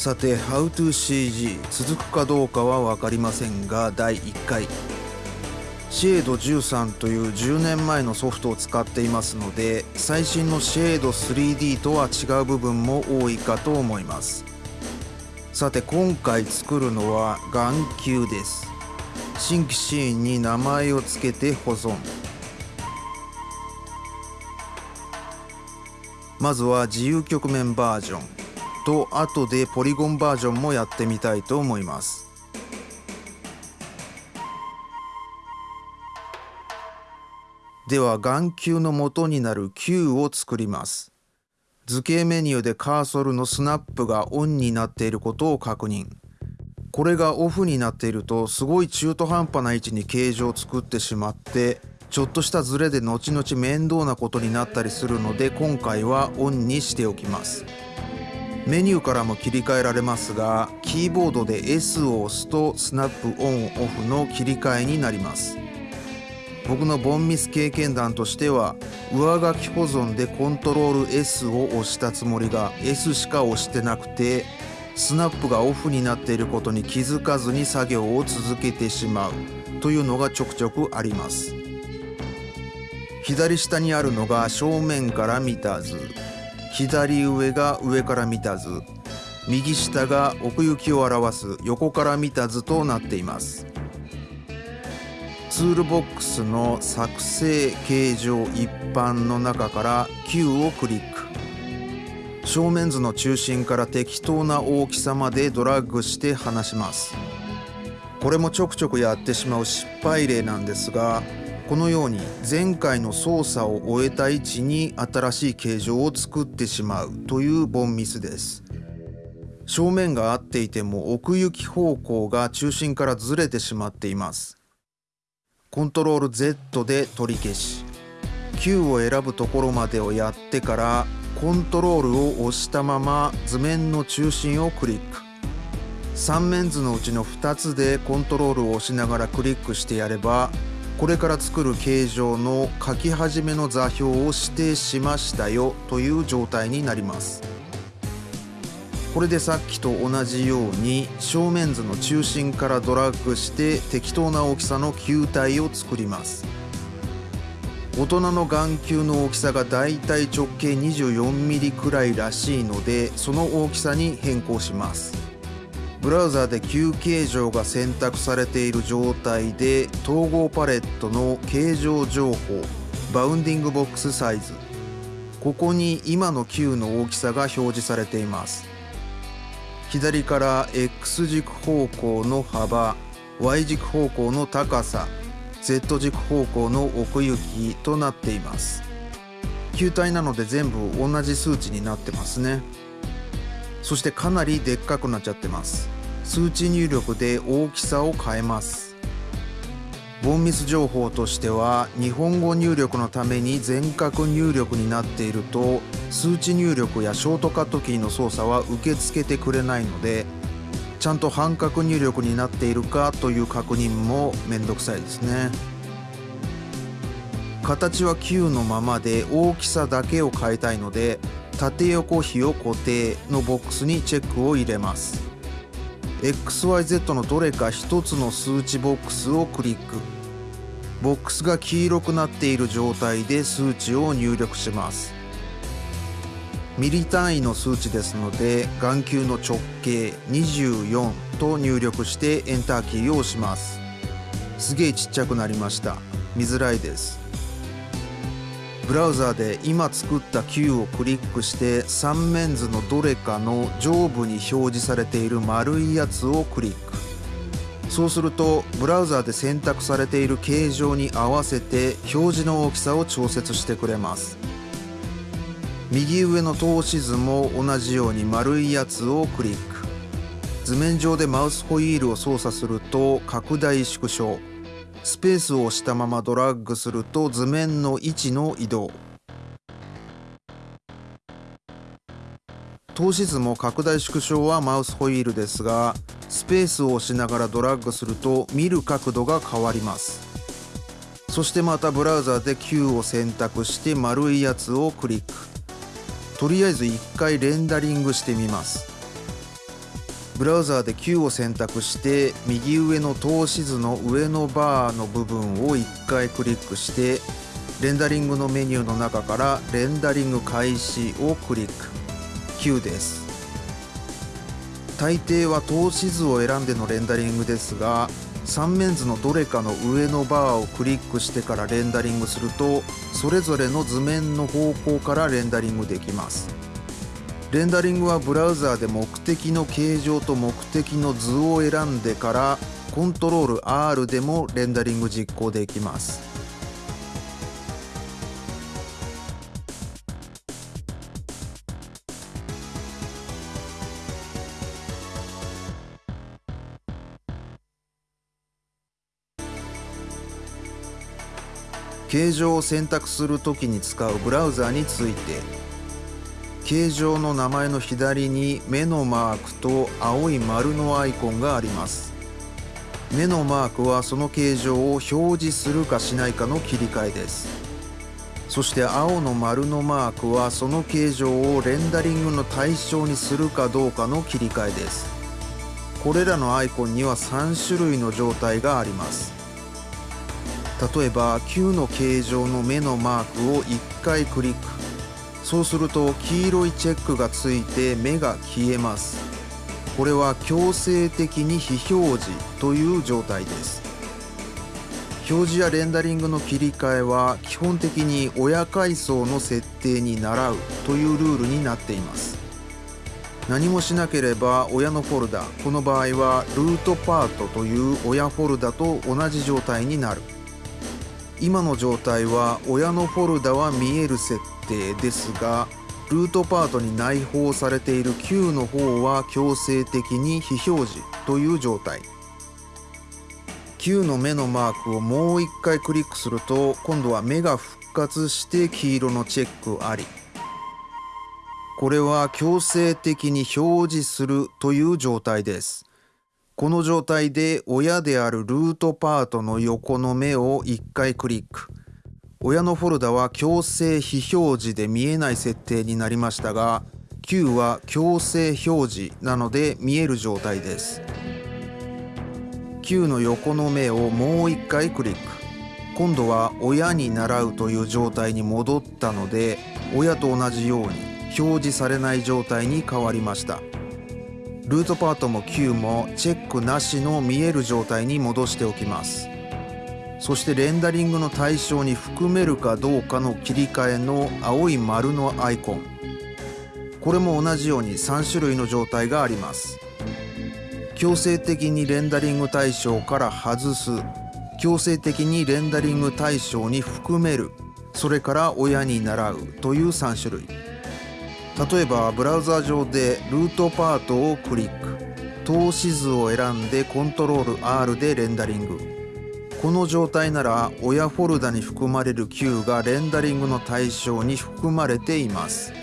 さて HowToCG 続くかどうかは分かりませんが第1回。シェード13という10年前のソフトを使っていますので最新のシェード 3D とは違う部分も多いかと思います。さて今回作るのは眼球です。新規シーンに名前を付けて保存。まずは自由局面バージョン。と後でポリゴンバージョンもやってみたいと思います。では眼球の元になる Q を作ります。図形メニューでカーソルのスナップがオンになっていることを確認。これがオフになっているとすごい中途半端な位置に形状を作ってしまってちょっとしたズレで後々面倒なことになったりするので今回はオンにしておきます。メニューからも切り替えられますがキーボードで S を押すとスナップオンオフの切り替えになります。僕のボンミス経験談としては上書き保存でコントロール S を押したつもりが S しか押してなくてスナップがオフになっていることに気づかずに作業を続けてしまうというのがちょくちょくあります。左下にあるのが正面から見た図。左上が上から見た図。右下が奥行きを表す横から見た図となっています。ツールボックスの作成形状一般の中から Q をクリック。正面図の中心から適当な大きさまでドラッグして離します。これもちょくちょくやってしまう失敗例なんですがこのように前回の操作を終えた位置に新しい形状を作ってしまうというボンミスです。正面が合っていても奥行き方向が中心からずれてしまっています。コントロール Z で取り消し。Q を選ぶところまでをやってからコントロールを押したまま図面の中心をクリック。3面図のうちの2つでコントロールを押しながらクリックしてやればこれから作る形状の書き始めの座標を指定しましたよという状態になります。これでさっきと同じように正面図の中心からドラッグして適当な大きさの球体を作ります。大人の眼球の大きさがだいたい直径 24mm くらいらしいのでその大きさに変更します。ブラウザで Q 形状が選択されている状態で統合パレットの形状情報バウンディングボックスサイズ。ここに今の Q の大きさが表示されています。左から X 軸方向の幅 Y 軸方向の高さ Z 軸方向の奥行きとなっています。球体なので全部同じ数値になってますね。そしてかなりでっかくなっちゃってます。数値入力で大きさを変えます。ボンミス情報としては日本語入力のために全角入力になっていると数値入力やショートカットキーの操作は受け付けてくれないのでちゃんと半角入力になっているかという確認もめんどくさいですね。形は9のままで大きさだけを変えたいので縦横比を固定のボックスにチェックを入れます。XYZ のどれか1つの数値ボックスをクリック。ボックスが黄色くなっている状態で数値を入力します。ミリ単位の数値ですので眼球の直径24と入力してエンターキーを押します。すげえちっちゃくなりました。見づらいです。ブラウザーで今作った Q をクリックして3面図のどれかの上部に表示されている丸いやつをクリック。そうするとブラウザーで選択されている形状に合わせて表示の大きさを調節してくれます。右上の透視図も同じように丸いやつをクリック。図面上でマウスホイールを操作すると拡大縮小。スペースを押したままドラッグすると図面の位置の移動。透視図も拡大縮小はマウスホイールですがスペースを押しながらドラッグすると見る角度が変わります。そしてまたブラウザで Q を選択して丸いやつをクリック。とりあえず1回レンダリングしてみます。ブラウザーで Q を選択して右上の透視図の上のバーの部分を1回クリックしてレンダリングのメニューの中からレンダリング開始をクリック。Q です。大抵は透視図を選んでのレンダリングですが3面図のどれかの上のバーをクリックしてからレンダリングするとそれぞれの図面の方向からレンダリングできます。レンダリングはブラウザーで目的の形状と目的の図を選んでからコントロール R でもレンダリング実行できます。形状を選択するときに使うブラウザーについて。形状の名前の左に目のマークと青い丸のアイコンがあります。目のマークはその形状を表示するかしないかの切り替えです。そして青の丸のマークはその形状をレンダリングの対象にするかどうかの切り替えです。これらのアイコンには3種類の状態があります。例えば9の形状の目のマークを1回クリック。そうすると黄色いチェックがついて目が消えます。これは強制的に非表示という状態です。表示やレンダリングの切り替えは基本的に親階層の設定に倣うというルールになっています。何もしなければ親のフォルダこの場合はルートパートという親フォルダと同じ状態になる。今の状態は親のフォルダは見える設定ですがルートパートに内包されている Q の方は強制的に非表示という状態。Q の目のマークをもう一回クリックすると今度は目が復活して黄色のチェックあり。これは強制的に表示するという状態です。この状態で親であるルートパートの横の目を1回クリック。親のフォルダは強制非表示で見えない設定になりましたが Q は強制表示なので見える状態です。Q の横の目をもう1回クリック。今度は親に習うという状態に戻ったので親と同じように表示されない状態に変わりました。ルートパートも Q もチェックなしの見える状態に戻しておきます。そしてレンダリングの対象に含めるかどうかの切り替えの青い丸のアイコン。これも同じように3種類の状態があります。強制的にレンダリング対象から外す。強制的にレンダリング対象に含める。それから親に習うという3種類。例えばブラウザ上でルートパートをクリック。透視図を選んでコントロール R でレンダリング。この状態なら親フォルダに含まれる Q がレンダリングの対象に含まれています。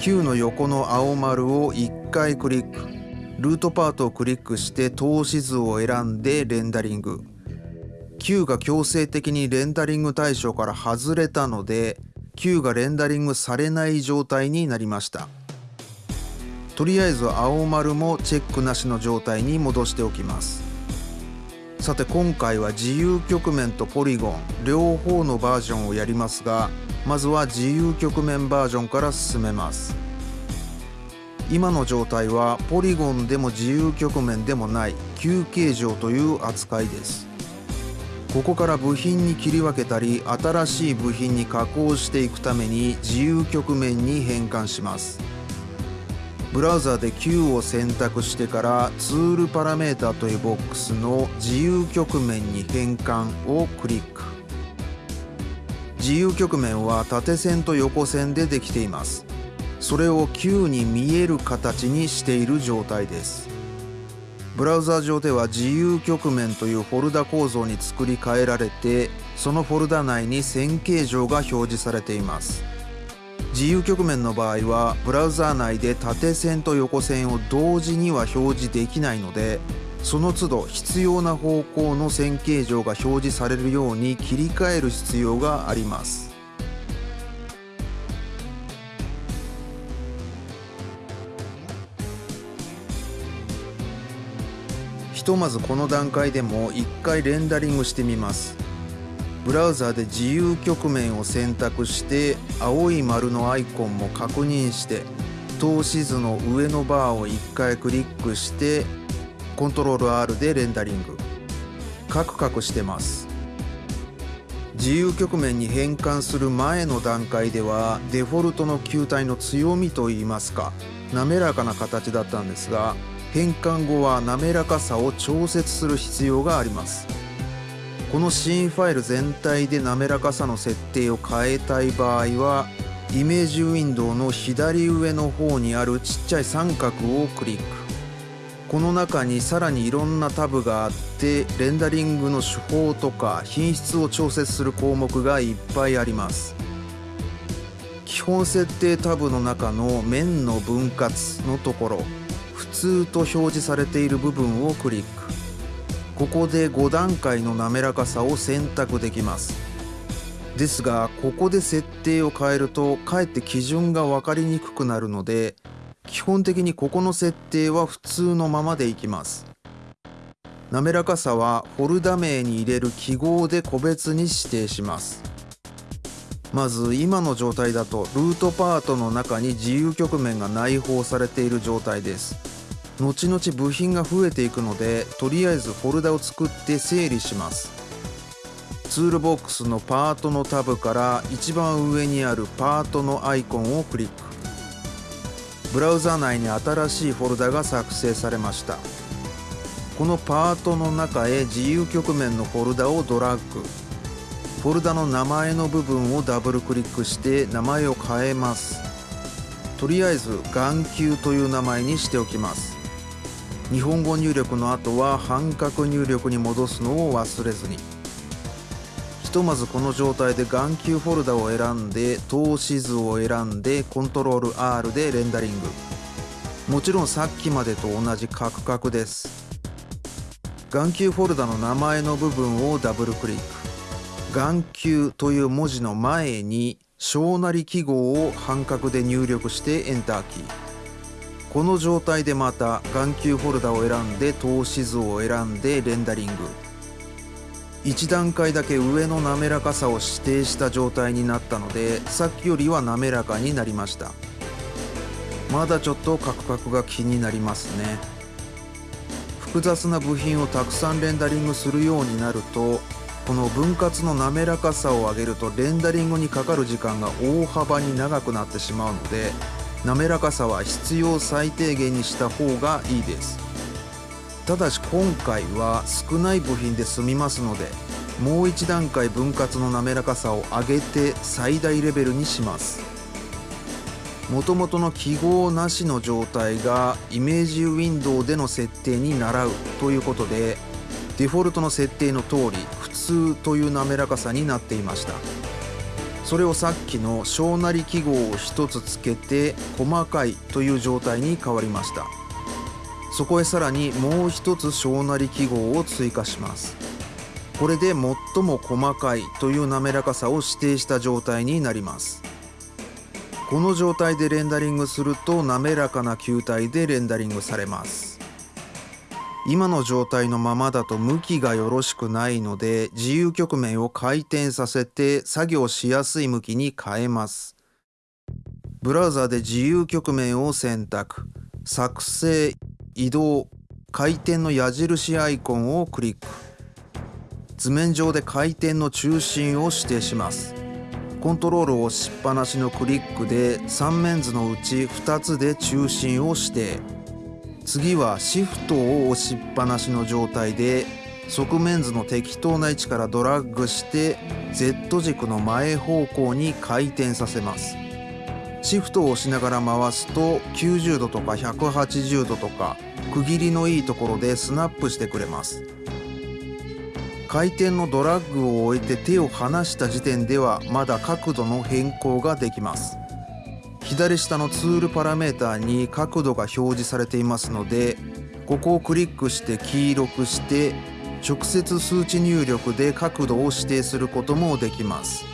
Q の横の青丸を1回クリック。ルートパートをクリックして透視図を選んでレンダリング。Q が強制的にレンダリング対象から外れたので Q がレンダリングされない状態になりました。とりあえず青丸もチェックなしの状態に戻しておきます。さて今回は自由局面とポリゴン両方のバージョンをやりますがまずは自由局面バージョンから進めます。今の状態はポリゴンでも自由局面でもない旧形状という扱いです。ここから部品に切り分けたり新しい部品に加工していくために自由局面に変換します。ブラウザで Q を選択してからツールパラメータというボックスの自由局面に変換をクリック。自由局面は縦線と横線でできています。それを Q に見える形にしている状態です。ブラウザ上では自由局面というフォルダ構造に作り変えられてそのフォルダ内に線形状が表示されています。自由局面の場合はブラウザ内で縦線と横線を同時には表示できないのでその都度必要な方向の線形状が表示されるように切り替える必要があります。とまずこの段階でも1回レンダリングしてみます。ブラウザで自由局面を選択して青い丸のアイコンも確認して透視図の上のバーを1回クリックしてコントロール R でレンダリング。カクカクしてます。自由局面に変換する前の段階ではデフォルトの球体の強みといいますか滑らかな形だったんですが変換後は滑らかさを調節する必要があります。このシーンファイル全体で滑らかさの設定を変えたい場合はイメージウィンドウの左上の方にあるちっちゃい三角をクリック。この中にさらにいろんなタブがあってレンダリングの手法とか品質を調節する項目がいっぱいあります。基本設定タブの中の面の分割のところ。通と表示されている部分をクリック。ここで5段階の滑らかさを選択できます。ですがここで設定を変えるとかえって基準が分かりにくくなるので基本的にここの設定は普通のままでいきます。滑らかさはフォルダ名に入れる記号で個別に指定します。まず今の状態だとルートパートの中に自由局面が内包されている状態です。後々部品が増えていくのでとりあえずフォルダを作って整理します。ツールボックスのパートのタブから一番上にあるパートのアイコンをクリック。ブラウザ内に新しいフォルダが作成されました。このパートの中へ自由局面のフォルダをドラッグ。フォルダの名前の部分をダブルクリックして名前を変えます。とりあえず眼球という名前にしておきます。日本語入力の後は半角入力に戻すのを忘れずに。ひとまずこの状態で眼球フォルダを選んで透視図を選んでコントロール R でレンダリング。もちろんさっきまでと同じカクカクです。眼球フォルダの名前の部分をダブルクリック。眼球という文字の前に小なり記号を半角で入力してエンターキー。この状態でまた眼球フォルダを選んで透視図を選んでレンダリング。1段階だけ上の滑らかさを指定した状態になったのでさっきよりは滑らかになりました。まだちょっとカクカクが気になりますね。複雑な部品をたくさんレンダリングするようになるとこの分割の滑らかさを上げるとレンダリングにかかる時間が大幅に長くなってしまうので滑らかさは必要最低限にした方がいいです。ただし今回は少ない部品で済みますのでもう一段階分割の滑らかさを上げて最大レベルにします。もともとの記号なしの状態がイメージウィンドウでの設定に倣うということでデフォルトの設定の通り普通という滑らかさになっていました。それをさっきの小なり記号を1つつけて細かいという状態に変わりました。そこへさらにもう一つ小なり記号を追加します。これで最も細かいという滑らかさを指定した状態になります。この状態でレンダリングすると滑らかな球体でレンダリングされます。今の状態のままだと向きがよろしくないので自由局面を回転させて作業しやすい向きに変えます。ブラウザで自由局面を選択。作成、移動、回転の矢印アイコンをクリック。図面上で回転の中心を指定します。コントロールを押しっぱなしのクリックで3面図のうち2つで中心を指定。次はシフトを押しっぱなしの状態で側面図の適当な位置からドラッグして Z 軸の前方向に回転させます。シフトを押しながら回すと90度とか180度とか区切りのいいところでスナップしてくれます。回転のドラッグを終えて手を離した時点ではまだ角度の変更ができます。左下のツールパラメータに角度が表示されていますのでここをクリックして黄色くして直接数値入力で角度を指定することもできます。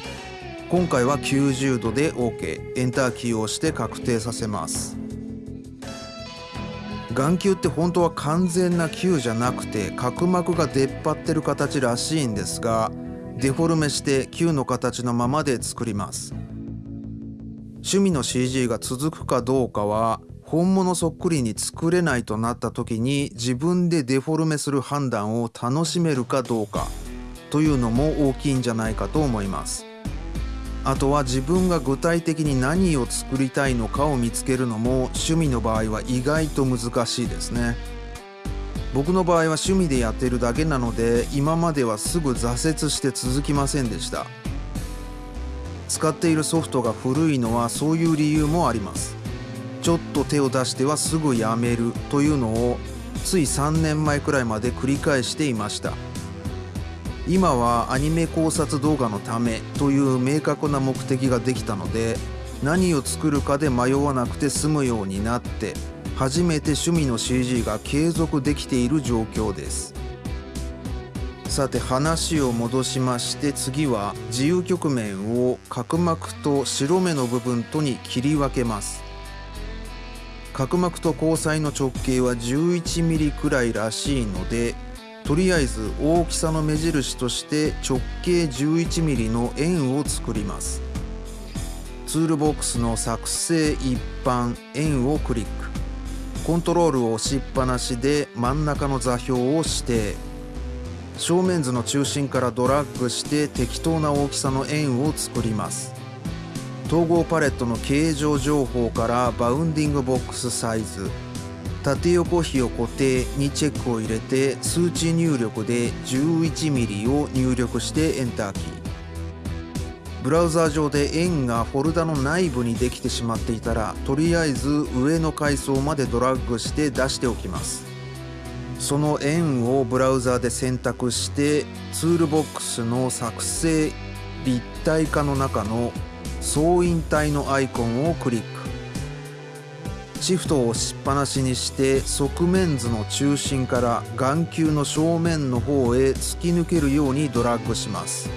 今回は90度で OK エンターキーを押して確定させます。眼球って本当は完全な球じゃなくて角膜が出っ張ってる形らしいんですがデフォルメして球の形のままで作ります。趣味の CG が続くかどうかは本物そっくりに作れないとなった時に自分でデフォルメする判断を楽しめるかどうかというのも大きいんじゃないかと思います。あとは自分が具体的に何を作りたいのかを見つけるのも趣味の場合は意外と難しいですね。僕の場合は趣味でやってるだけなので今まではすぐ挫折して続きませんでした。使っているソフトが古いのはそういう理由もあります。ちょっと手を出してはすぐやめるというのをつい3年前くらいまで繰り返していました。今はアニメ考察動画のためという明確な目的ができたので何を作るかで迷わなくて済むようになって初めて趣味の CG が継続できている状況です。さて話を戻しまして次は自由局面を角膜と白目の部分とに切り分けます。角膜と交際の直径は 11mm くらいらしいのでとりあえず大きさの目印として直径 11mm の円を作ります。ツールボックスの作成一般円をクリック。コントロールを押しっぱなしで真ん中の座標を指定。正面図の中心からドラッグして適当な大きさの円を作ります。統合パレットの形状情報からバウンディングボックスサイズ。縦横比を固定にチェックを入れて数値入力で 11mm を入力してエンターキー。ブラウザー上で円がフォルダの内部にできてしまっていたらとりあえず上の階層までドラッグして出しておきます。その円をブラウザで選択してツールボックスの作成立体化の中の総引体のアイコンをクリック。シフトを押しっぱなしにして側面図の中心から眼球の正面の方へ突き抜けるようにドラッグします。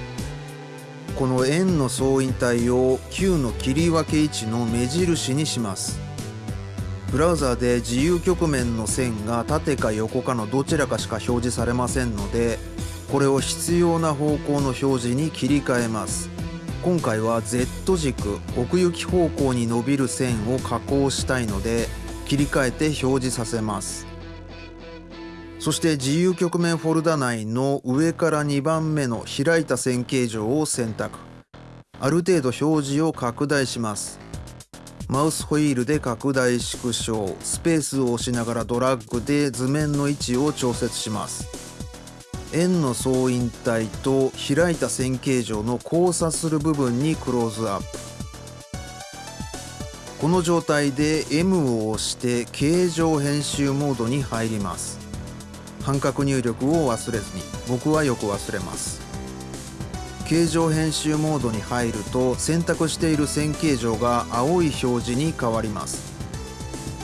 この円の総引体を球の切り分け位置の目印にします。ブラウザで自由局面の線が縦か横かのどちらかしか表示されませんのでこれを必要な方向の表示に切り替えます。今回は Z 軸奥行き方向に伸びる線を加工したいので切り替えて表示させます。そして自由局面フォルダ内の上から2番目の開いた線形状を選択。ある程度表示を拡大します。マウスホイールで拡大縮小。スペースを押しながらドラッグで図面の位置を調節します。円の総引体と開いた線形状の交差する部分にクローズアップ。この状態で M を押して形状編集モードに入ります。半角入力を忘れずに。僕はよく忘れます。形状編集モードに入ると選択している線形状が青い表示に変わります。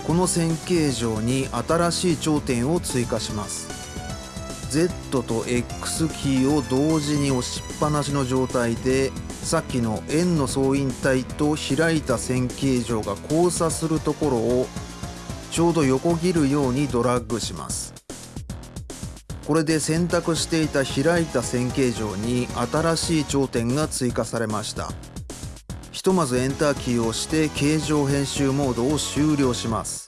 この線形状に新しい頂点を追加します。Z と X キーを同時に押しっぱなしの状態でさっきの円の総引体と開いた線形状が交差するところをちょうど横切るようにドラッグします。これで選択していた開いた線形状に新しい頂点が追加されました。ひとまずエンターキーを押して形状編集モードを終了します。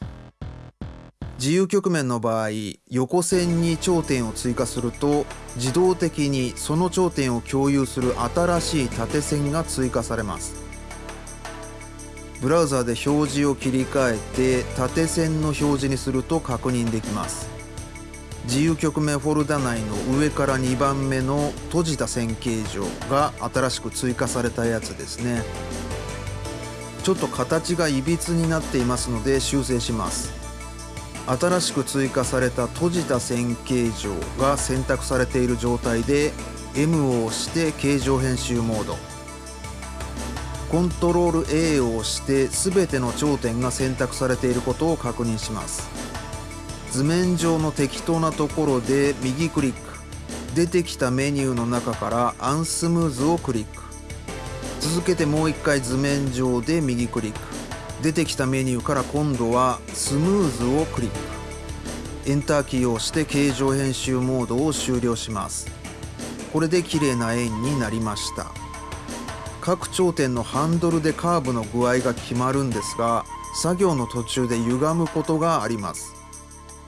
自由局面の場合横線に頂点を追加すると自動的にその頂点を共有する新しい縦線が追加されます。ブラウザで表示を切り替えて縦線の表示にすると確認できます。自由局面フォルダ内の上から2番目の閉じた線形状が新しく追加されたやつですね。ちょっと形がいびつになっていますので修正します。新しく追加された閉じた線形状が選択されている状態で M を押して形状編集モード。コントロール A を押して全ての頂点が選択されていることを確認します。図面上の適当なところで右クリック。出てきたメニューの中からアンスムーズをクリック。続けてもう一回図面上で右クリック。出てきたメニューから今度はスムーズをクリック。エンターキーを押して形状編集モードを終了します。これで綺麗な円になりました。各頂点のハンドルでカーブの具合が決まるんですが作業の途中で歪むことがあります。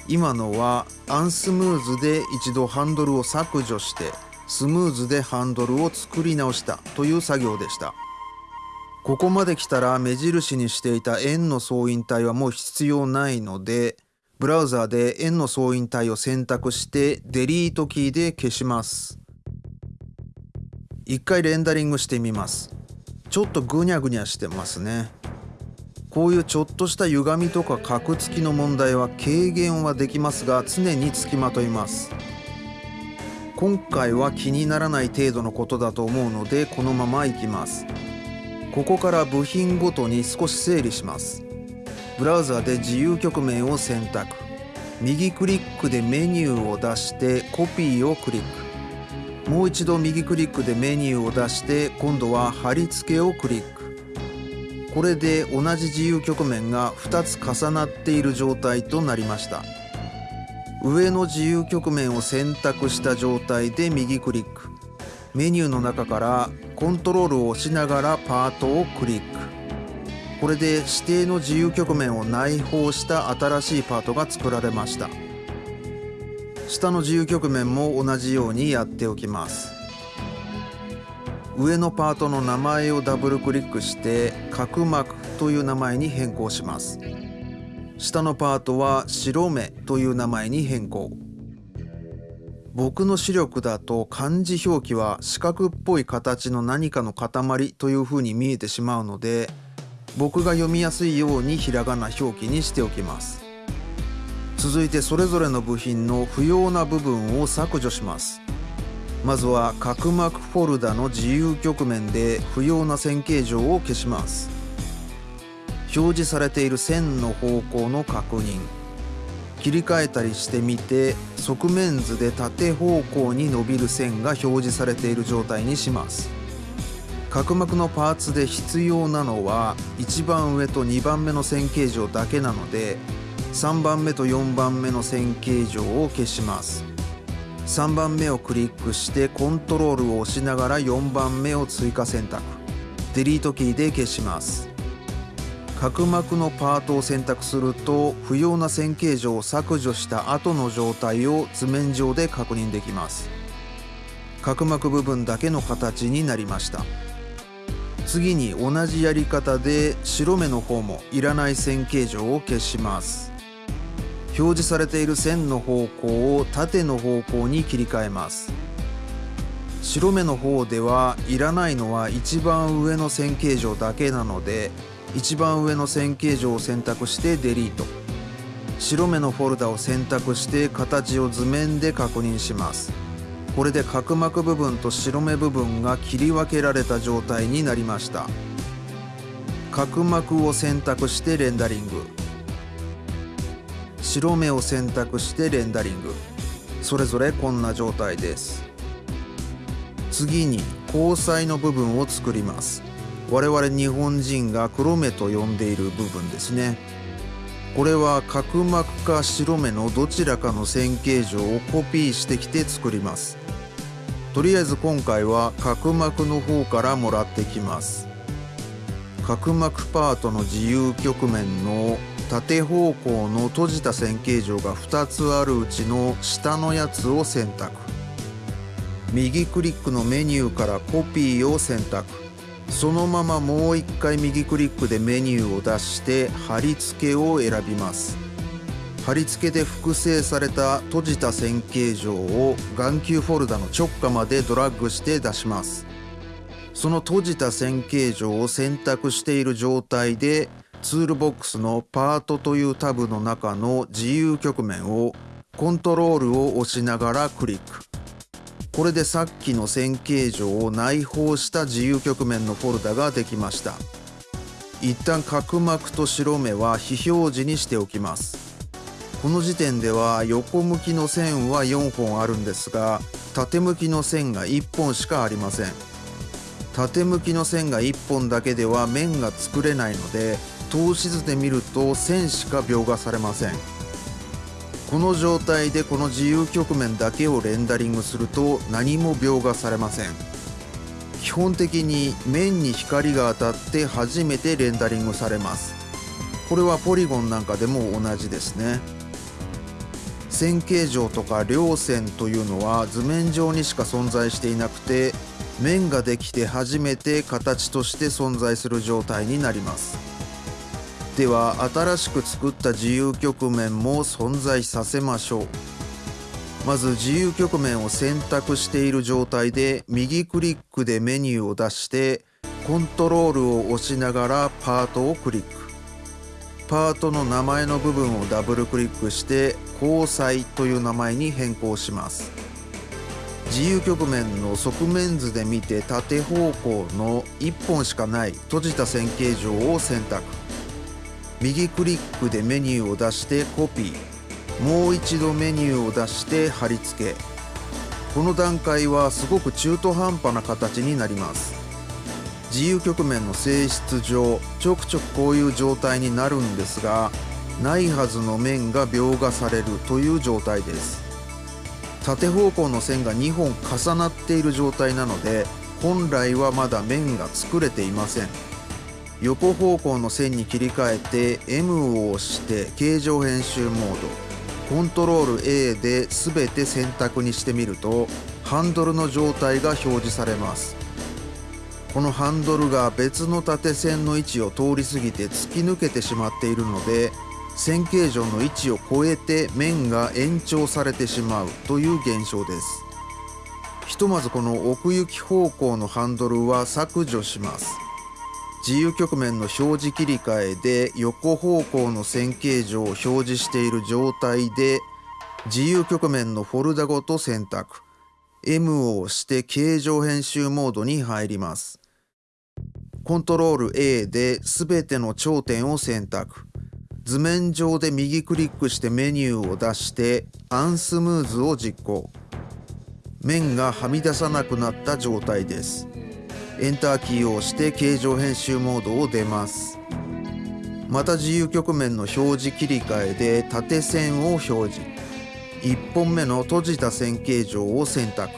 今のはアンスムーズで一度ハンドルを削除してスムーズでハンドルを作り直したという作業でした。ここまで来たら目印にしていた円の総引体はもう必要ないのでブラウザーで円の総引体を選択してデリートキーで消します。一回レンダリングしてみます。ちょっとぐにゃぐにゃしてますね。こういうちょっとした歪みとかカクつきの問題は軽減はできますが常につきまといます。今回は気にならない程度のことだと思うのでこのままいきます。ここから部品ごとに少し整理します。ブラウザで自由局面を選択。右クリックでメニューを出してコピーをクリック。もう一度右クリックでメニューを出して今度は貼り付けをクリック。これで同じ自由局面が2つ重なっている状態となりました。上の自由局面を選択した状態で右クリック。メニューの中からコントロールを押しながらパートをクリック。これで指定の自由局面を内包した新しいパートが作られました。下の自由局面も同じようにやっておきます。上のパートの名前をダブルクリックして角膜という名前に変更します。下のパートは白目という名前に変更。僕の視力だと漢字表記は四角っぽい形の何かの塊というふうに見えてしまうので僕が読みやすいようにひらがな表記にしておきます。続いてそれぞれの部品の不要な部分を削除します。まずは角膜フォルダの自由局面で不要な線形状を消します。表示されている線の方向の確認。切り替えたりしてみて側面図で縦方向に伸びる線が表示されている状態にします。角膜のパーツで必要なのは1番上と2番目の線形状だけなので3番目と4番目の線形状を消します。3番目をクリックしてコントロールを押しながら4番目を追加選択。デリートキーで消します。角膜のパートを選択すると不要な線形状を削除した後の状態を図面上で確認できます。角膜部分だけの形になりました。次に同じやり方で白目の方もいらない線形状を消します。表示されている線の方向を縦の方向に切り替えます。白目の方ではいらないのは一番上の線形状だけなので一番上の線形状を選択してデリート。白目のフォルダを選択して形を図面で確認します。これで角膜部分と白目部分が切り分けられた状態になりました。角膜を選択してレンダリング。白目を選択してレンダリング。それぞれこんな状態です。次に交際の部分を作ります。我々日本人が黒目と呼んでいる部分ですね。これは角膜か白目のどちらかの線形状をコピーしてきて作ります。とりあえず今回は角膜の方からもらってきます。角膜パートの自由局面の縦方向の閉じた線形状が2つあるうちの下のやつを選択。右クリックのメニューからコピーを選択。そのままもう一回右クリックでメニューを出して貼り付けを選びます。貼り付けで複製された閉じた線形状を眼球フォルダの直下までドラッグして出します。その閉じた線形状を選択している状態でツールボックスのパートというタブの中の自由局面をコントロールを押しながらクリック。これでさっきの線形状を内包した自由局面のフォルダができました。一旦角膜と白目は非表示にしておきます。この時点では横向きの線は4本あるんですが縦向きの線が1本しかありません。縦向きの線が1本だけでは面が作れないので透視図で見ると線しか描画されません。この状態でこの自由局面だけをレンダリングすると何も描画されません。基本的に面に光が当たって初めてレンダリングされます。これはポリゴンなんかでも同じですね。線形状とか稜線というのは図面上にしか存在していなくて面ができて初めて形として存在する状態になります。では新しく作った自由局面も存在させましょう。まず自由局面を選択している状態で右クリックでメニューを出してコントロールを押しながらパートをクリック。パートの名前の部分をダブルクリックして交際という名前に変更します。自由局面の側面図で見て縦方向の1本しかない閉じた線形状を選択。右クリックでメニューを出してコピー。もう一度メニューを出して貼り付け。この段階はすごく中途半端な形になります。自由局面の性質上ちょくちょくこういう状態になるんですがないはずの面が描画されるという状態です。縦方向の線が2本重なっている状態なので本来はまだ面が作れていません。横方向の線に切り替えて M を押して形状編集モード。コントロール A で全て選択にしてみるとハンドルの状態が表示されます。このハンドルが別の縦線の位置を通り過ぎて突き抜けてしまっているので線形状の位置を超えて面が延長されてしまうという現象です。ひとまずこの奥行き方向のハンドルは削除します。自由局面の表示切り替えで横方向の線形状を表示している状態で自由局面のフォルダごと選択。M を押して形状編集モードに入ります。コントロール A で全ての頂点を選択。図面上で右クリックしてメニューを出してアンスムーズを実行。面がはみ出さなくなった状態です。エンターキーを押して形状編集モードを出ます。また自由曲面の表示切り替えで縦線を表示。1本目の閉じた線形状を選択。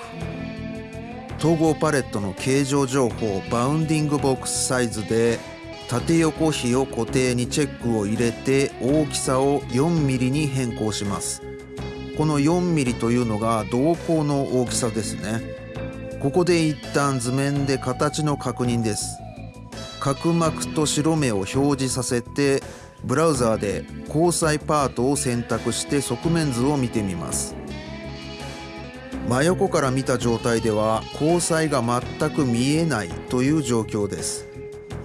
統合パレットの形状情報バウンディングボックスサイズで縦横比を固定にチェックを入れて大きさを 4mm に変更します。この 4mm というのが瞳孔の大きさですね。ここで一旦図面で形の確認です。角膜と白目を表示させてブラウザーで交際パートを選択して側面図を見てみます。真横から見た状態では交際が全く見えないという状況です。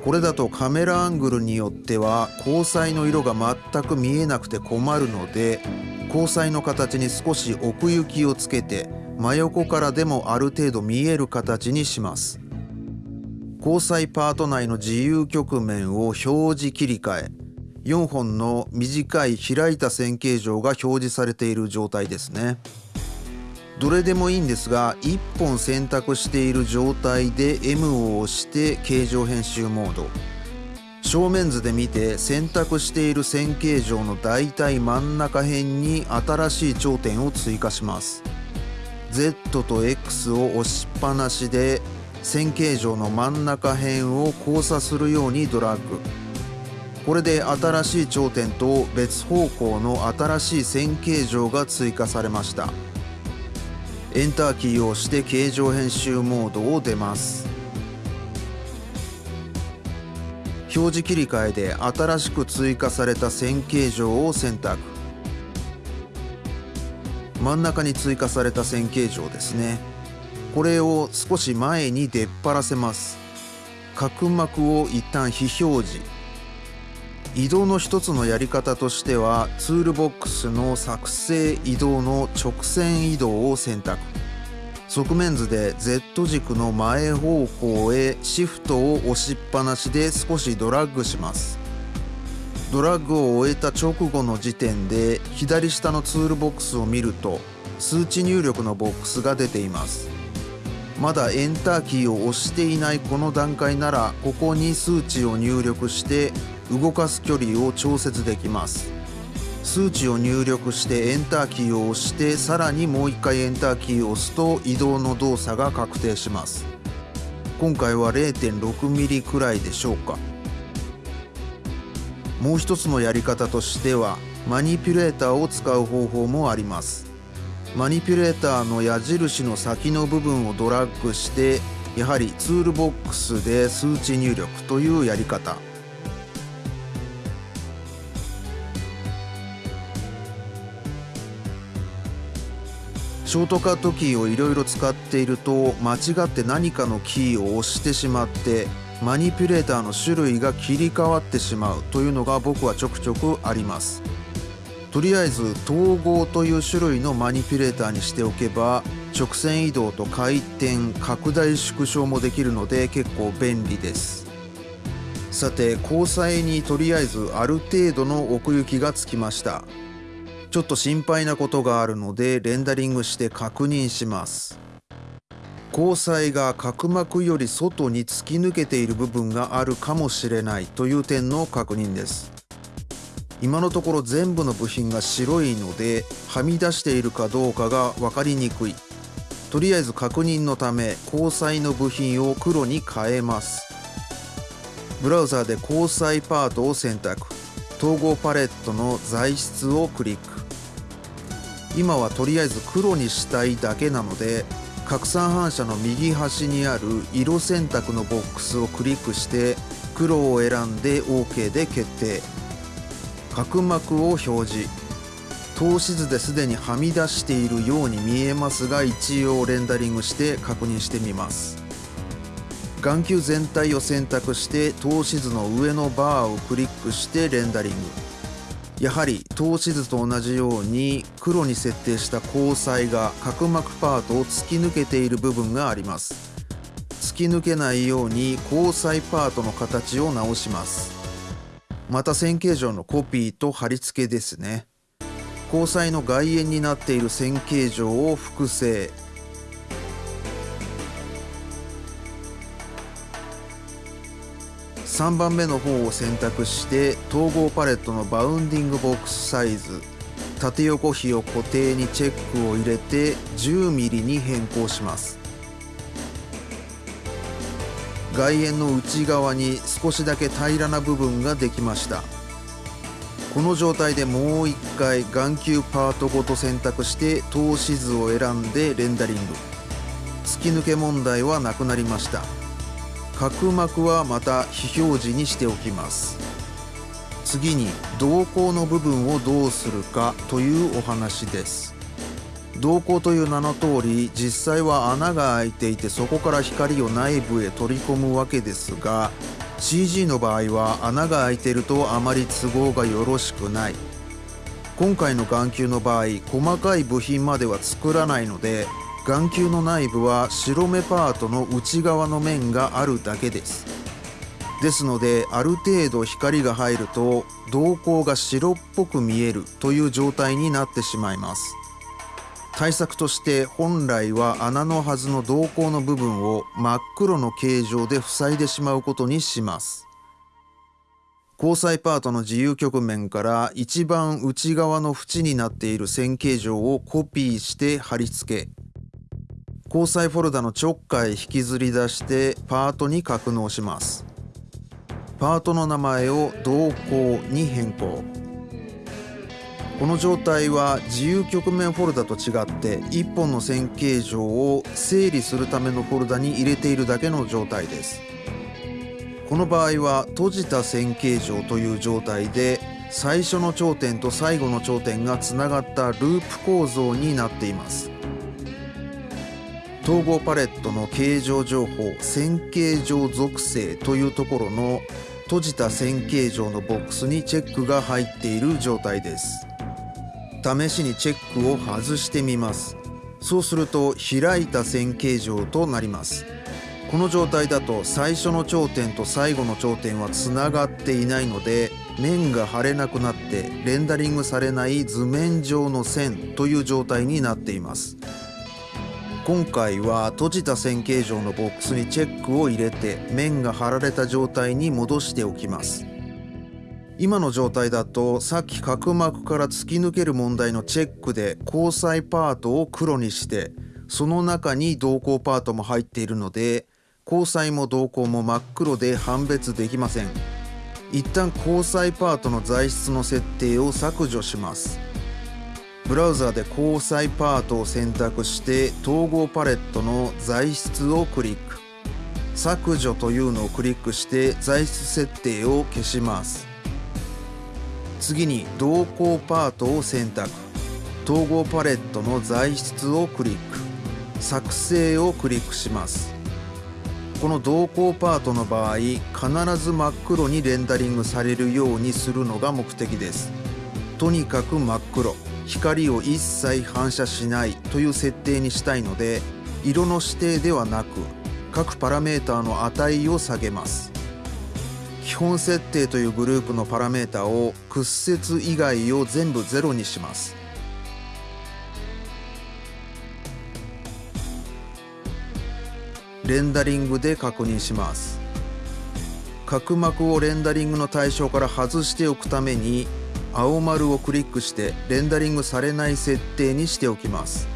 これだとカメラアングルによっては交際の色が全く見えなくて困るので交際の形に少し奥行きをつけて真横からでもある程度見える形にします。交際パート内の自由局面を表示切り替え4本の短い開いた線形状が表示されている状態ですね。どれでもいいんですが1本選択している状態で M を押して形状編集モード。正面図で見て選択している線形状の大体真ん中辺に新しい頂点を追加します。Z と X を押しっぱなしで線形状の真ん中辺を交差するようにドラッグ。これで新しい頂点と別方向の新しい線形状が追加されました。エンターキーを押して形状編集モードを出ます。表示切り替えで新しく追加された線形状を選択。真ん中に追加された線形状ですね。これを少し前に出っ張らせます。角膜を一旦非表示。移動の一つのやり方としてはツールボックスの作成移動の直線移動を選択。側面図で Z 軸の前方向へシフトを押しっぱなしで少しドラッグします。ドラッグを終えた直後の時点で左下のツールボックスを見ると数値入力のボックスが出ています。まだエンターキーを押していないこの段階ならここに数値を入力して動かす距離を調節できます。数値を入力してエンターキーを押してさらにもう一回エンターキーを押すと移動の動作が確定します。今回は 0.6mm くらいでしょうか。もう一つのやり方としてはマニピュレーターを使う方法もあります。マニピュレーターの矢印の先の部分をドラッグしてやはりツールボックスで数値入力というやり方。ショートカットキーをいろいろ使っていると間違って何かのキーを押してしまってマニピュレーターの種類が切り替わってしまうというのが僕はちょくちょくあります。とりあえず統合という種類のマニピュレーターにしておけば直線移動と回転拡大縮小もできるので結構便利です。さて交際にとりあえずある程度の奥行きがつきました。ちょっと心配なことがあるのでレンダリングして確認します。交際が角膜より外に突き抜けている部分があるかもしれないという点の確認です。今のところ全部の部品が白いのではみ出しているかどうかが分かりにくい。とりあえず確認のため交際の部品を黒に変えます。ブラウザーで交際パートを選択。統合パレットの材質をクリック。今はとりあえず黒にしたいだけなので拡散反射の右端にある色選択のボックスをクリックして黒を選んで OK で決定。角膜を表示。透視図ですでにはみ出しているように見えますが一応レンダリングして確認してみます。眼球全体を選択して透視図の上のバーをクリックしてレンダリング。やはり透視図と同じように黒に設定した交際が角膜パートを突き抜けている部分があります。突き抜けないように交際パートの形を直します。また線形状のコピーと貼り付けですね。交際の外縁になっている線形状を複製。3番目の方を選択して統合パレットのバウンディングボックスサイズ縦横比を固定にチェックを入れて 10mm に変更します。外縁の内側に少しだけ平らな部分ができました。この状態でもう一回眼球パートごと選択して透視図を選んでレンダリング。突き抜け問題はなくなりました。角膜はまた非表示にしておきます。次に瞳孔の部分をどうするかというお話です。瞳孔という名の通り実際は穴が開いていてそこから光を内部へ取り込むわけですが CG の場合は穴が開いているとあまり都合がよろしくない。今回の眼球の場合細かい部品までは作らないので眼球の内部は白目パートの内側の面があるだけです。ですのである程度光が入ると瞳孔が白っぽく見えるという状態になってしまいます。対策として本来は穴のはずの瞳孔の部分を真っ黒の形状で塞いでしまうことにします。交際パートの自由局面から一番内側の縁になっている線形状をコピーして貼り付け交際フォルダのちょっかい引きずり出してパートに格納します。パートの名前を同行に変更。この状態は自由局面フォルダと違って1本の線形状を整理するためのフォルダに入れているだけの状態です。この場合は閉じた線形状という状態で最初の頂点と最後の頂点がつながったループ構造になっています。統合パレットの形状情報線形状属性というところの閉じた線形状のボックスにチェックが入っている状態です。試しにチェックを外してみます。そうすると開いた線形状となります。この状態だと最初の頂点と最後の頂点はつながっていないので面が貼れなくなってレンダリングされない図面上の線という状態になっています。今回は閉じた線形状のボックスにチェックを入れて面が貼られた状態に戻しておきます。今の状態だとさっき角膜から突き抜ける問題のチェックで交際パートを黒にしてその中に瞳孔パートも入っているので交際も瞳孔も真っ黒で判別できません。一旦交際パートの材質の設定を削除します。ブラウザで交際パートを選択して統合パレットの材質をクリック。削除というのをクリックして材質設定を消します。次に瞳孔パートを選択。統合パレットの材質をクリック。作成をクリックします。この瞳孔パートの場合必ず真っ黒にレンダリングされるようにするのが目的です。とにかく真っ黒。光を一切反射しないという設定にしたいので色の指定ではなく各パラメータの値を下げます。基本設定というグループのパラメータを屈折以外を全部ゼロにします。レンダリングで確認します。角膜をレンダリングの対象から外しておくために青丸をクリックしてレンダリングされない設定にしておきます。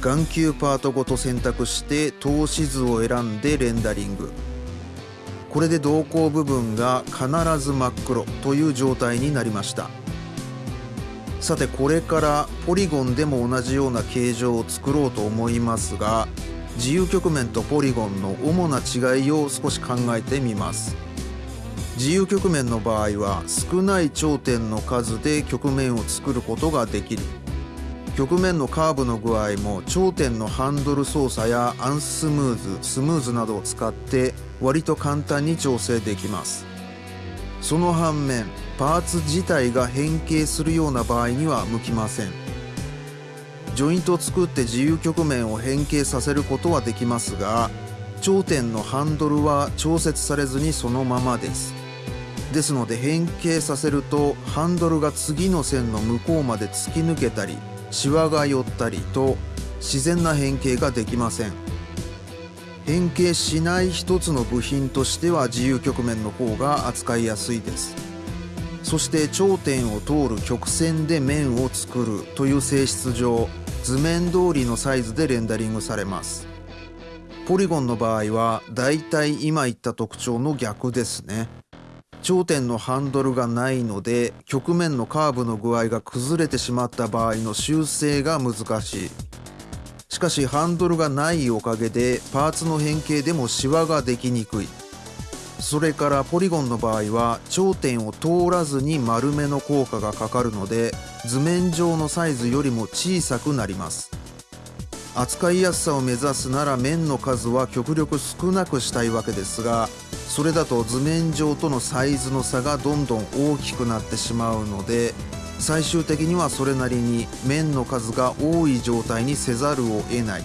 眼球パートごと選択して透視図を選んでレンダリング。これで瞳孔部分が必ず真っ黒という状態になりました。さてこれからポリゴンでも同じような形状を作ろうと思いますが自由曲面とポリゴンの主な違いを少し考えてみます。自由曲面の場合は少ない頂点の数で曲面を作ることができる。曲面のカーブの具合も頂点のハンドル操作やアンスムーズスムーズなどを使って割と簡単に調整できます。その反面パーツ自体が変形するような場合には向きません。ジョイントを作って自由曲面を変形させることはできますが頂点のハンドルは調節されずにそのままです。ですので変形させるとハンドルが次の線の向こうまで突き抜けたりシワが寄ったりと自然な変形ができません。変形しない一つの部品としては自由曲面の方が扱いやすいです。そして頂点を通る曲線で面を作るという性質上図面通りのサイズでレンダリングされます。ポリゴンの場合はだいたい今言った特徴の逆ですね。頂点のハンドルがないので曲面のカーブの具合が崩れてしまった場合の修正が難しい。しかしハンドルがないおかげでパーツの変形でもシワができにくい。それからポリゴンの場合は頂点を通らずに丸めの効果がかかるので図面上のサイズよりも小さくなります。扱いやすさを目指すなら面の数は極力少なくしたいわけですがそれだと図面上とのサイズの差がどんどん大きくなってしまうので最終的にはそれなりに面の数が多い状態にせざるを得ない。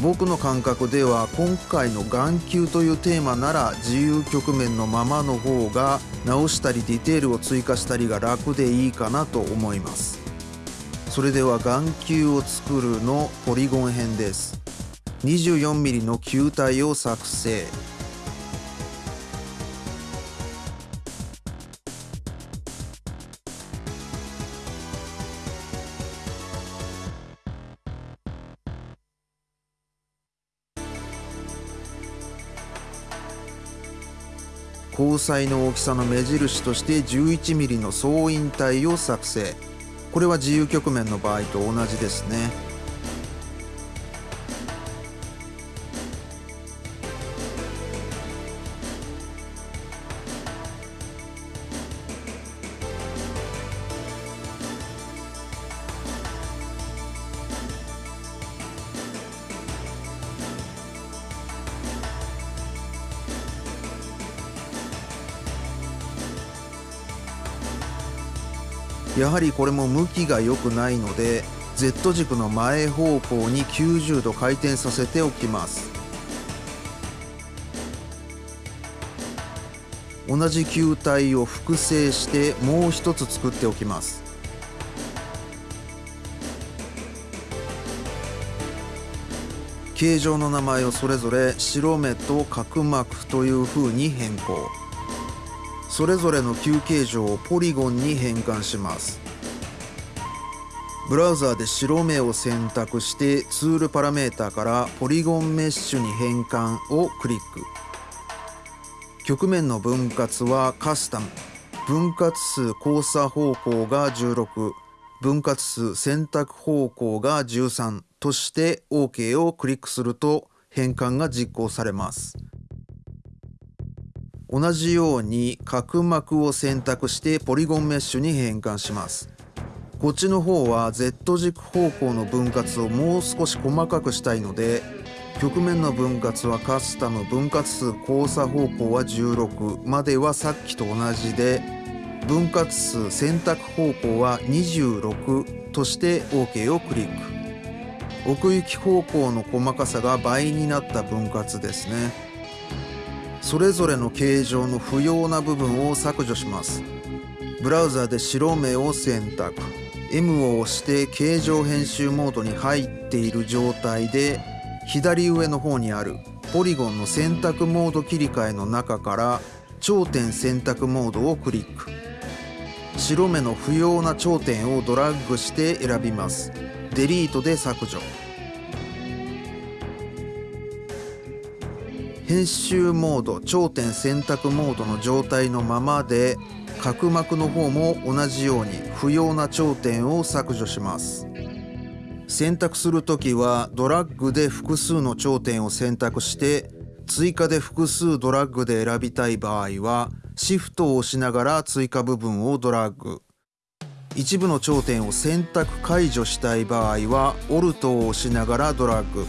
僕の感覚では今回の眼球というテーマなら自由曲面のままの方が直したりディテールを追加したりが楽でいいかなと思います。それでは眼球を作るのポリゴン編です。24mm の球体を作成。交際の大きさの目印として 11mm の総引体を作成。これは自由局面の場合と同じですね。やはりこれも向きが良くないので Z 軸の前方向に90度回転させておきます。同じ球体を複製してもう一つ作っておきます。形状の名前をそれぞれ白目と角膜という風に変更。それぞれの球形状をポリゴンに変換します。ブラウザーで白目を選択してツールパラメータからポリゴンメッシュに変換をクリック。曲面の分割はカスタム。分割数交差方向が16分割数選択方向が13として OK をクリックすると変換が実行されます。同じように角膜を選択してポリゴンメッシュに変換します。こっちの方は Z 軸方向の分割をもう少し細かくしたいので曲面の分割はカスタム分割数交差方向は16まではさっきと同じで分割数選択方向は26として OK をクリック。奥行き方向の細かさが倍になった分割ですね。それぞれの形状の不要な部分を削除します。ブラウザで白目を選択 M を押して形状編集モードに入っている状態で左上の方にあるポリゴンの選択モード切り替えの中から頂点選択モードをクリック。白目の不要な頂点をドラッグして選びます。デリートで削除。編集モード頂点選択モードの状態のままで角膜の方も同じように不要な頂点を削除します。選択するときはドラッグで複数の頂点を選択して追加で複数ドラッグで選びたい場合はシフトを押しながら追加部分をドラッグ。一部の頂点を選択解除したい場合はオルトを押しながらドラッグ。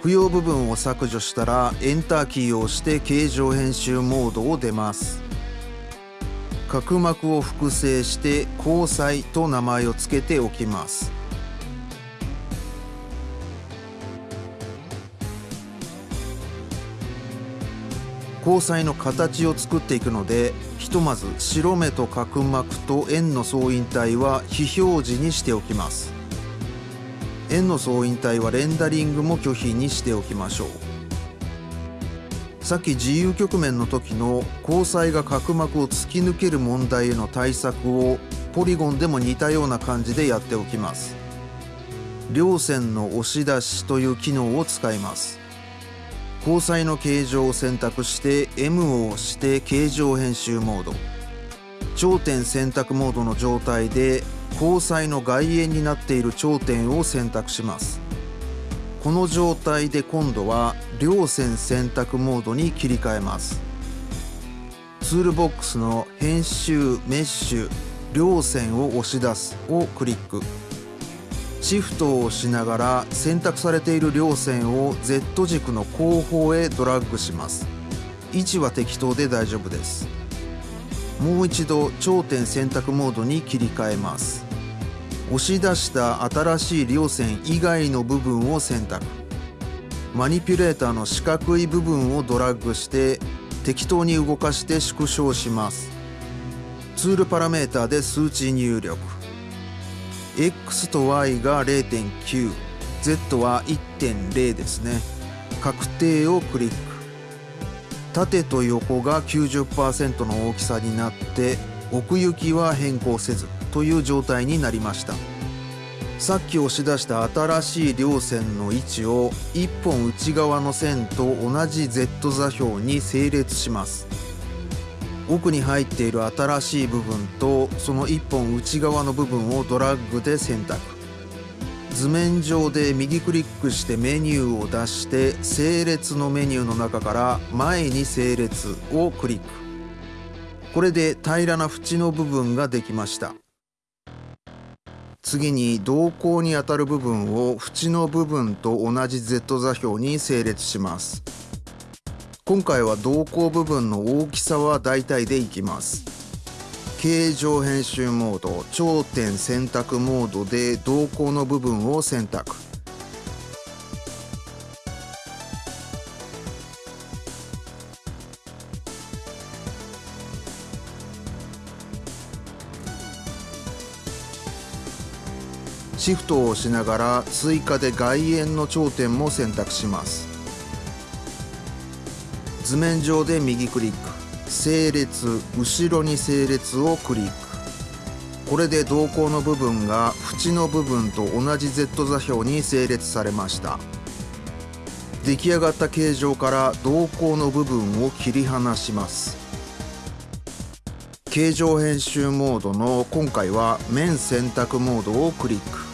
不要部分を削除したらエンターキーを押して形状編集モードを出ます。角膜を複製して交際と名前を付けておきます。交際の形を作っていくのでひとまず白目と角膜と円の相違体は非表示にしておきます。円の相違体はレンダリングも拒否にしておきましょう。さっき自由局面の時の交際が角膜を突き抜ける問題への対策をポリゴンでも似たような感じでやっておきます。両線の押し出しという機能を使います。交際の形状を選択して M を押して形状編集モード。頂点選択モードの状態で交際の外縁になっている頂点を選択します。この状態で今度は両線選択モードに切り替えます。ツールボックスの編集メッシュ両線を押し出すをクリック。シフトを押しながら選択されている両線を Z 軸の後方へドラッグします。位置は適当で大丈夫です。もう一度頂点選択モードに切り替えます。押し出した新しい両線以外の部分を選択。マニピュレーターの四角い部分をドラッグして適当に動かして縮小します。ツールパラメータで数値入力。X と Y が 0.9Z は1.0ですね。確定をクリック。縦と横が90%の大きさになって奥行きは変更せずという状態になりました。さっき押し出した新しい両線の位置を1本内側の線と同じ Z 座標に整列します。奥に入っている新しい部分とその1本内側の部分をドラッグで選択。図面上で右クリックしてメニューを出して整列のメニューの中から前に整列をクリック。これで平らな縁の部分ができました。次に瞳孔にあたる部分を縁の部分と同じ Z 座標に整列します。今回は瞳孔部分の大きさは大体でいきます。形状編集モード頂点選択モードで瞳孔の部分を選択。シフトを押しながら追加で外縁の頂点も選択します。図面上で右クリック。整列後ろに整列をクリック。これで瞳孔の部分が縁の部分と同じ Z 座標に整列されました。出来上がった形状から瞳孔の部分を切り離します。形状編集モードの今回は面選択モードをクリック。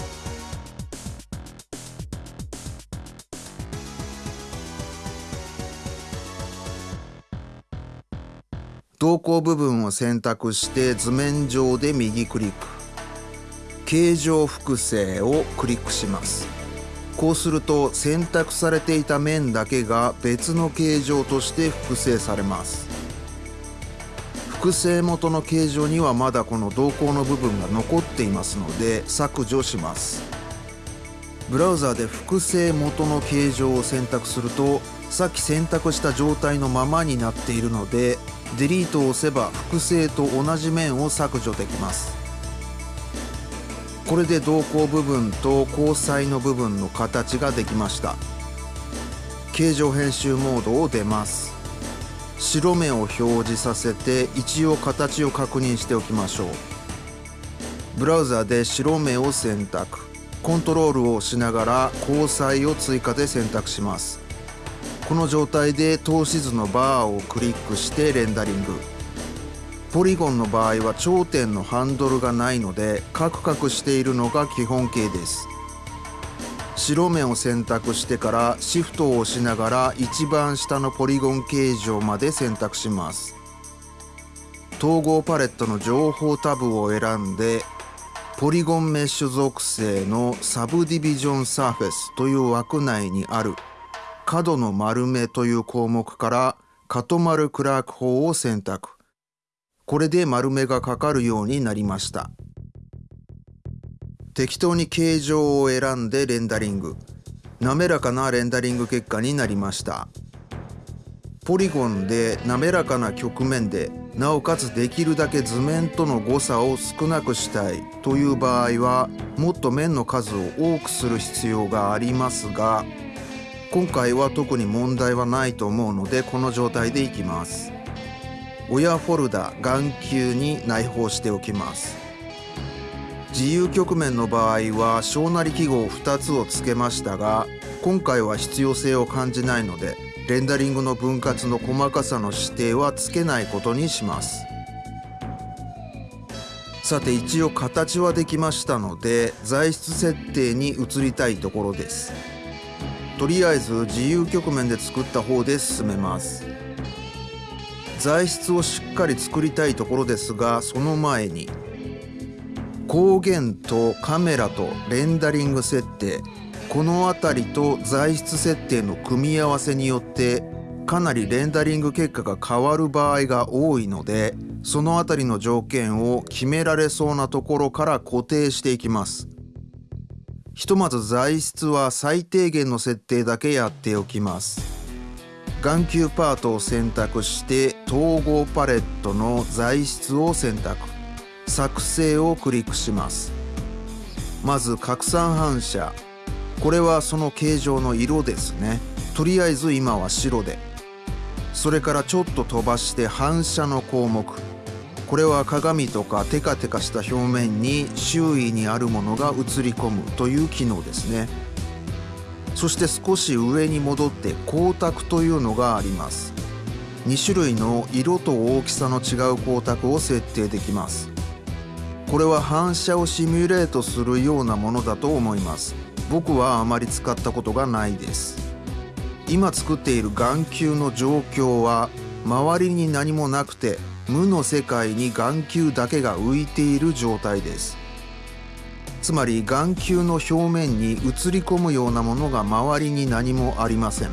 瞳孔部分を選択して図面上で右クリック。形状複製をクリックします。こうすると選択されていた面だけが別の形状として複製されます。複製元の形状にはまだこの瞳孔の部分が残っていますので削除します。ブラウザーで複製元の形状を選択するとさっき選択した状態のままになっているのでデリートを押せば複製と同じ面を削除できます。これで瞳孔部分と交際の部分の形ができました。形状編集モードを出ます。白目を表示させて一応形を確認しておきましょう。ブラウザで白目を選択。コントロールを押しながら交際を追加で選択します。この状態で透視図のバーをクリックしてレンダリング。ポリゴンの場合は頂点のハンドルがないのでカクカクしているのが基本形です。白目を選択してからシフトを押しながら一番下のポリゴン形状まで選択します。統合パレットの情報タブを選んでポリゴンメッシュ属性のサブディビジョンサーフェスという枠内にある。角の丸めという項目からカトマル・クラーク法を選択。これで丸めがかかるようになりました。適当に形状を選んでレンダリング。滑らかなレンダリング結果になりました。ポリゴンで滑らかな曲面でなおかつできるだけ図面との誤差を少なくしたいという場合はもっと面の数を多くする必要がありますが今回は特に問題はないと思うのでこの状態でいきます。親フォルダ眼球に内包しておきます。自由局面の場合は小なり記号2つを付けましたが今回は必要性を感じないのでレンダリングの分割の細かさの指定はつけないことにします。さて一応形はできましたので材質設定に移りたいところです。とりあえず自由局面で作った方で進めます。材質をしっかり作りたいところですがその前に光源とカメラとレンダリング設定この辺りと材質設定の組み合わせによってかなりレンダリング結果が変わる場合が多いのでその辺りの条件を決められそうなところから固定していきます。ひとまず材質は最低限の設定だけやっておきます。眼球パートを選択して統合パレットの材質を選択。作成をクリックします。まず拡散反射。これはその形状の色ですね。とりあえず今は白で。それからちょっと飛ばして反射の項目。これは鏡とかテカテカした表面に周囲にあるものが映り込むという機能ですね。そして少し上に戻って光沢というのがあります。2種類の色と大きさの違う光沢を設定できます。これは反射をシミュレートするようなものだと思います。僕はあまり使ったことがないです。今作っている眼球の状況は周りに何もなくて無の世界に眼球だけが浮いている状態です。つまり眼球の表面に映り込むようなものが周りに何もありません。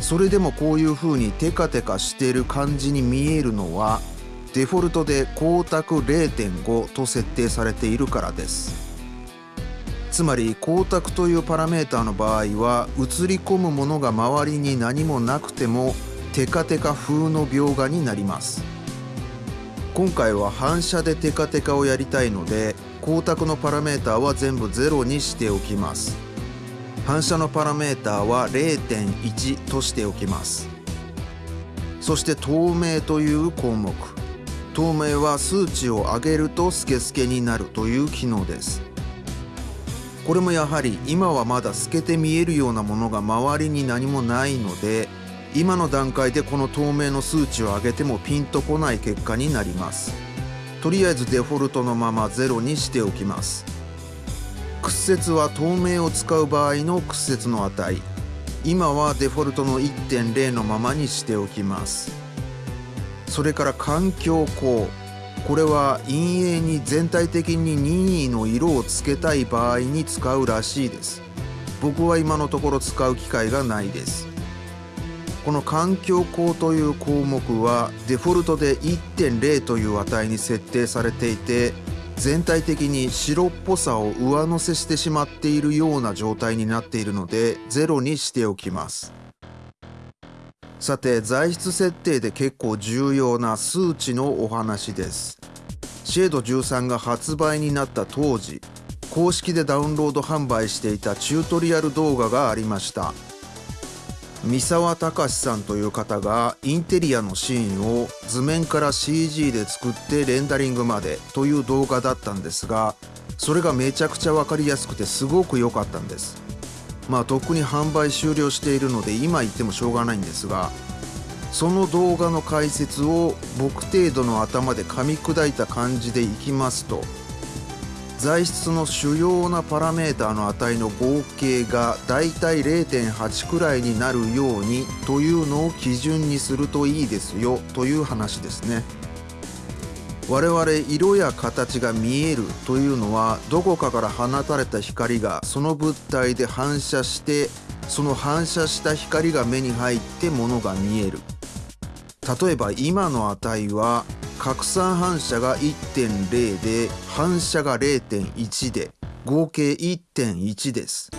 それでもこういう風にテカテカしている感じに見えるのはデフォルトで光沢0.5と設定されているからです。つまり光沢というパラメータの場合は映り込むものが周りに何もなくてもテカテカ風の描画になります。今回は反射でテカテカをやりたいので光沢のパラメーターは全部0にしておきます。反射のパラメーターは0.1としておきます。そして透明という項目。透明は数値を上げるとスケスケになるという機能です。これもやはり今はまだ透けて見えるようなものが周りに何もないので今の段階でこの透明の数値を上げてもピンとこない結果になります。とりあえずデフォルトのまま0にしておきます。屈折は透明を使う場合の屈折の値。今はデフォルトの1.0のままにしておきます。それから環境光。これは陰影に全体的に任意の色をつけたい場合に使うらしいです。僕は今のところ使う機会がないです。この環境光という項目はデフォルトで1.0という値に設定されていて全体的に白っぽさを上乗せしてしまっているような状態になっているので0にしておきます。さて材質設定で結構重要な数値のお話です。シェード13が発売になった当時公式でダウンロード販売していたチュートリアル動画がありました。三沢隆さんという方がインテリアのシーンを図面から CG で作ってレンダリングまでという動画だったんですがそれがめちゃくちゃ分かりやすくてすごく良かったんです。まあとっくに販売終了しているので今言ってもしょうがないんですがその動画の解説を僕程度の頭で噛み砕いた感じでいきますと材質の主要なパラメータの値の合計がだいたい0.8くらいになるようにというのを基準にするといいですよという話ですね。我々色や形が見えるというのはどこかから放たれた光がその物体で反射してその反射した光が目に入ってものが見える。例えば今の値は拡散反射が1.0で反射が0.1で合計1.1です。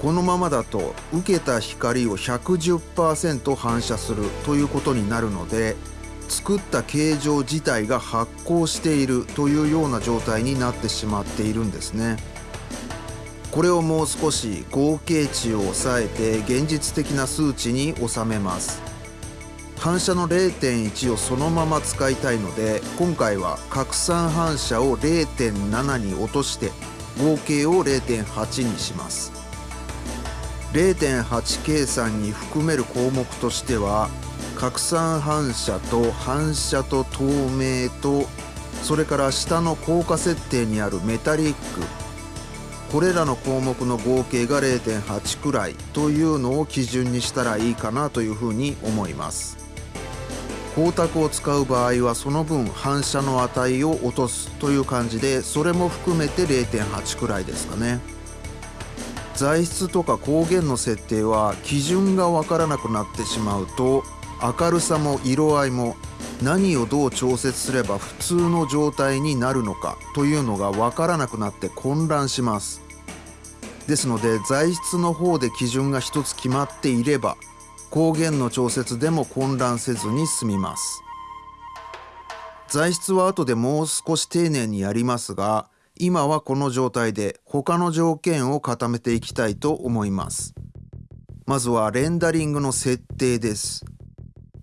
このままだと受けた光を110%反射するということになるので作った形状自体が発光しているというような状態になってしまっているんですね。これをもう少し合計値を抑えて現実的な数値に収めます。反射の0.1をそのまま使いたいので今回は拡散反射を0.7に落として合計を0.8にします。0.8計算に含める項目としては拡散反射と反射と透明とそれから下の効果設定にあるメタリックこれらの項目の合計が0.8くらいというのを基準にしたらいいかなというふうに思います。光沢を使う場合はその分反射の値を落とすという感じでそれも含めて0.8くらいですかね。材質とか光源の設定は基準がわからなくなってしまうと明るさも色合いも何をどう調節すれば普通の状態になるのかというのがわからなくなって混乱します。ですので材質の方で基準が一つ決まっていれば光源の調節でも混乱せずに済みます。材質は後でもう少し丁寧にやりますが今はこの状態で他の条件を固めていきたいと思います。まずはレンダリングの設定です。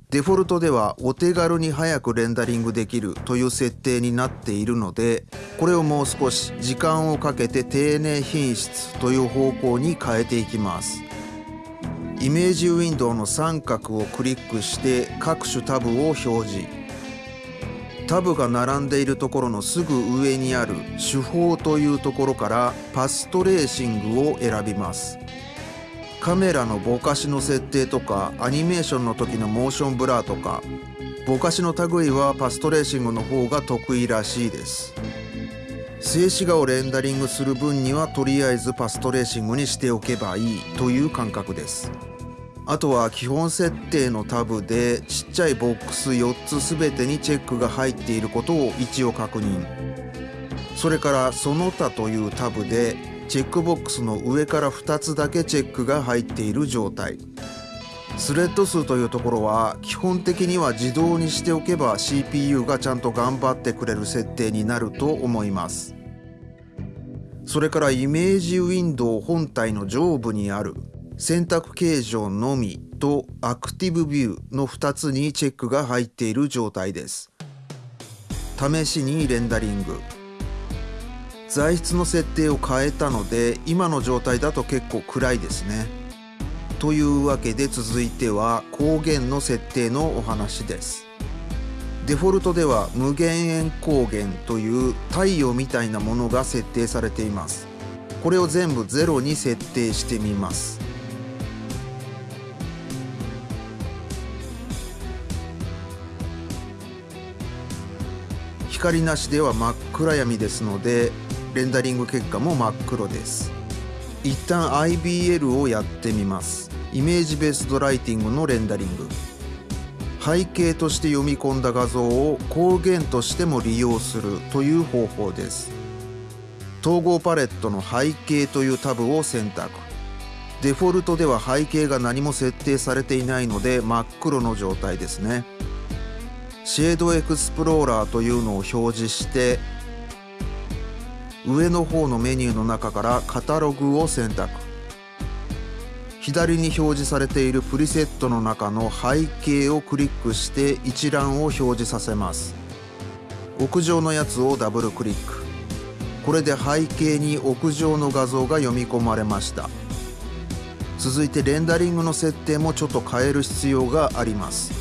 デフォルトではお手軽に早くレンダリングできるという設定になっているのでこれをもう少し時間をかけて丁寧品質という方向に変えていきます。イメージウィンドウの三角をクリックして各種タブを表示。タブが並んでいるところのすぐ上にある手法というところからパストレーシングを選びます。カメラのぼかしの設定とかアニメーションの時のモーションブラーとか。ぼかしの類はパストレーシングの方が得意らしいです。静止画をレンダリングする分にはとりあえずパストレーシングにしておけばいいという感覚です。あとは基本設定のタブでちっちゃいボックス4つ全てにチェックが入っていることを一応確認。それからその他というタブでチェックボックスの上から2つだけチェックが入っている状態。スレッド数というところは基本的には自動にしておけば CPU がちゃんと頑張ってくれる設定になると思います。それからイメージウィンドウ本体の上部にある選択形状のみとアクティブビューの2つにチェックが入っている状態です。試しにレンダリング。材質の設定を変えたので今の状態だと結構暗いですね。というわけで続いては光源の設定のお話です。デフォルトでは無限円光源という太陽みたいなものが設定されています。これを全部0に設定してみます。光なしでは真っ暗闇ですのでレンダリング結果も真っ黒です。一旦 IBL をやってみます。イメージベースドライティングのレンダリング。背景として読み込んだ画像を光源としても利用するという方法です。統合パレットの背景というタブを選択。デフォルトでは背景が何も設定されていないので真っ黒の状態ですね。シェードエクスプローラーというのを表示して上の方のメニューの中からカタログを選択。左に表示されているプリセットの中の背景をクリックして一覧を表示させます。屋上のやつをダブルクリック。これで背景に屋上の画像が読み込まれました。続いてレンダリングの設定もちょっと変える必要があります。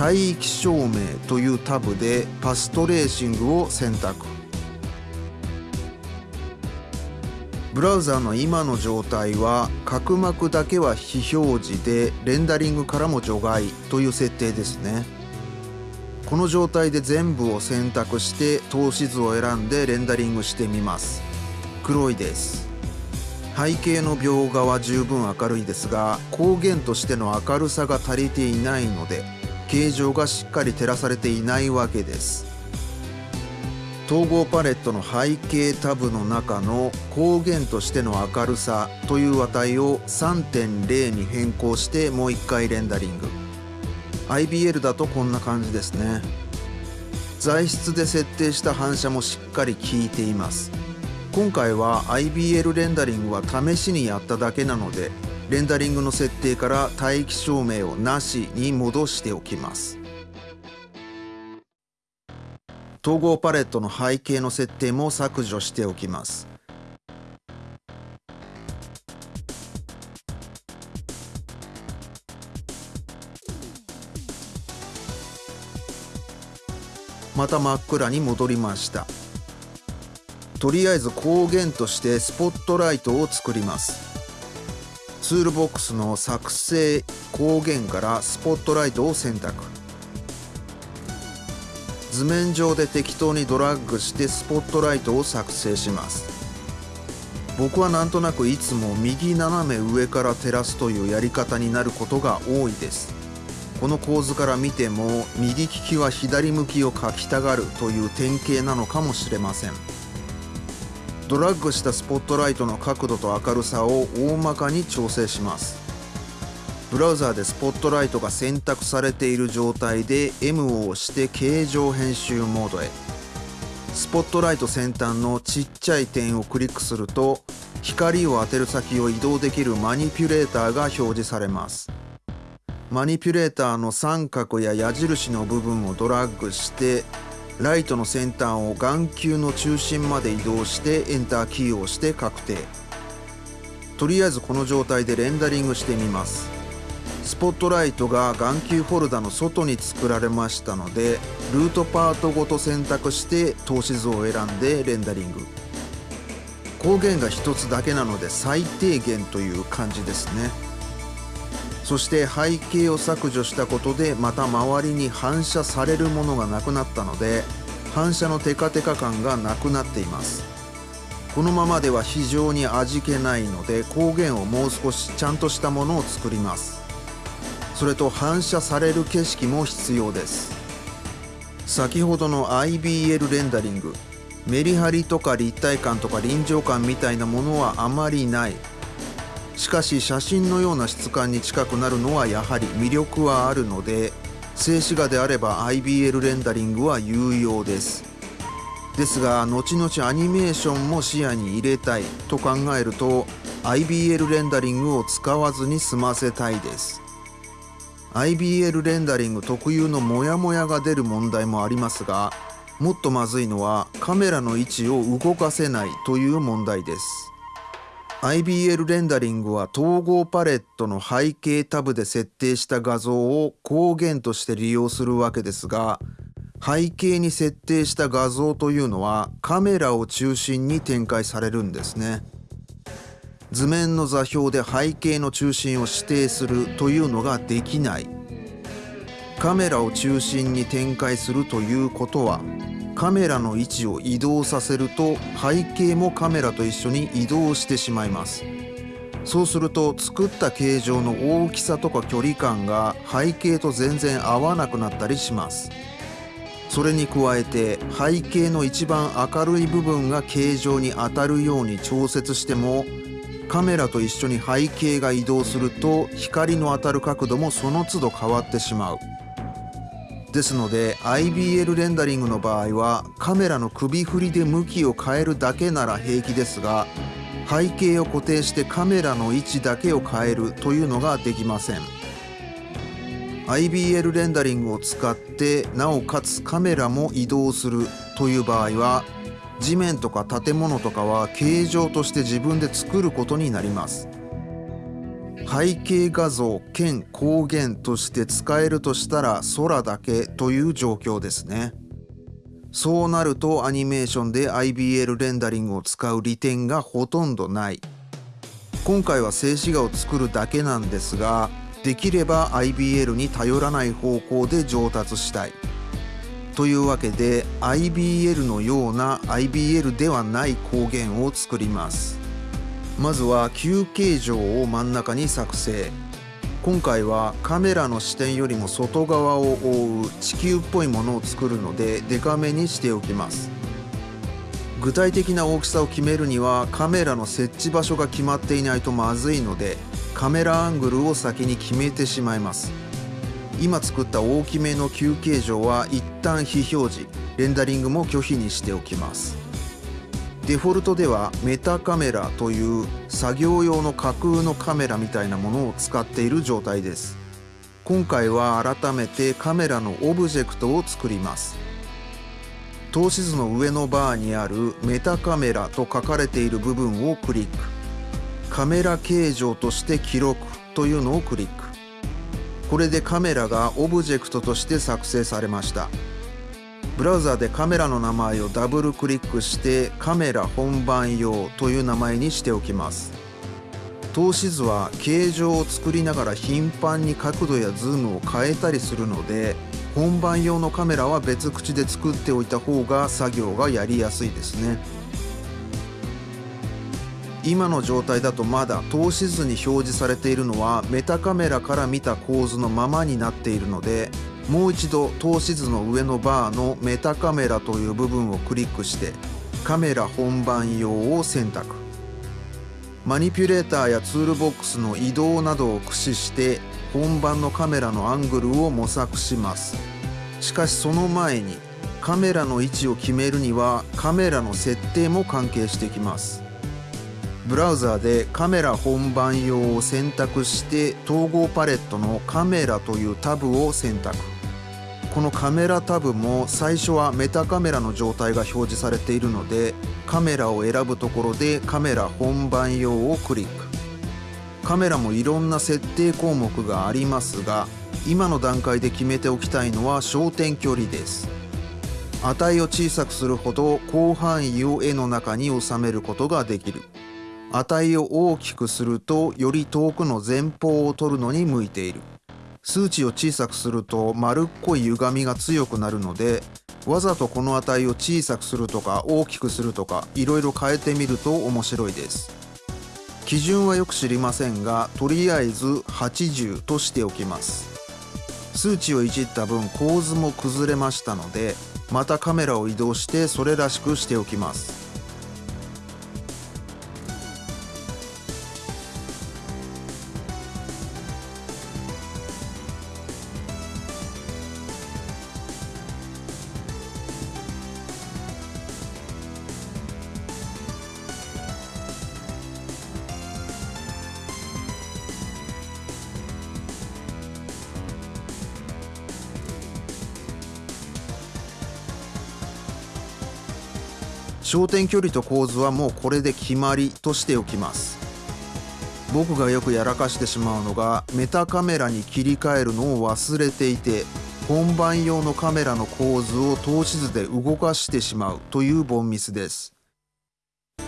帯域照明というタブでパストレーシングを選択。ブラウザの今の状態は角膜だけは非表示でレンダリングからも除外という設定ですね。この状態で全部を選択して透視図を選んでレンダリングしてみます。黒いです。背景の描画は十分明るいですが光源としての明るさが足りていないので形状がしっかり照らされていないわけです。統合パレットの背景タブの中の光源としての明るさという値を3.0に変更してもう一回レンダリング。IBL だとこんな感じですね。材質で設定した反射もしっかり効いています。今回は IBL レンダリングは試しにやっただけなのでレンダリングの設定から帯域照明をなしに戻しておきます。統合パレットの背景の設定も削除しておきます。また真っ暗に戻りました。とりあえず光源としてスポットライトを作ります。ツールボックスの作成光源からスポットライトを選択。図面上で適当にドラッグしてスポットライトを作成します。僕はなんとなくいつも右斜め上から照らすというやり方になることが多いです。この構図から見ても右利きは左向きを描きたがるという典型なのかもしれません。ドラッグしたスポットライトの角度と明るさを大まかに調整します。ブラウザーでスポットライトが選択されている状態で M を押して形状編集モードへ。スポットライト先端のちっちゃい点をクリックすると光を当てる先を移動できるマニピュレーターが表示されます。マニピュレーターの三角や矢印の部分をドラッグしてライトの先端を眼球の中心まで移動してエンターキーを押して確定。とりあえずこの状態でレンダリングしてみます。スポットライトが眼球フォルダの外に作られましたのでルートパートごと選択して透視図を選んでレンダリング。光源が1つだけなので最低限という感じですね。そして背景を削除したことでまた周りに反射されるものがなくなったので反射のテカテカ感がなくなっています。このままでは非常に味気ないので光源をもう少しちゃんとしたものを作ります。それと反射される景色も必要です。先ほどの IBL レンダリングメリハリとか立体感とか臨場感みたいなものはあまりない。しかし写真のような質感に近くなるのはやはり魅力はあるので静止画であれば IBL レンダリングは有用です。ですが後々アニメーションも視野に入れたいと考えると IBL レンダリングを使わずに済ませたいです。IBL レンダリング特有のモヤモヤが出る問題もありますがもっとまずいのはカメラの位置を動かせないという問題です IBL レンダリングは統合パレットの背景タブで設定した画像を光源として利用するわけですが背景に設定した画像というのはカメラを中心に展開されるんですね。図面の座標で背景の中心を指定するというのができない。カメラを中心に展開するということはカメラの位置を移動させると背景もカメラと一緒に移動してしまいます。そうすると作った形状の大きさとか距離感が背景と全然合わなくなったりします。それに加えて背景の一番明るい部分が形状に当たるように調節してもカメラと一緒に背景が移動すると光の当たる角度もその都度変わってしまう。ですので IBL レンダリングの場合はカメラの首振りで向きを変えるだけなら平気ですが背景を固定してカメラの位置だけを変えるというのができません。IBL レンダリングを使ってなおかつカメラも移動するという場合は地面とか建物とかは形状として自分で作ることになります。背景画像兼光源として使えるとしたら空だけという状況ですね。そうなるとアニメーションで IBL レンダリングを使う利点がほとんどない。今回は静止画を作るだけなんですができれば IBL に頼らない方向で上達したい。というわけで IBL のような IBL ではない光源を作ります。まずは球形状を真ん中に作成。今回はカメラの視点よりも外側を覆う地球っぽいものを作るのでデカめにしておきます。具体的な大きさを決めるにはカメラの設置場所が決まっていないとまずいのでカメラアングルを先に決めてしまいます。今作った大きめの球形状は一旦非表示レンダリングも拒否にしておきます。デフォルトではメタカメラという作業用の架空のカメラみたいなものを使っている状態です。今回は改めてカメラのオブジェクトを作ります。透視図の上のバーにあるメタカメラと書かれている部分をクリック。カメラ形状として記録というのをクリック。これでカメラがオブジェクトとして作成されました。ブラウザでカメラの名前をダブルクリックしてカメラ本番用という名前にしておきます。透視図は形状を作りながら頻繁に角度やズームを変えたりするので本番用のカメラは別口で作っておいた方が作業がやりやすいですね。今の状態だとまだ透視図に表示されているのはメタカメラから見た構図のままになっているのでもう一度透視図の上のバーのメタカメラという部分をクリックしてカメラ本番用を選択。マニピュレーターやツールボックスの移動などを駆使して本番のカメラのアングルを模索します。しかしその前にカメラの位置を決めるにはカメラの設定も関係してきます。ブラウザーでカメラ本番用を選択して統合パレットのカメラというタブを選択。このカメラタブも最初はメタカメラの状態が表示されているのでカメラを選ぶところでカメラ本番用をクリック。カメラもいろんな設定項目がありますが今の段階で決めておきたいのは焦点距離です。値を小さくするほど広範囲を絵の中に収めることができる。値を大きくするとより遠くの前方を取るのに向いている。数値を小さくすると丸っこい歪みが強くなるのでわざとこの値を小さくするとか大きくするとかいろいろ変えてみると面白いです。基準はよく知りませんがとりあえず80としておきます。数値をいじった分構図も崩れましたのでまたカメラを移動してそれらしくしておきます。焦点距離と構図はもうこれで決まりとしておきます。僕がよくやらかしてしまうのがメタカメラに切り替えるのを忘れていて本番用のカメラの構図を透視図で動かしてしまうというボンミスです。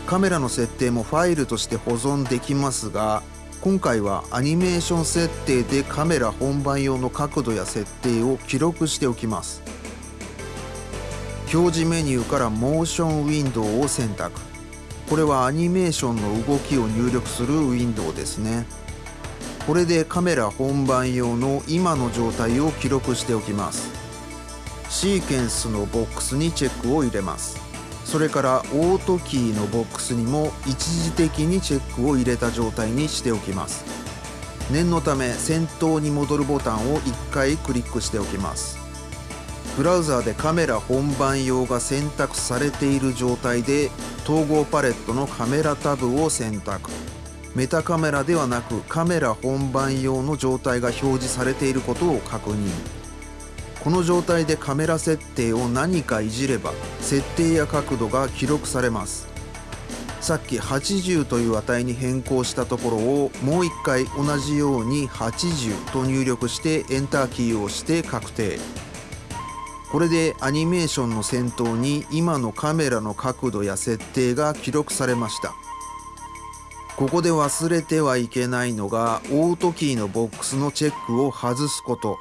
カメラの設定もファイルとして保存できますが今回はアニメーション設定でカメラ本番用の角度や設定を記録しておきます。表示メニューからモーションウィンドウを選択。これはアニメーションの動きを入力するウィンドウですね。これでカメラ本番用の今の状態を記録しておきます。シーケンスのボックスにチェックを入れます。それからオートキーのボックスにも一時的にチェックを入れた状態にしておきます。念のため先頭に戻るボタンを1回クリックしておきます。ブラウザーでカメラ本番用が選択されている状態で統合パレットのカメラタブを選択。メタカメラではなくカメラ本番用の状態が表示されていることを確認。この状態でカメラ設定を何かいじれば設定や角度が記録されます。さっき80という値に変更したところをもう一回同じように80と入力してエンターキーを押して確定。これでアニメーションの先頭に今のカメラの角度や設定が記録されました。ここで忘れてはいけないのがオートキーのボックスのチェックを外すこと。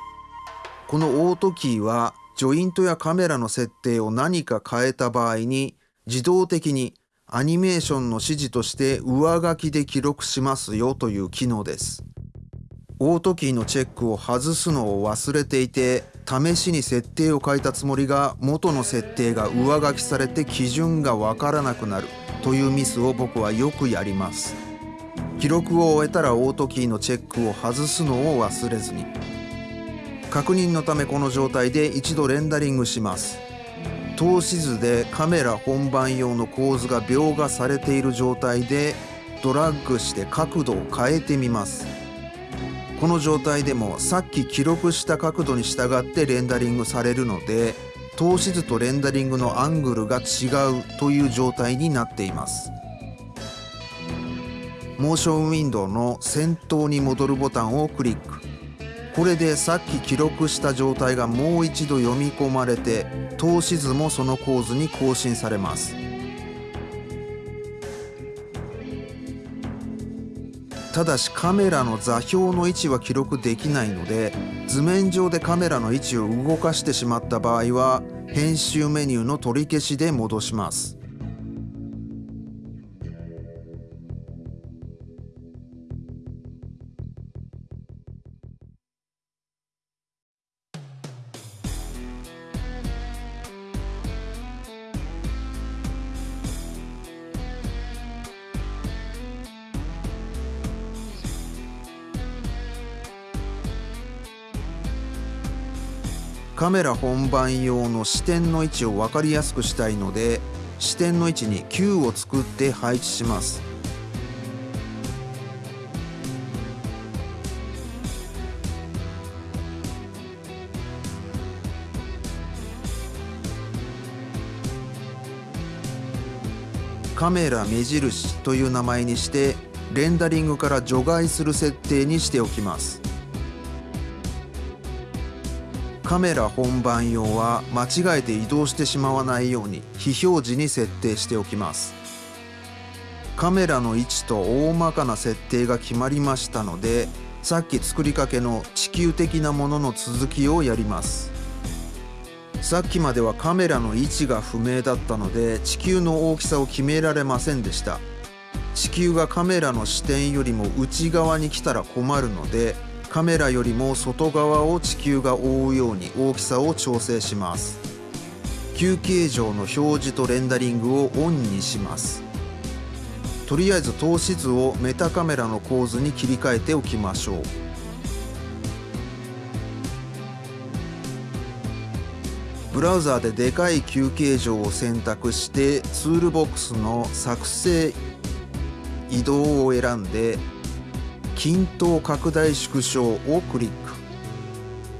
このオートキーはジョイントやカメラの設定を何か変えた場合に自動的にアニメーションの指示として上書きで記録しますよという機能です。オートキーのチェックを外すのを忘れていて試しに設定を変えたつもりが元の設定が上書きされて基準がわからなくなる。というミスを僕はよくやります。記録を終えたらオートキーのチェックを外すのを忘れずに。確認のためこの状態で一度レンダリングします。透視図でカメラ本番用の構図が描画されている状態でドラッグして角度を変えてみます。この状態でもさっき記録した角度に従ってレンダリングされるので透視図とレンダリングのアングルが違うという状態になっています。モーションウィンドウの先頭に戻るボタンをクリック。これでさっき記録した状態がもう一度読み込まれて透視図もその構図に更新されます。ただしカメラの座標の位置は記録できないので図面上でカメラの位置を動かしてしまった場合は編集メニューの取り消しで戻します。カメラ本番用の視点の位置を分かりやすくしたいので視点の位置に Q を作って配置します。カメラ目印という名前にしてレンダリングから除外する設定にしておきます。カメラ本番用は間違えて移動してしまわないように非表示に設定しておきます。カメラの位置と大まかな設定が決まりましたのでさっき作りかけの地球的なものの続きをやります。さっきまではカメラの位置が不明だったので地球の大きさを決められませんでした。地球がカメラの視点よりも内側に来たら困るのでカメラよりも外側を地球が覆うように大きさを調整します。球形状の表示とレンダリングをオンにします。とりあえず透視図をメタカメラの構図に切り替えておきましょう。ブラウザーででかい球形状を選択してツールボックスの作成移動を選んで均等拡大縮小をクリック。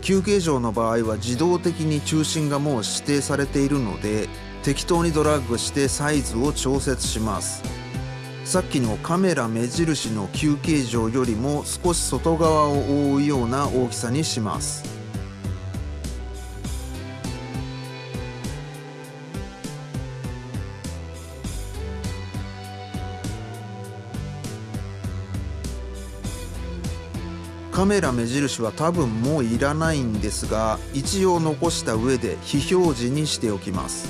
休憩場の場合は自動的に中心がもう指定されているので適当にドラッグしてサイズを調節します。さっきのカメラ目印の休憩場よりも少し外側を覆うような大きさにします。カメラ目印は多分もういらないんですが一応残した上で非表示にしておきます。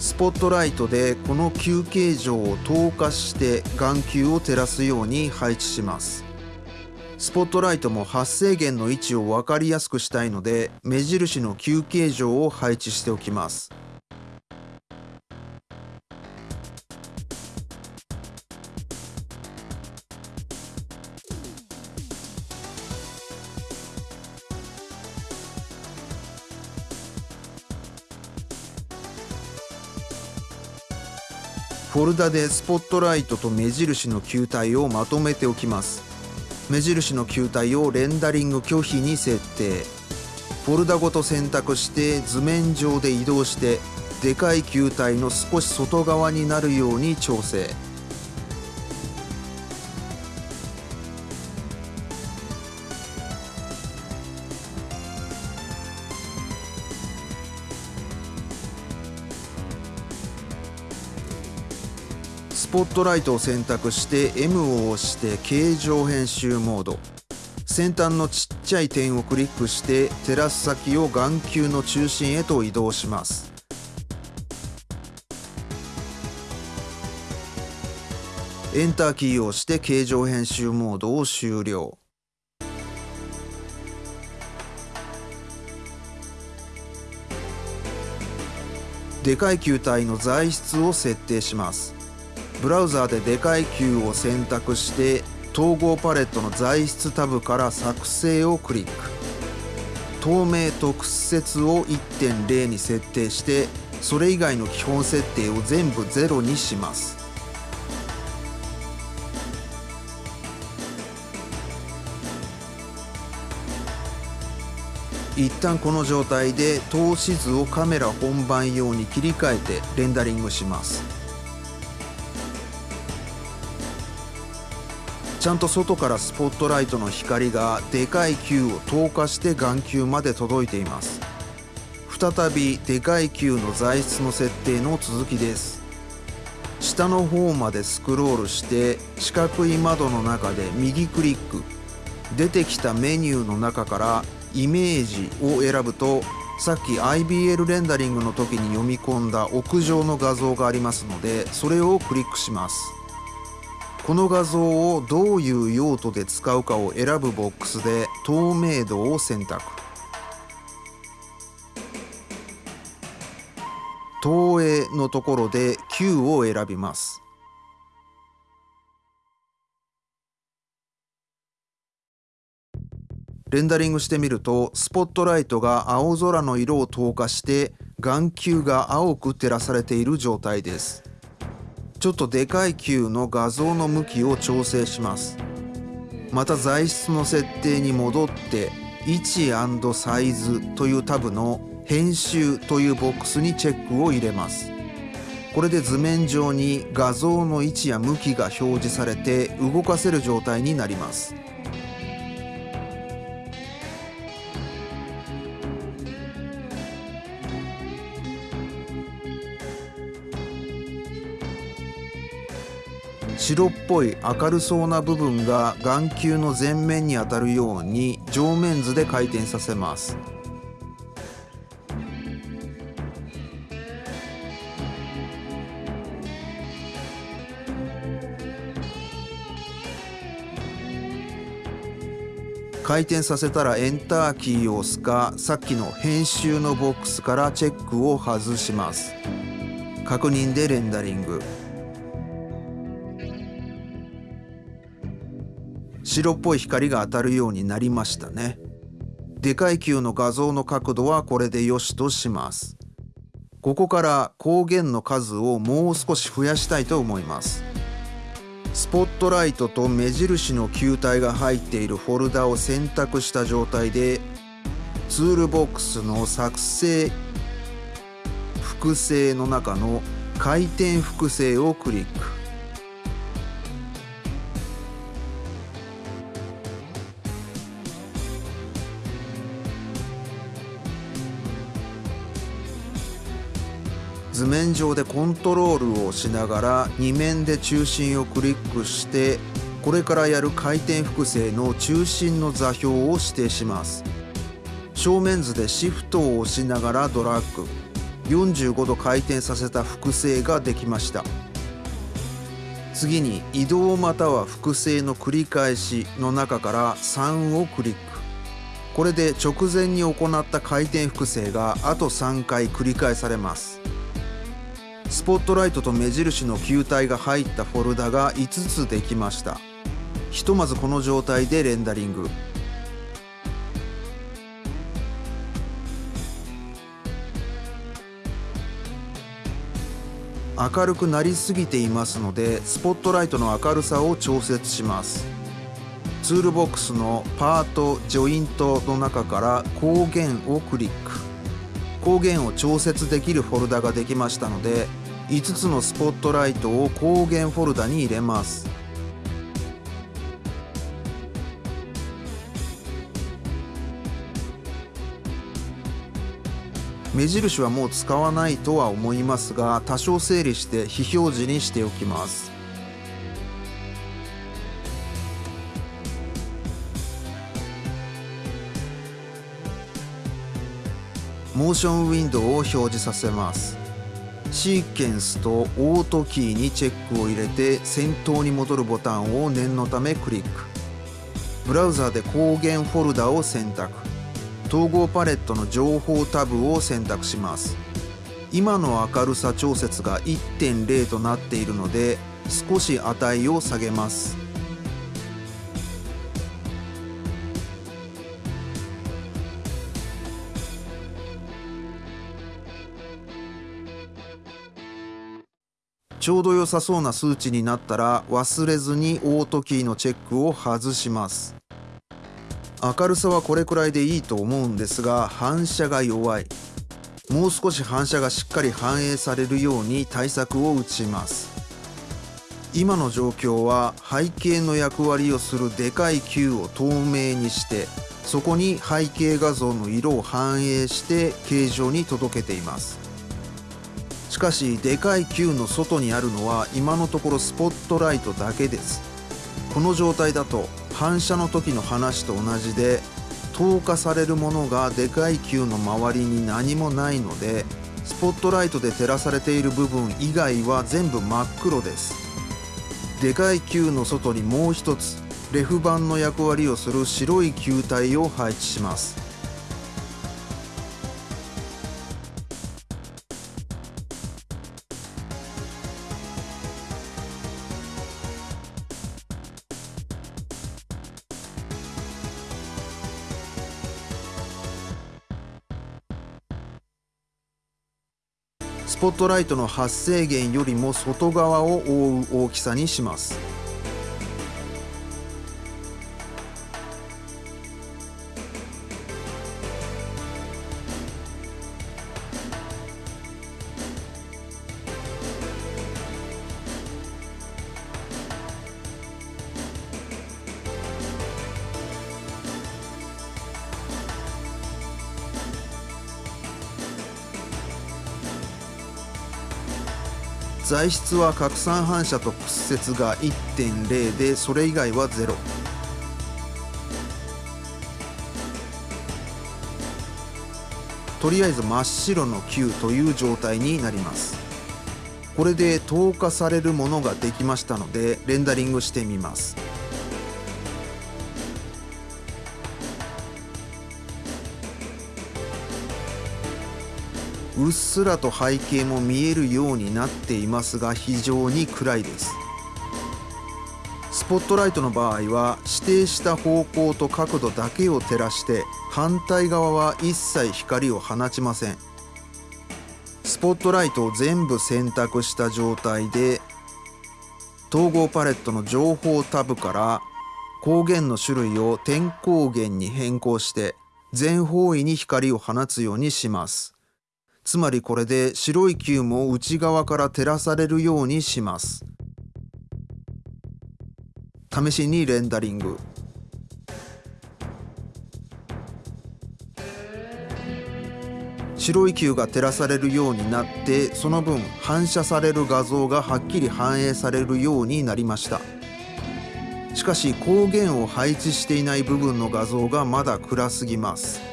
スポットライトでこの球形状を透過して眼球を照らすように配置します。スポットライトも発生源の位置を分かりやすくしたいので目印の球形状を配置しておきます。フォルダでスポットライトと目印の球体をまとめておきます。目印の球体をレンダリング拒否に設定。フォルダごと選択して図面上で移動してでかい球体の少し外側になるように調整。ポットライトを選択して M を押して形状編集モード。先端のちっちゃい点をクリックして照らす先を眼球の中心へと移動します。エンターキーを押して形状編集モードを終了。でかい球体の材質を設定します。ブラウザーででかい球を選択して統合パレットの材質タブから作成をクリック。透明と屈折を1.0に設定してそれ以外の基本設定を全部0にします。一旦この状態で透視図をカメラ本番用に切り替えてレンダリングします。ちゃんと外からスポットライトの光がでかい球を透過して眼球まで届いています。再びでかい球の材質の設定の続きです。下の方までスクロールして四角い窓の中で右クリック。出てきたメニューの中からイメージを選ぶとさっき IBL レンダリングの時に読み込んだ屋上の画像がありますのでそれをクリックします。この画像をどういう用途で使うかを選ぶボックスで透明度を選択。投影のところで Q を選びます。レンダリングしてみるとスポットライトが青空の色を透過して眼球が青く照らされている状態です。ちょっとでかい球の画像の向きを調整します。また材質の設定に戻って位置サイズというタブの編集というボックスにチェックを入れます。これで図面上に画像の位置や向きが表示されて動かせる状態になります。白っぽい明るそうな部分が眼球の前面に当たるように上面図で回転させます。回転させたらエンターキーを押すかさっきの編集のボックスからチェックを外します。確認でレンダリング。白っぽい光が当たるようになりましたね。でかい球の画像の角度はこれでよしとします。ここから光源の数をもう少し増やしたいと思います。スポットライトと目印の球体が入っているフォルダを選択した状態でツールボックスの作成複製の中の回転複製をクリック。図面上でコントロールをしながら2面で中心をクリックしてこれからやる回転複製の中心の座標を指定します。正面図でシフトを押しながらドラッグ。45度回転させた複製ができました。次に移動または複製の繰り返しの中から3をクリック。これで直前に行った回転複製があと3回繰り返されます。スポットライトと目印の球体が入ったフォルダが5つできました。ひとまずこの状態でレンダリング。明るくなりすぎていますのでスポットライトの明るさを調節します。ツールボックスのパートジョイントの中から光源をクリック。光源を調節できるフォルダができましたので5つのスポットライトを光源フォルダに入れます。目印はもう使わないとは思いますが多少整理して非表示にしておきます。モーションウィンドウを表示させます。シーケンスとオートキーにチェックを入れて先頭に戻るボタンを念のためクリック。ブラウザで光源フォルダを選択。統合パレットの情報タブを選択します。今の明るさ調節が1.0となっているので少し値を下げます。ちょうど良さそうな数値になったら忘れずにオートキーのチェックを外します。明るさはこれくらいでいいと思うんですが反射が弱い。もう少し反射がしっかり反映されるように対策を打ちます。今の状況は背景の役割をするでかい球を透明にしてそこに背景画像の色を反映して形状に届けています。しかしでかい球の外にあるのは今のところスポットライトだけです。この状態だと反射の時の話と同じで透過されるものがでかい球の周りに何もないのでスポットライトで照らされている部分以外は全部真っ黒です。でかい球の外にもう一つレフ板の役割をする白い球体を配置します。ポットライトの発生源よりも外側を覆う大きさにします。材質は拡散反射と屈折が1.0でそれ以外は0とりあえず真っ白の球という状態になります。これで透過されるものができましたのでレンダリングしてみます。うっすらと背景も見えるようになっていますが非常に暗いです。スポットライトの場合は指定した方向と角度だけを照らして反対側は一切光を放ちません。スポットライトを全部選択した状態で統合パレットの情報タブから光源の種類を点光源に変更して全方位に光を放つようにします。つまりこれで白い球も内側から照らされるようにします。試しにレンダリング。白い球が照らされるようになってその分反射される画像がはっきり反映されるようになりました。しかし光源を配置していない部分の画像がまだ暗すぎます。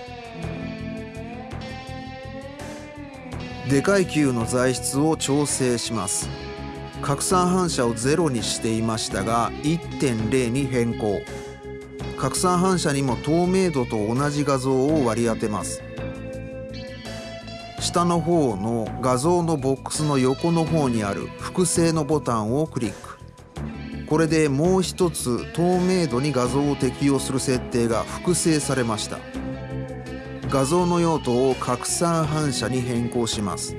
でかい球の材質を調整します。拡散反射を0にしていましたが1.0に変更。拡散反射にも透明度と同じ画像を割り当てます。下の方の画像のボックスの横の方にある複製のボタンをクリック。これでもう一つ透明度に画像を適用する設定が複製されました。画像の用途を拡散反射に変更します。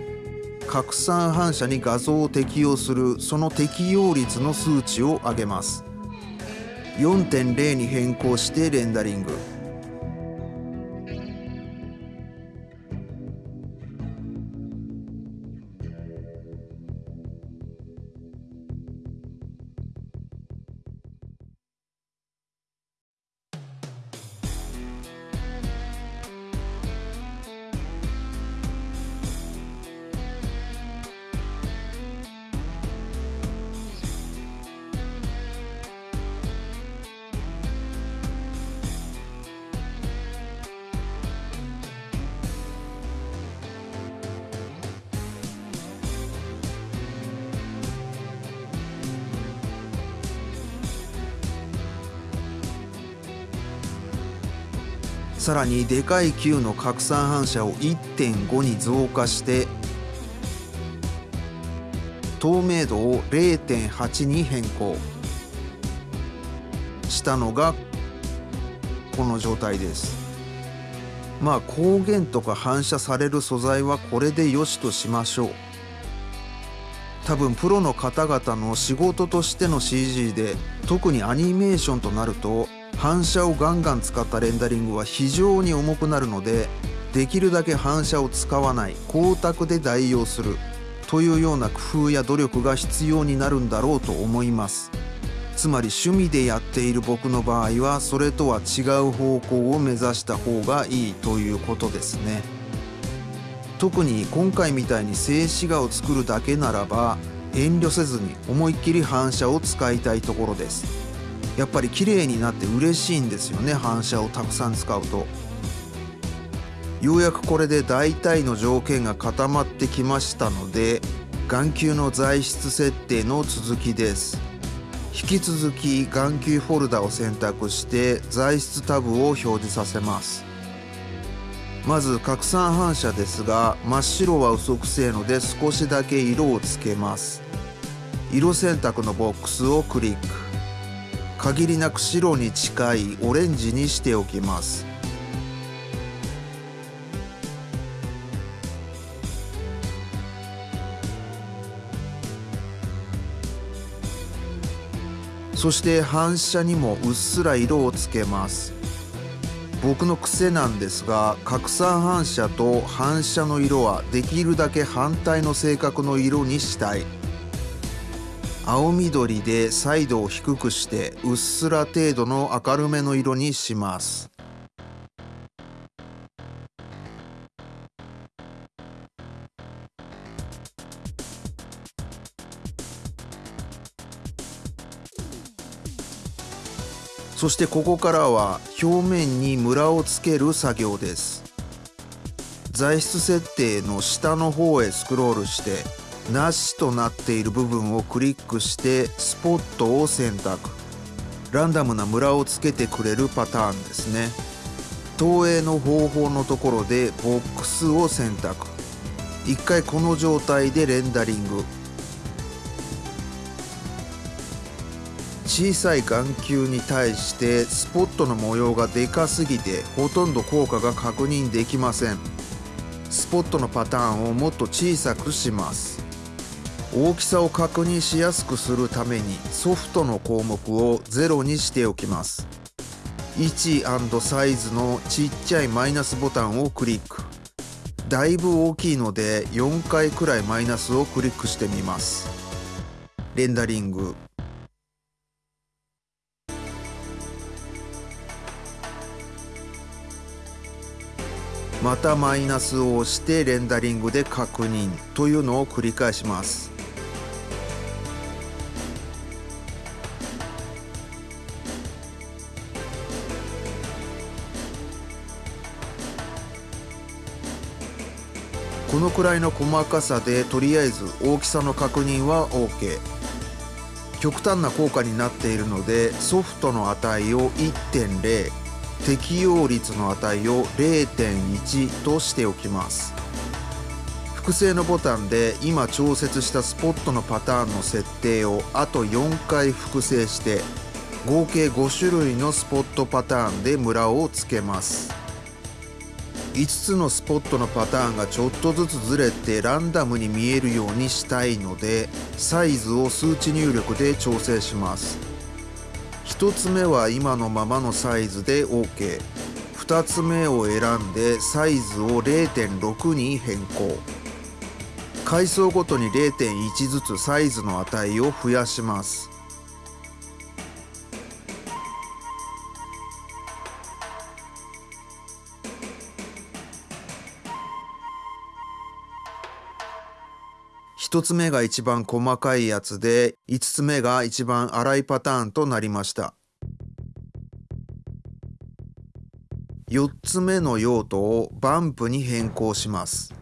拡散反射に画像を適用するその適用率の数値を上げます。4.0に変更してレンダリング。さらにでかい球の拡散反射を1.5に増加して透明度を0.8に変更したのがこの状態です。まあ光源とか反射される素材はこれでよしとしましょう。多分プロの方々の仕事としての CG で特にアニメーションとなると反射をガンガン使ったレンダリングは非常に重くなるのでできるだけ反射を使わない光沢で代用するというような工夫や努力が必要になるんだろうと思います。つまり趣味でやっている僕の場合はそれとは違う方向を目指した方がいいということですね。特に今回みたいに静止画を作るだけならば遠慮せずに思いっきり反射を使いたいところです。やっぱり綺麗になって嬉しいんですよね。反射をたくさん使うと。ようやくこれで大体の条件が固まってきましたので眼球の材質設定の続きです。引き続き眼球フォルダを選択して材質タブを表示させます。まず拡散反射ですが真っ白は嘘くせえので少しだけ色をつけます。色選択のボックスをクリック。限りなく白に近いオレンジにしておきます。そして反射にもうっすら色をつけます。僕の癖なんですが拡散反射と反射の色はできるだけ反対の性格の色にしたい。青緑で彩度を低くしてうっすら程度の明るめの色にします。そしてここからは表面にムラをつける作業です。材質設定の下の方へスクロールしてなしとなっている部分をクリックしてスポットを選択。ランダムなムラをつけてくれるパターンですね。投影の方法のところでボックスを選択。一回この状態でレンダリング。小さい眼球に対してスポットの模様がでかすぎてほとんど効果が確認できません。スポットのパターンをもっと小さくします。大きさを確認しやすくするためにソフトの項目を0にしておきます。位置サイズのちっちゃいマイナスボタンをクリック。だいぶ大きいので4回くらいマイナスをクリックしてみます。レンダリング。またマイナスを押してレンダリングで確認というのを繰り返します。のくらいの細かさでとりあえず大きさの確認は OK 極端な効果になっているのでソフトの値を1.0適用率の値を0.1としておきます。複製のボタンで今調節したスポットのパターンの設定をあと4回複製して合計5種類のスポットパターンでムラをつけます。5つのスポットのパターンがちょっとずつずれてランダムに見えるようにしたいのでサイズを数値入力で調整します。1つ目は今のままのサイズで OK2 つ目を選んでサイズを0.6に変更。階層ごとに0.1ずつサイズの値を増やします。1つ目が一番細かいやつで5つ目が一番粗いパターンとなりました。4つ目の用途をバンプに変更します。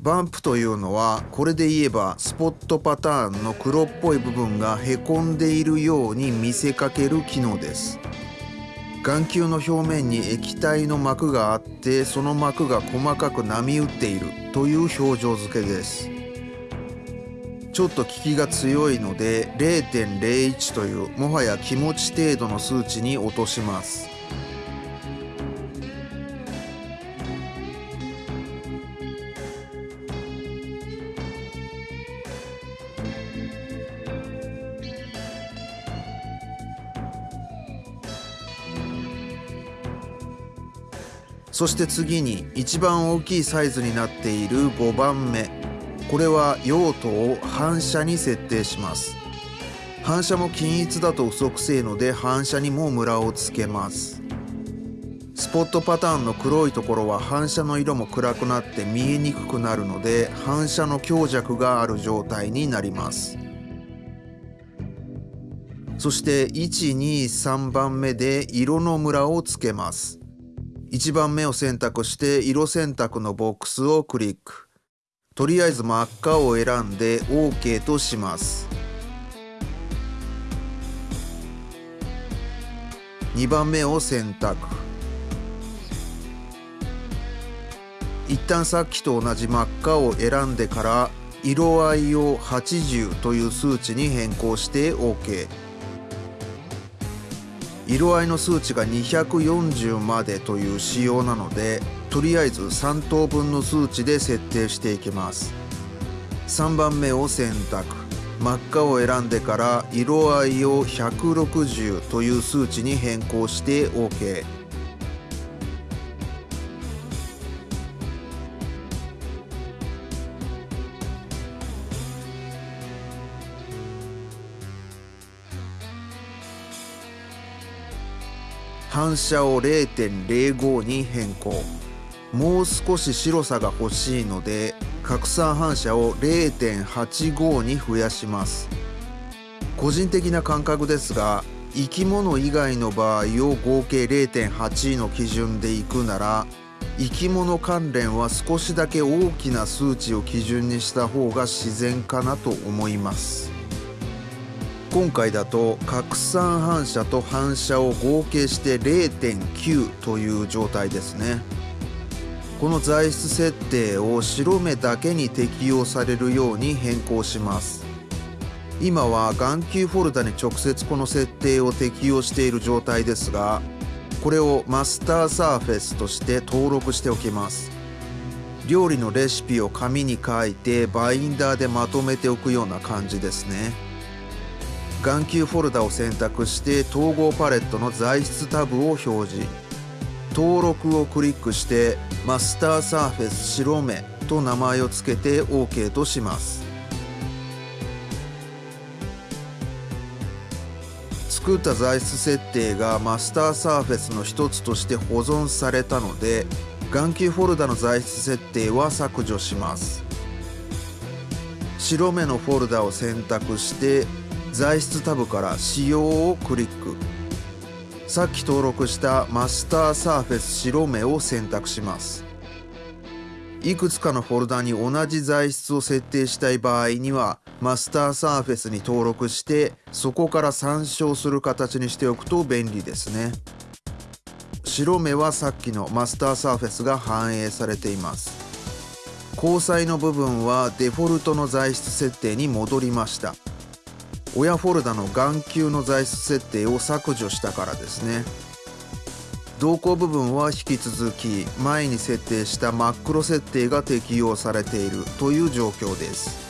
バンプというのはこれで言えばスポットパターンの黒っぽい部分がへこんでいるように見せかける機能です。眼球の表面に液体の膜があってその膜が細かく波打っているという表情付けです。ちょっと効きが強いので0.01というもはや気持ち程度の数値に落とします。そして次に一番大きいサイズになっている5番目。これは用途を反射に設定します。反射も均一だと嘘くせえので反射にもムラをつけます。スポットパターンの黒いところは反射の色も暗くなって見えにくくなるので反射の強弱がある状態になります。そして123番目で色のムラをつけます。1番目を選択して色選択のボックスをクリック。とりあえず真っ赤を選んで OK とします。2番目を選択。一旦さっきと同じ真っ赤を選んでから色合いを80という数値に変更して OK 色合いの数値が240までという仕様なのでとりあえず3等分の数値で設定していきます。3番目を選択。真っ赤を選んでから色合いを160という数値に変更して OK 反射を0.05に変更。もう少し白さが欲しいので拡散反射を0.85に増やします。個人的な感覚ですが生き物以外の場合を合計0.8の基準でいくなら生き物関連は少しだけ大きな数値を基準にした方が自然かなと思います。今回だと拡散反射と反射を合計して0.9という状態ですね。この材質設定を白目だけに適用されるように変更します。今は眼球フォルダに直接この設定を適用している状態ですがこれをマスターサーフェスとして登録しておきます。料理のレシピを紙に書いてバインダーでまとめておくような感じですね。眼球フォルダを選択して統合パレットの材質タブを表示。登録をクリックしてマスターサーフェス白目と名前を付けて OK とします。作った材質設定がマスターサーフェスの一つとして保存されたので眼球フォルダの材質設定は削除します。白目のフォルダを選択して材質タブから使用をクリック。さっき登録したマスターサーフェス白目を選択します。いくつかのフォルダに同じ材質を設定したい場合にはマスターサーフェスに登録してそこから参照する形にしておくと便利ですね。白目はさっきのマスターサーフェスが反映されています。交際の部分はデフォルトの材質設定に戻りました。親フォルダの眼球の材質設定を削除したからですね。動向部分は引き続き前に設定した真っ黒設定が適用されているという状況です。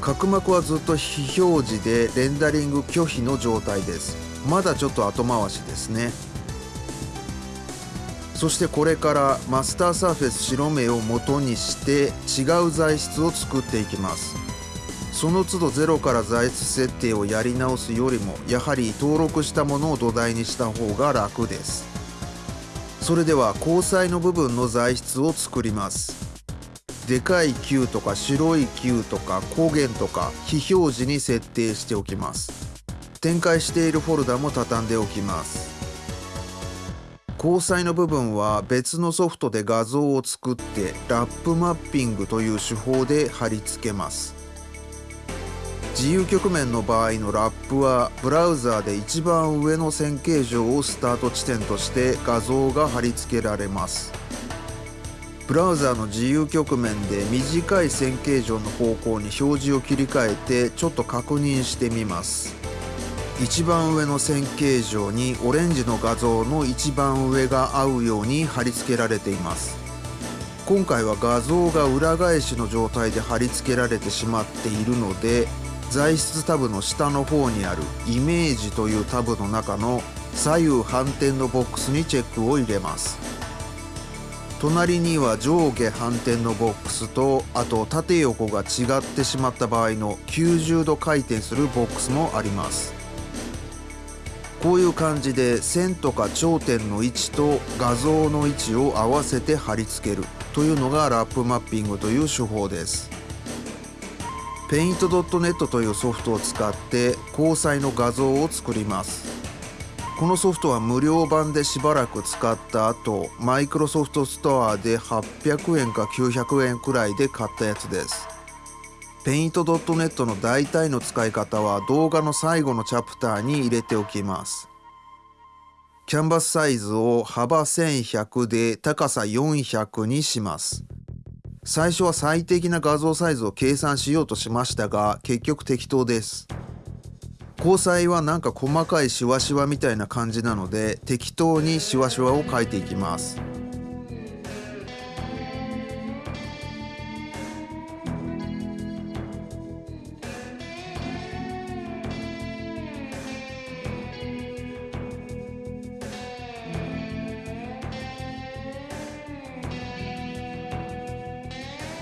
角膜はずっと非表示でレンダリング拒否の状態です。まだちょっと後回しですね。そしてこれからマスターサーフェス白目を元にして違う材質を作っていきます。その都度ゼロから材質設定をやり直すよりもやはり登録したものを土台にした方が楽です。それでは交際の部分の材質を作ります。でかい球とか白い球とか光源とか非表示に設定しておきます。展開しているフォルダも畳んでおきます。交際の部分は別のソフトで画像を作ってラップマッピングという手法で貼り付けます。自由局面の場合のラップはブラウザーで一番上の線形状をスタート地点として画像が貼り付けられます。ブラウザーの自由局面で短い線形状の方向に表示を切り替えてちょっと確認してみます。一番上の線形状にオレンジの画像の一番上が合うように貼り付けられています。今回は画像が裏返しの状態で貼り付けられてしまっているので材質タブの下の方にあるイメージというタブの中の左右反転のボックスにチェックを入れます。隣には上下反転のボックスとあと縦横が違ってしまった場合の90度回転するボックスもあります。こういう感じで線とか頂点の位置と画像の位置を合わせて貼り付けるというのがラップマッピングという手法です。ペイントドットネットというソフトを使って交際の画像を作ります。このソフトは無料版でしばらく使った後マイクロソフトストアで800円か900円くらいで買ったやつです。ペイントドットネットの大体の使い方は動画の最後のチャプターに入れておきます。キャンバスサイズを幅1100で高さ400にします。最初は最適な画像サイズを計算しようとしましたが結局適当です。交際はなんか細かいシワシワみたいな感じなので適当にシワシワを描いていきます。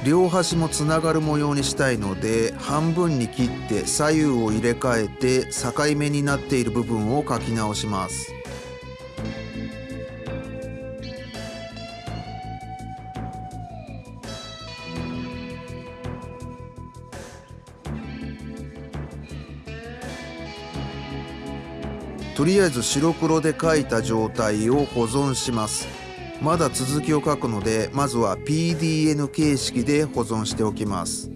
両端もつながる模様にしたいので半分に切って左右を入れ替えて境目になっている部分を描き直します。とりあえず白黒で描いた状態を保存します。まだ続きを書くのでまずは PDN 形式で保存しておきます。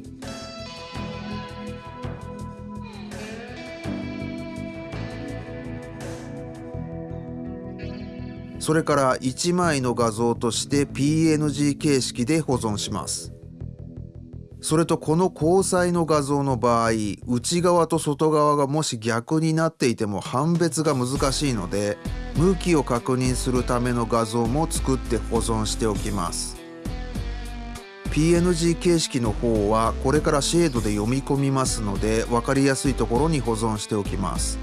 それから1枚の画像として PNG 形式で保存します。それとこの交際の画像の場合内側と外側がもし逆になっていても判別が難しいので向きを確認するための画像も作って保存しておきます。PNG 形式の方はこれからシェードで読み込みますので分かりやすいところに保存しておきます。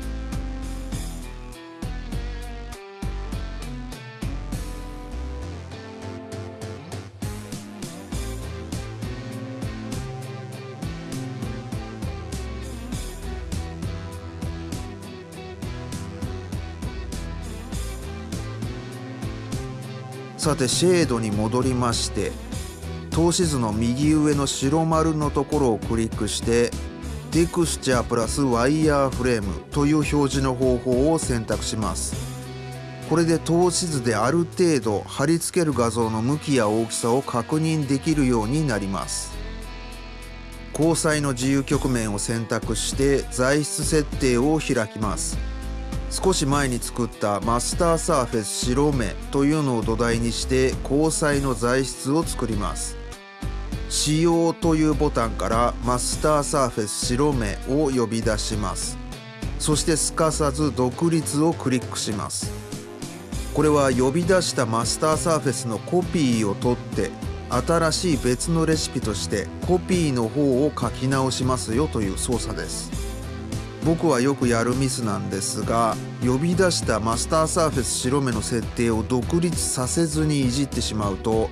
さてシェードに戻りまして透視図の右上の白丸のところをクリックしてテクスチャープラスワイヤーフレームという表示の方法を選択します。これで透視図である程度貼り付ける画像の向きや大きさを確認できるようになります。交際の自由局面を選択して材質設定を開きます。少し前に作ったマスターサーフェス白目というのを土台にして交際の材質を作ります。使用というボタンからマスターサーフェス白目を呼び出します。そしてすかさず独立をクリックします。これは呼び出したマスターサーフェスのコピーを取って新しい別のレシピとしてコピーの方を書き直しますよという操作です。僕はよくやるミスなんですが呼び出したマスターサーフェス白目の設定を独立させずにいじってしまうと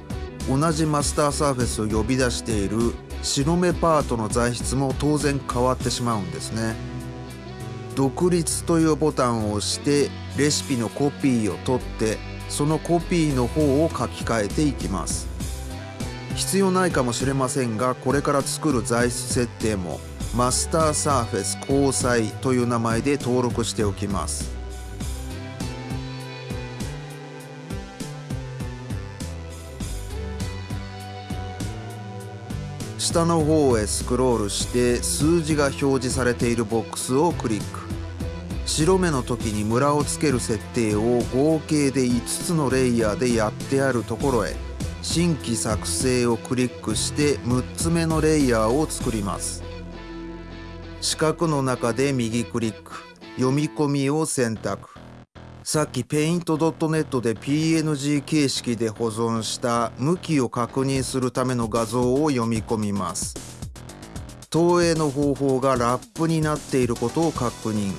同じマスターサーフェスを呼び出している白目パートの材質も当然変わってしまうんですね。独立というボタンを押してレシピのコピーを取ってそのコピーの方を書き換えていきます。必要ないかもしれませんがこれから作る材質設定もマスターサーフェス交際という名前で登録しておきます。下の方へスクロールして数字が表示されているボックスをクリック。白目の時にムラをつける設定を合計で5つのレイヤーでやってあるところへ。新規作成をクリックして6つ目のレイヤーを作ります。四角の中で右クリック。読み込みを選択。さっき Paint.net で PNG 形式で保存した向きを確認するための画像を読み込みます。投影の方法がラップになっていることを確認。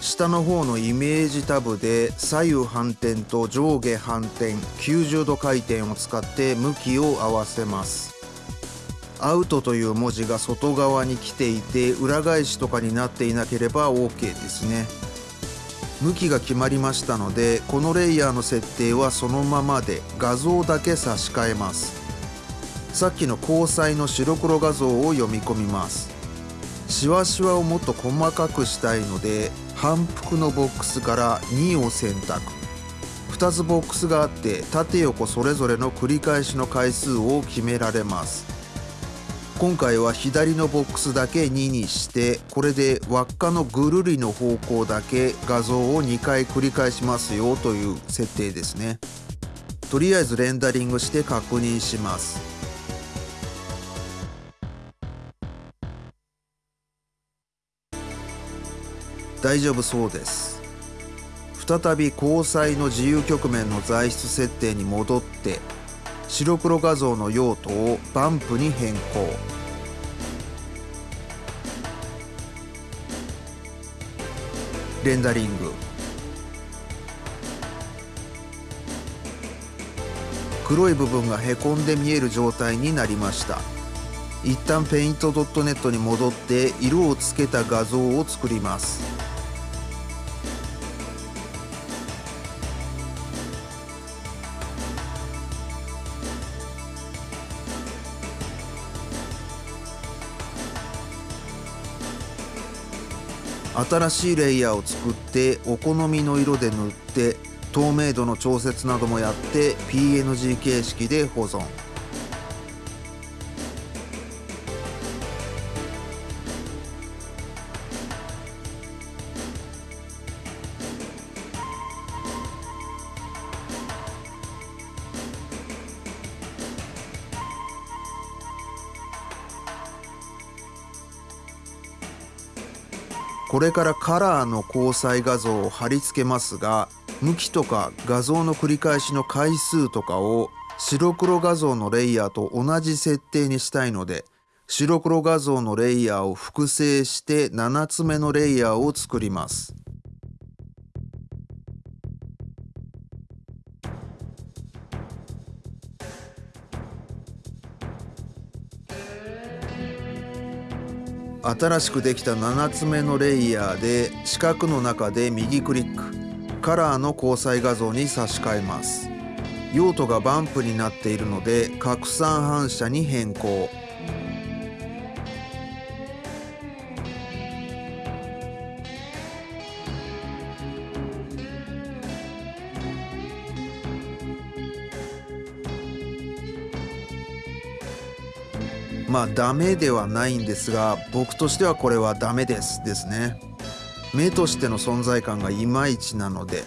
下の方のイメージタブで左右反転と上下反転90度回転を使って向きを合わせます。アウトという文字が外側に来ていて裏返しとかになっていなければ OK ですね。向きが決まりましたのでこのレイヤーの設定はそのままで画像だけ差し替えます。さっきの交際の白黒画像を読み込みます。しわしわをもっと細かくしたいので反復のボックスから2を選択。2つボックスがあって縦横それぞれの繰り返しの回数を決められます。今回は左のボックスだけ2にしてこれで輪っかのぐるりの方向だけ画像を2回繰り返しますよという設定ですね。とりあえずレンダリングして確認します。大丈夫そうです。再び交際の自由局面の材質設定に戻って白黒画像の用途をバンプに変更。レンダリング。黒い部分がへこんで見える状態になりました。一旦 Paint.net に戻って色をつけた画像を作ります。新しいレイヤーを作ってお好みの色で塗って透明度の調節などもやって PNG 形式で保存。これからカラーの交際画像を貼り付けますが向きとか画像の繰り返しの回数とかを白黒画像のレイヤーと同じ設定にしたいので白黒画像のレイヤーを複製して7つ目のレイヤーを作ります。新しくできた7つ目のレイヤーで四角の中で右クリック。カラーの交際画像に差し替えます。用途がバンプになっているので拡散反射に変更。まあダメではないんですが僕としてはこれはダメですですね。目としての存在感がいまいちなので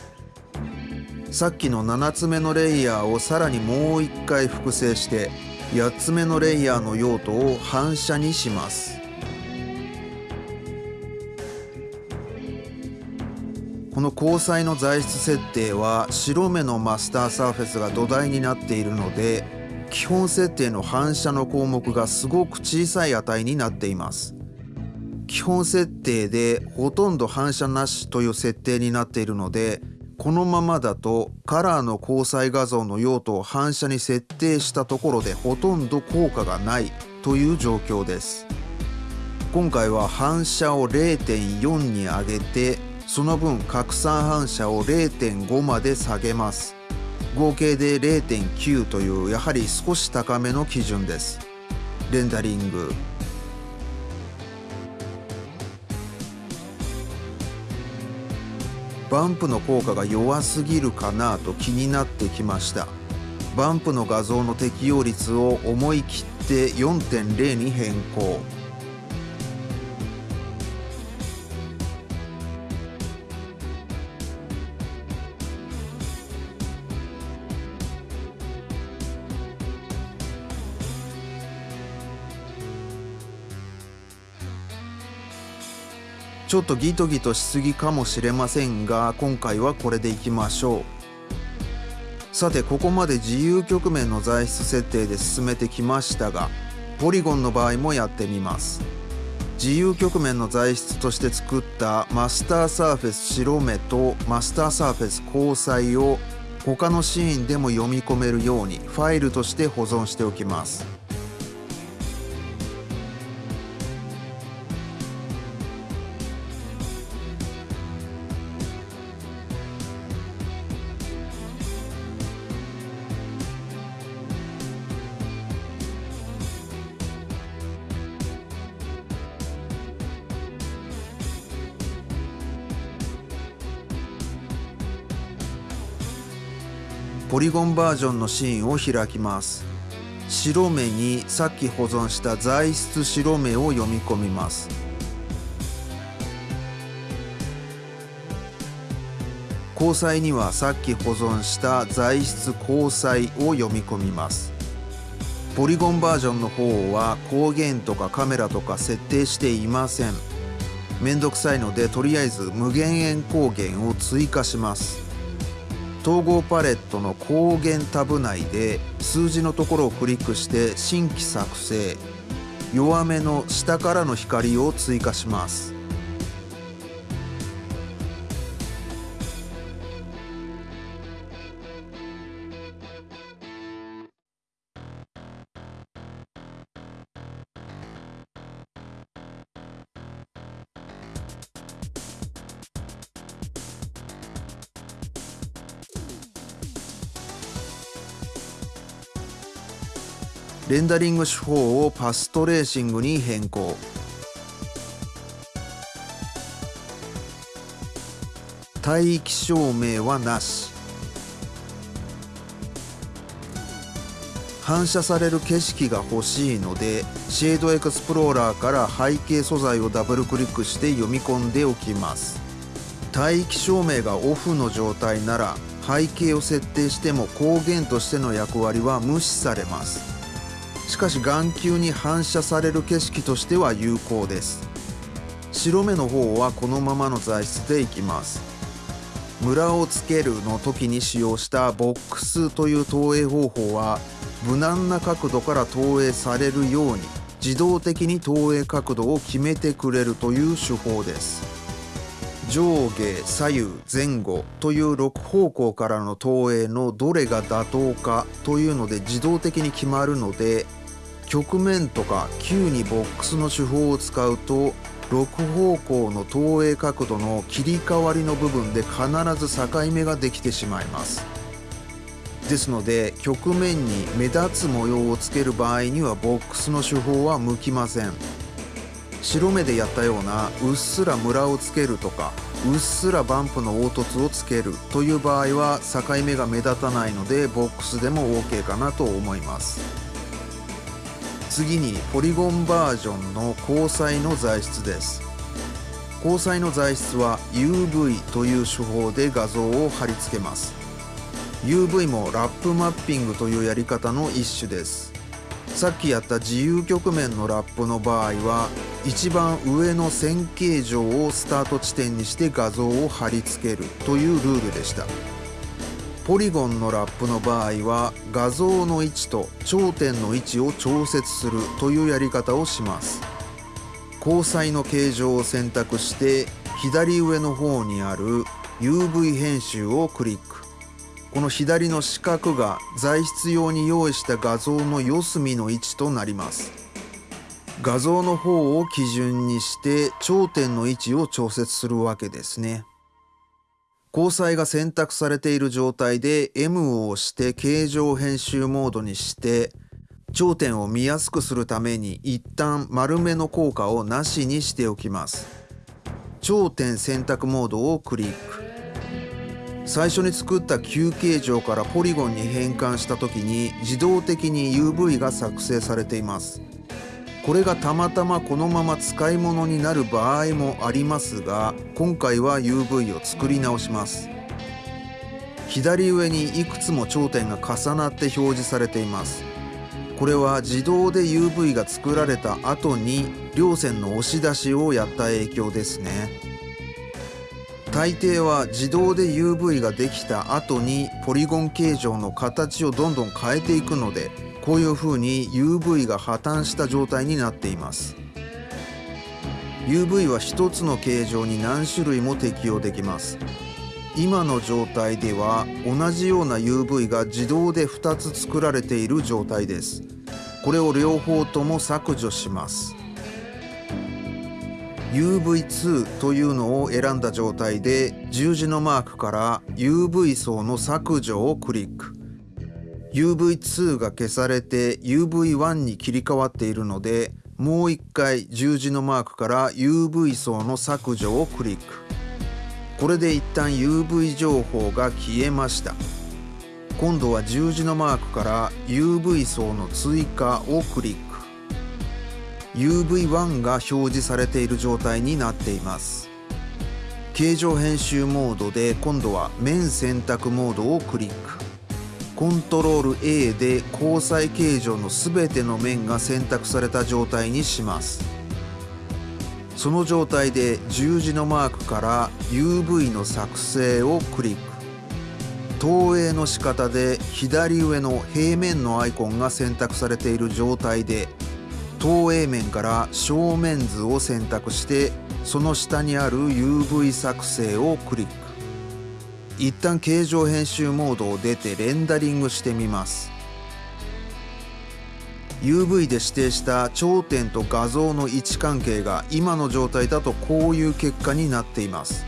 さっきの7つ目のレイヤーをさらにもう一回複製して8つ目のレイヤーの用途を反射にします。この交際の材質設定は白目のマスターサーフェスが土台になっているので基本設定の反射の項目がすごく小さい値になっています。基本設定でほとんど反射なしという設定になっているのでこのままだとカラーの交際画像の用途を反射に設定したところでほとんど効果がないという状況です。今回は反射を0.4に上げてその分拡散反射を0.5まで下げます。合計で0.9というやはり少し高めの基準です。レンダリング。バンプの効果が弱すぎるかなと気になってきました。バンプの画像の適用率を思い切って4.0に変更。ちょっとギトギトしすぎかもしれませんが今回はこれでいきましょう。さてここまで自由局面の材質設定で進めてきましたがポリゴンの場合もやってみます。自由局面の材質として作ったマスターサーフェス白目とマスターサーフェス交際を他のシーンでも読み込めるようにファイルとして保存しておきます。ポリゴンバージョンのシーンを開きます。白目にさっき保存した材質白目を読み込みます。交際にはさっき保存した材質交際を読み込みます。ポリゴンバージョンの方は光源とかカメラとか設定していません。めんどくさいのでとりあえず無限円光源を追加します。統合パレットの光源タブ内で数字のところをクリックして新規作成弱めの下からの光を追加します。ダリング手法をパストレーシングに変更。帯域照明はなし。反射される景色が欲しいのでシェードエクスプローラーから背景素材をダブルクリックして読み込んでおきます。帯域照明がオフの状態なら背景を設定しても光源としての役割は無視されます。しかし眼球に反射される景色としては有効です。白目の方はこのままの材質でいきます。ムラをつけるの時に使用したボックスという投影方法は無難な角度から投影されるように自動的に投影角度を決めてくれるという手法です。上下左右前後という6方向からの投影のどれが妥当かというので自動的に決まるので曲面とか9にボックスの手法を使うと6方向の投影角度の切り替わりの部分で必ず境目ができてしまいます。ですので曲面に目立つ模様をつける場合にはボックスの手法は向きません。白目でやったようなうっすらムラをつけるとかうっすらバンプの凹凸をつけるという場合は境目が目立たないのでボックスでも OK かなと思います。次にポリゴンバージョンの交際の材質です。交際の材質は UV という手法で画像を貼り付けます。UV もラップマッピングというやり方の一種です。さっきやった自由曲面のラップの場合は一番上の線形状をスタート地点にして画像を貼り付けるというルールでした。ポリゴンのラップの場合は画像の位置と頂点の位置を調節するというやり方をします。交際の形状を選択して左上の方にある UV 編集をクリック。この左の四角が材質用に用意した画像の四隅の位置となります。画像の方を基準にして頂点の位置を調節するわけですね。交際が選択されている状態で M を押して形状編集モードにして頂点を見やすくするために一旦丸めの効果をなしにしておきます。頂点選択モードをクリック。最初に作った球形状からポリゴンに変換した時に自動的に UV が作成されています。これがたまたまこのまま使い物になる場合もありますが今回は UV を作り直します。左上にいくつも頂点が重なって表示されています。これは自動で UV が作られた後に両線の押し出しをやった影響ですね。大抵は自動で UV ができた後にポリゴン形状の形をどんどん変えていくのでこういう風に UV が破綻した状態になっています。UV は1つの形状に何種類も適用できます。今の状態では同じような UV が自動で2つ作られている状態です。これを両方とも削除します。UV2 というのを選んだ状態で十字のマークから UV 層の削除をクリック。UV2 が消されて UV1 に切り替わっているのでもう一回十字のマークから UV 層の削除をクリック。これで一旦 UV 情報が消えました。今度は十字のマークから UV 層の追加をクリック。UV1 が表示されている状態になっています。形状編集モードで今度は面選択モードをクリック。コントロール A で交際形状の全ての面が選択された状態にします。その状態で十字のマークから UV の作成をクリック。投影の仕方で左上の平面のアイコンが選択されている状態で投影面から正面図を選択してその下にある UV 作成をクリック。一旦形状編集モードを出てレンダリングしてみます。UV で指定した頂点と画像の位置関係が今の状態だとこういう結果になっています。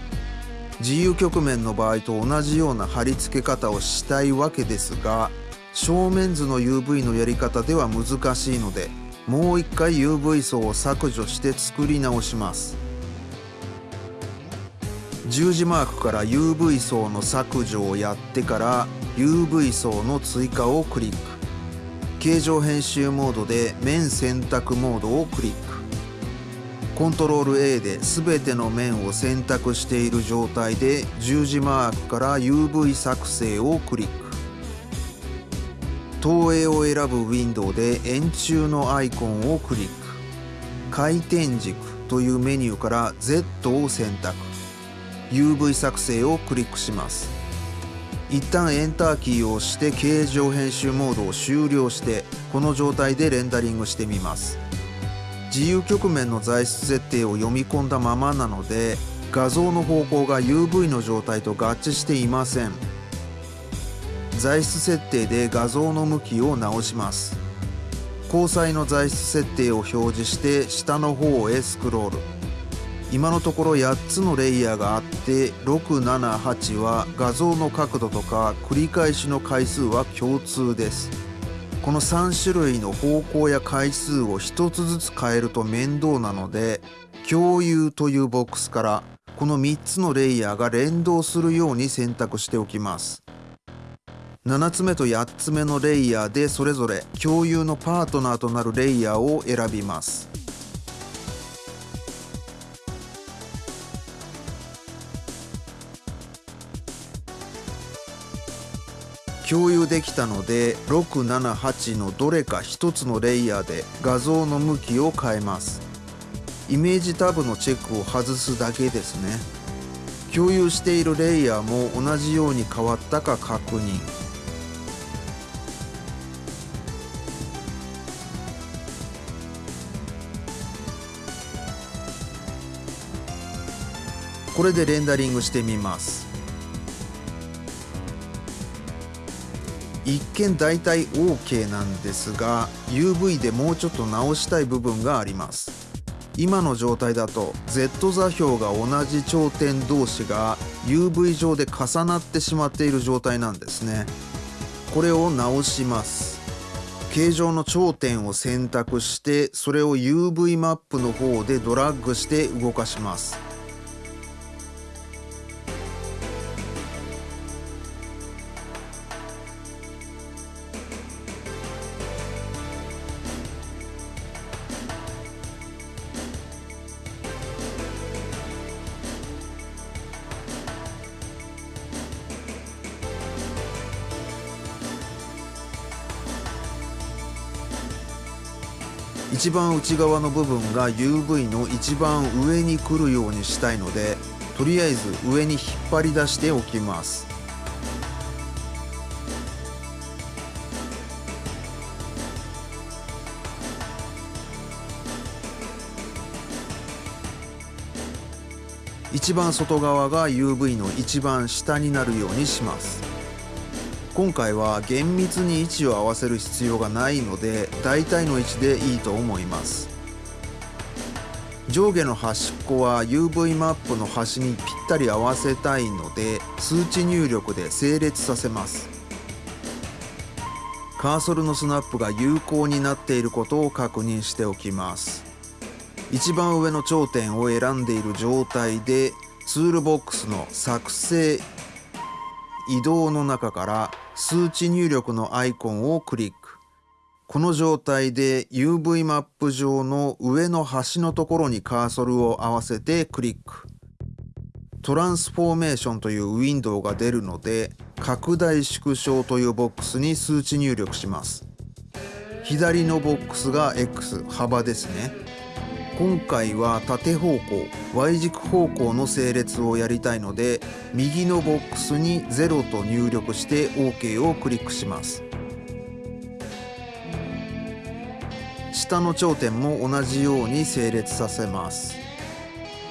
自由曲面の場合と同じような貼り付け方をしたいわけですが正面図の UV のやり方では難しいのでもう一回 UV 層を削除して作り直します。十字マークから UV 層の削除をやってから UV 層の追加をクリック。形状編集モードで面選択モードをクリック。コントロール A で全ての面を選択している状態で十字マークから UV 作成をクリック。投影を選ぶウィンドウで円柱のアイコンをクリック。回転軸というメニューから Z を選択。UV 作成をクリックします。一旦エンターキーを押して形状編集モードを終了してこの状態でレンダリングしてみます。自由局面の材質設定を読み込んだままなので画像の方向が UV の状態と合致していません。材質設定で画像の向きを直します。交際の材質設定を表示して下の方へスクロール。今のところ8つのレイヤーがあって678は画像の角度とか繰り返しの回数は共通です。この3種類の方向や回数を1つずつ変えると面倒なので共有というボックスからこの3つのレイヤーが連動するように選択しておきます。7つ目と8つ目のレイヤーでそれぞれ共有のパートナーとなるレイヤーを選びます。共有できたので678のどれか1つのレイヤーで画像の向きを変えます。イメージタブのチェックを外すだけですね。共有しているレイヤーも同じように変わったか確認。これでレンダリングしてみます。一見大体 OK なんですが UV でもうちょっと直したい部分があります。今の状態だと Z 座標が同じ頂点同士が UV 上で重なってしまっている状態なんですね。これを直します。形状の頂点を選択してそれを UV マップの方でドラッグして動かします。一番内側の部分が UV の一番上に来るようにしたいのでとりあえず上に引っ張り出しておきます。一番外側が UV の一番下になるようにします。今回は厳密に位置を合わせる必要がないので大体の位置でいいと思います。上下の端っこは UV マップの端にぴったり合わせたいので数値入力で整列させます。カーソルのスナップが有効になっていることを確認しておきます。一番上の頂点を選んでいる状態でツールボックスの作成移動の中から数値入力のアイコンをクリック。この状態で UV マップ上の上の端のところにカーソルを合わせてクリック。トランスフォーメーションというウィンドウが出るので拡大縮小というボックスに数値入力します。左のボックスが X 幅ですね。今回は縦方向 Y 軸方向の整列をやりたいので右のボックスに0と入力して OK をクリックします。下の頂点も同じように整列させます。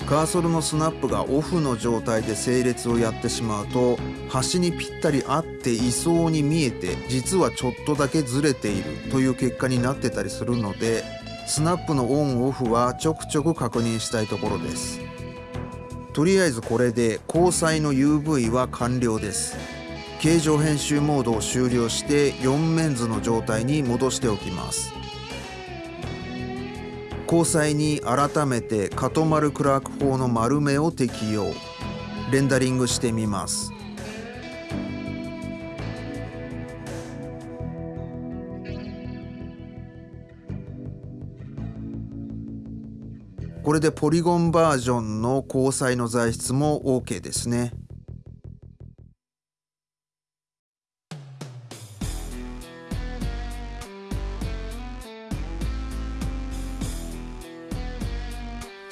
カーソルのスナップがオフの状態で整列をやってしまうと端にぴったり合っていそうに見えて実はちょっとだけずれているという結果になってたりするのでスナップのオンオフはちょくちょく確認したいところです。とりあえずこれで交際の UV は完了です。形状編集モードを終了して4面図の状態に戻しておきます。交際に改めてカトマルクラーク法の丸目を適用。レンダリングしてみます。これでポリゴンバージョンの交際の材質も OK ですね。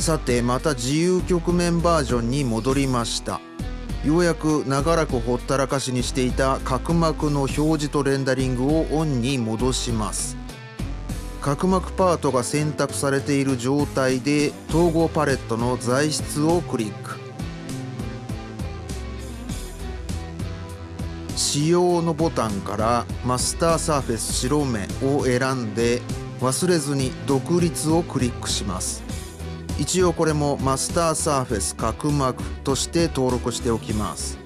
さてまた自由局面バージョンに戻りましたようやく長らくほったらかしにしていた角膜の表示とレンダリングをオンに戻します角膜パートが選択されている状態で統合パレットの材質をクリック。仕様のボタンからマスターサーフェス白目を選んで忘れずに独立をクリックします。一応これもマスターサーフェス角膜として登録しておきます。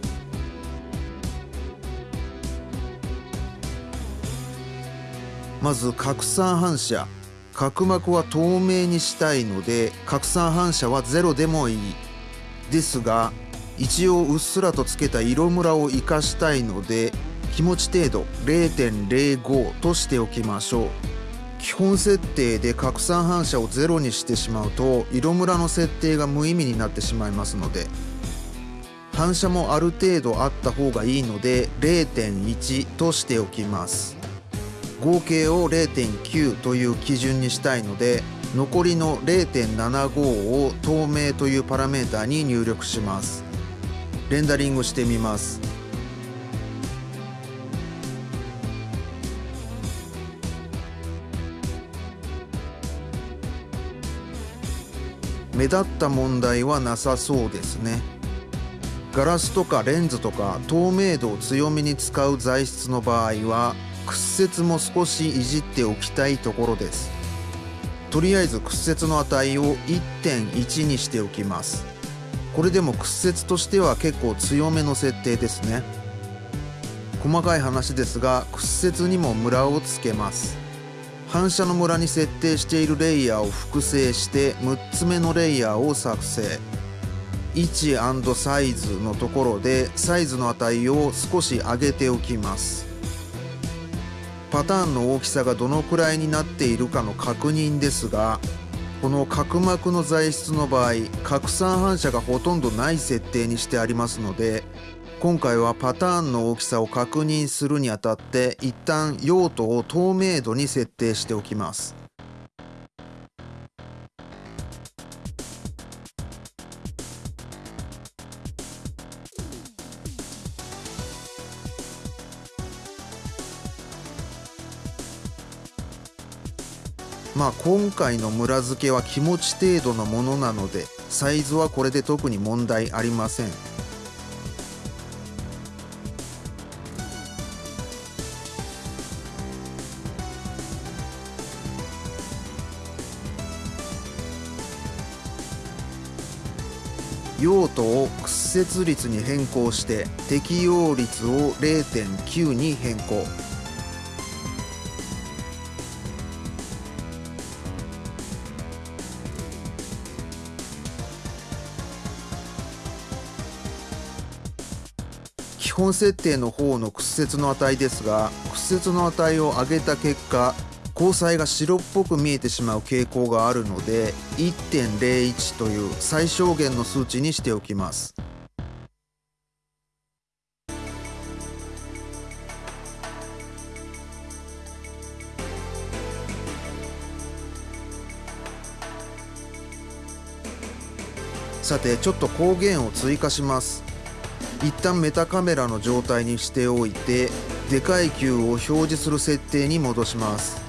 まず拡散反射。角膜は透明にしたいので拡散反射はゼロでもいい。ですが一応うっすらとつけた色ムラを生かしたいので気持ち程度0.05としておきましょう。基本設定で拡散反射をゼロにしてしまうと色ムラの設定が無意味になってしまいますので反射もある程度あった方がいいので0.1としておきます。合計を0.9という基準にしたいので残りの0.75を透明というパラメータに入力します。レンダリングしてみます。目立った問題はなさそうですね。ガラスとかレンズとか透明度を強めに使う材質の場合は屈折も少しいじっておきたいところです。とりあえず屈折の値を1.1にしておきます。これでも屈折としては結構強めの設定ですね。細かい話ですが屈折にもムラをつけます。反射のムラに設定しているレイヤーを複製して6つ目のレイヤーを作成。位置サイズのところでサイズの値を少し上げておきます。パターンの大きさがどのくらいになっているかの確認ですがこの角膜の材質の場合拡散反射がほとんどない設定にしてありますので今回はパターンの大きさを確認するにあたって一旦用途を透明度に設定しておきます。まあ今回の村付けは気持ち程度のものなのでサイズはこれで特に問題ありません。用途を屈折率に変更して適用率を0.9に変更。本設定の方の屈折の値ですが屈折の値を上げた結果交際が白っぽく見えてしまう傾向があるので1.01という最小限の数値にしておきます。さてちょっと光源を追加します。一旦メタカメラの状態にしておいてでかい球を表示する設定に戻します。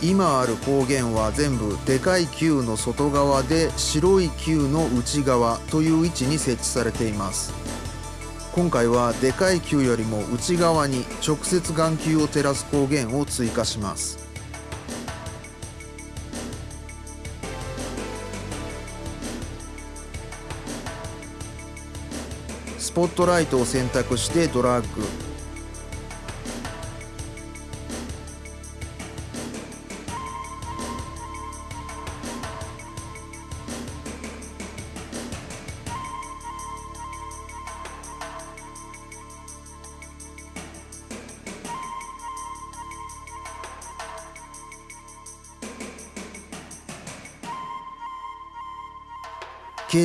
今ある光源は全部でかい球の外側で白い球の内側という位置に設置されています。今回はでかい球よりも内側に直接眼球を照らす光源を追加します。スポットライトを選択してドラッグ。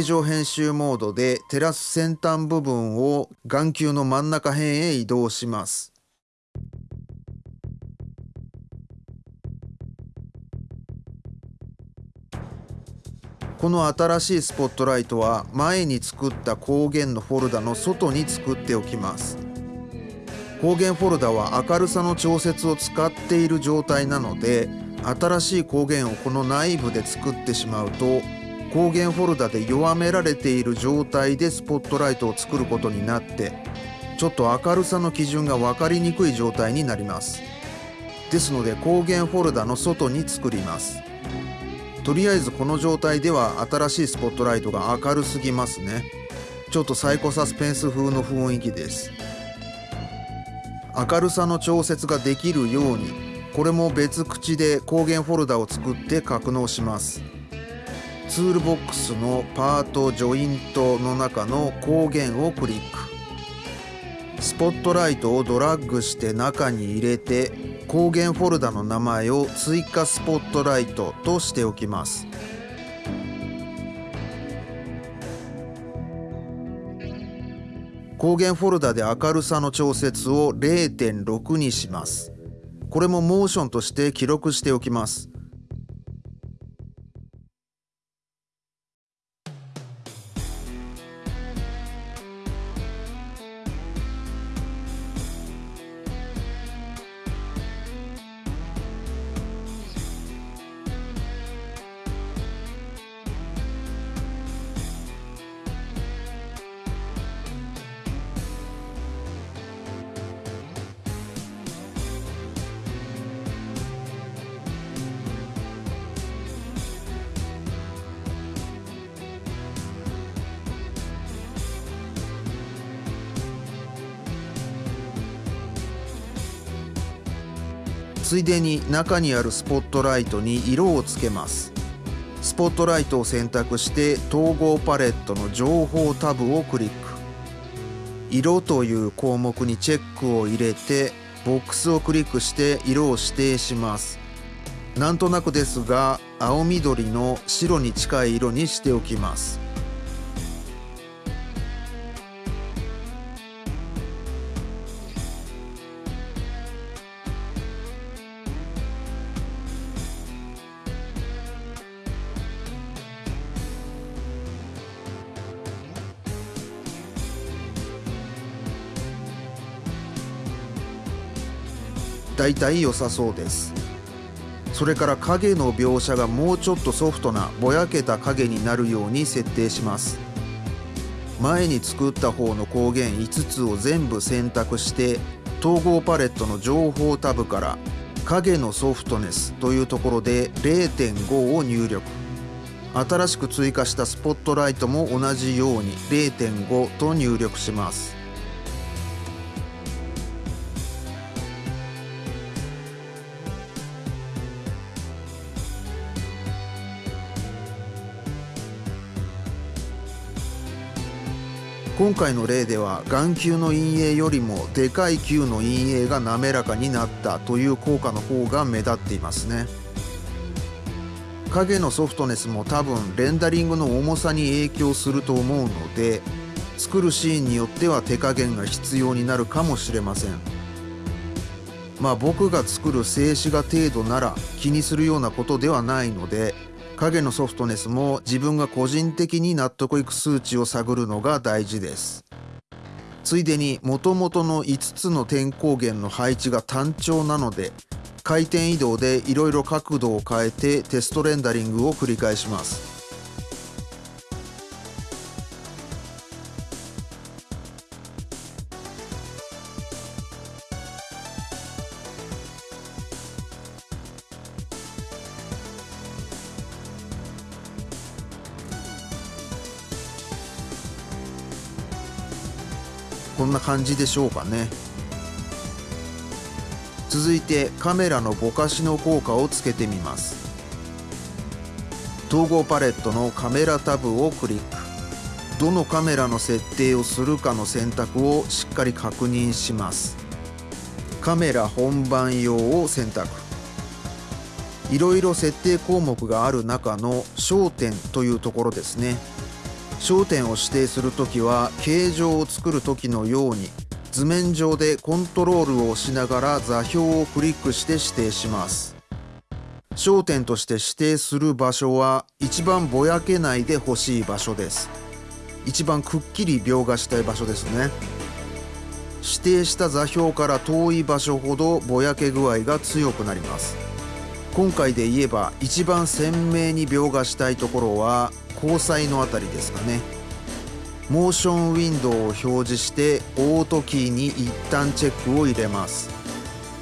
形状編集モードで照らす先端部分を眼球の真ん中辺へ移動します。この新しいスポットライトは前に作った光源のフォルダの外に作っておきます光源フォルダは明るさの調節を使っている状態なので新しい光源をこの内部で作ってしまうと光源フォルダで弱められている状態でスポットライトを作ることになってちょっと明るさの基準が分かりにくい状態になります。ですので光源フォルダの外に作ります。とりあえずこの状態では新しいスポットライトが明るすぎますね。ちょっとサイコサスペンス風の雰囲気です。明るさの調節ができるようにこれも別口で光源フォルダを作って格納します。ツールボックスのパートジョイントの中の光源をクリック。スポットライトをドラッグして中に入れて光源フォルダの名前を追加スポットライトとしておきます。光源フォルダで明るさの調節を0.6にします。これもモーションとして記録しておきます。ついでに中にあるスポットライトに色をつけます。スポットライトを選択して統合パレットの情報タブをクリック。色という項目にチェックを入れてボックスをクリックして色を指定します。なんとなくですが青緑の白に近い色にしておきます。だいたい良さそうです。それから影の描写がもうちょっとソフトなぼやけた影になるように設定します。前に作った方の光源5つを全部選択して統合パレットの情報タブから影のソフトネスというところで0.5を入力。新しく追加したスポットライトも同じように0.5と入力します。今回の例では眼球の陰影よりもでかい球の陰影が滑らかになったという効果の方が目立っていますね。影のソフトネスも多分レンダリングの重さに影響すると思うので作るシーンによっては手加減が必要になるかもしれません。まあ僕が作る静止画程度なら気にするようなことではないので影のソフトネスも自分が個人的に納得いく数値を探るのが大事です。ついでにもともとの5つの点光源の配置が単調なので回転移動でいろいろ角度を変えてテストレンダリングを繰り返します。な感じでしょうかね。続いてカメラのぼかしの効果をつけてみます。統合パレットのカメラタブをクリック。どのカメラの設定をするかの選択をしっかり確認します。カメラ本番用を選択。いろいろ設定項目がある中の焦点というところですね。焦点を指定するときは形状を作る時のように図面上でコントロールをしながら座標をクリックして指定します。焦点として指定する場所は一番ぼやけないでほしい場所です。一番くっきり描画したい場所ですね。指定した座標から遠い場所ほどぼやけ具合が強くなります。今回で言えば一番鮮明に描画したいところは交際のあたりですかね。モーションウィンドウを表示してオートキーに一旦チェックを入れます。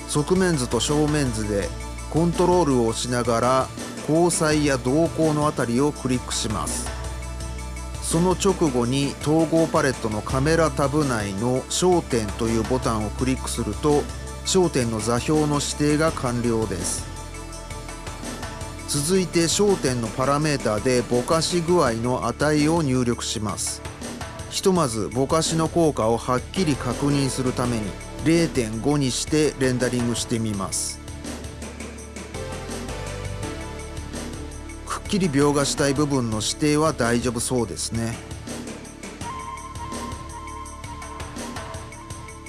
側面図と正面図でコントロールを押しながら交際や動向のあたりをクリックします。その直後に統合パレットのカメラタブ内の焦点というボタンをクリックすると焦点の座標の指定が完了です。続いて焦点のパラメータでぼかし具合の値を入力します。ひとまずぼかしの効果をはっきり確認するために0.5にしてレンダリングしてみます。くっきり描画したい部分の指定は大丈夫そうですね。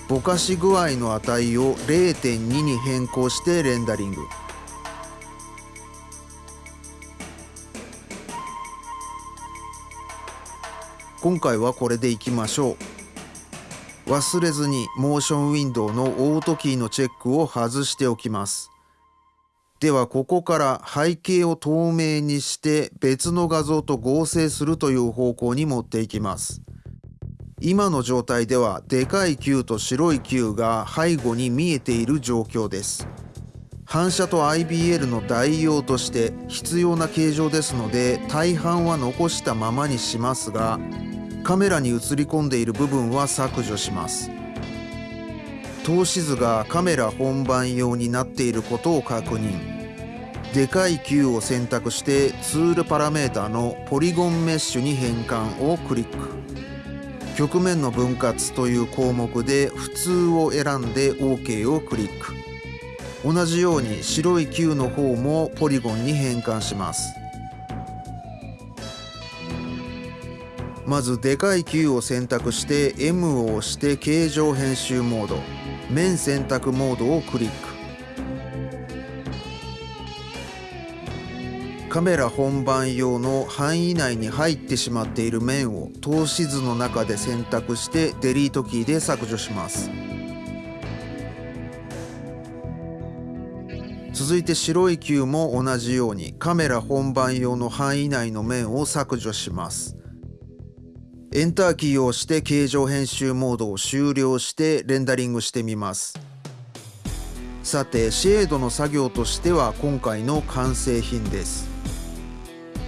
ぼかし具合の値を0.2に変更してレンダリング。今回はこれでいきましょう。忘れずにモーションウィンドウのオートキーのチェックを外しておきます。ではここから背景を透明にして別の画像と合成するという方向に持っていきます。今の状態ではでかい球と白い球が背後に見えている状況です。反射と IBL の代用として必要な形状ですので大半は残したままにしますがカメラに映り込んでいる部分は削除します。透視図がカメラ本番用になっていることを確認。でかい球を選択してツールパラメータのポリゴンメッシュに変換をクリック。曲面の分割という項目で普通を選んで OK をクリック。同じように白い球の方もポリゴンに変換します。まずでかい球を選択して M を押して形状編集モード。面選択モードをクリック。カメラ本番用の範囲内に入ってしまっている面を透視図の中で選択してデリートキーで削除します。続いて白い球も同じようにカメラ本番用の範囲内の面を削除します。エンターキーを押して形状編集モードを終了してレンダリングしてみます。さてシェードの作業としては今回の完成品です。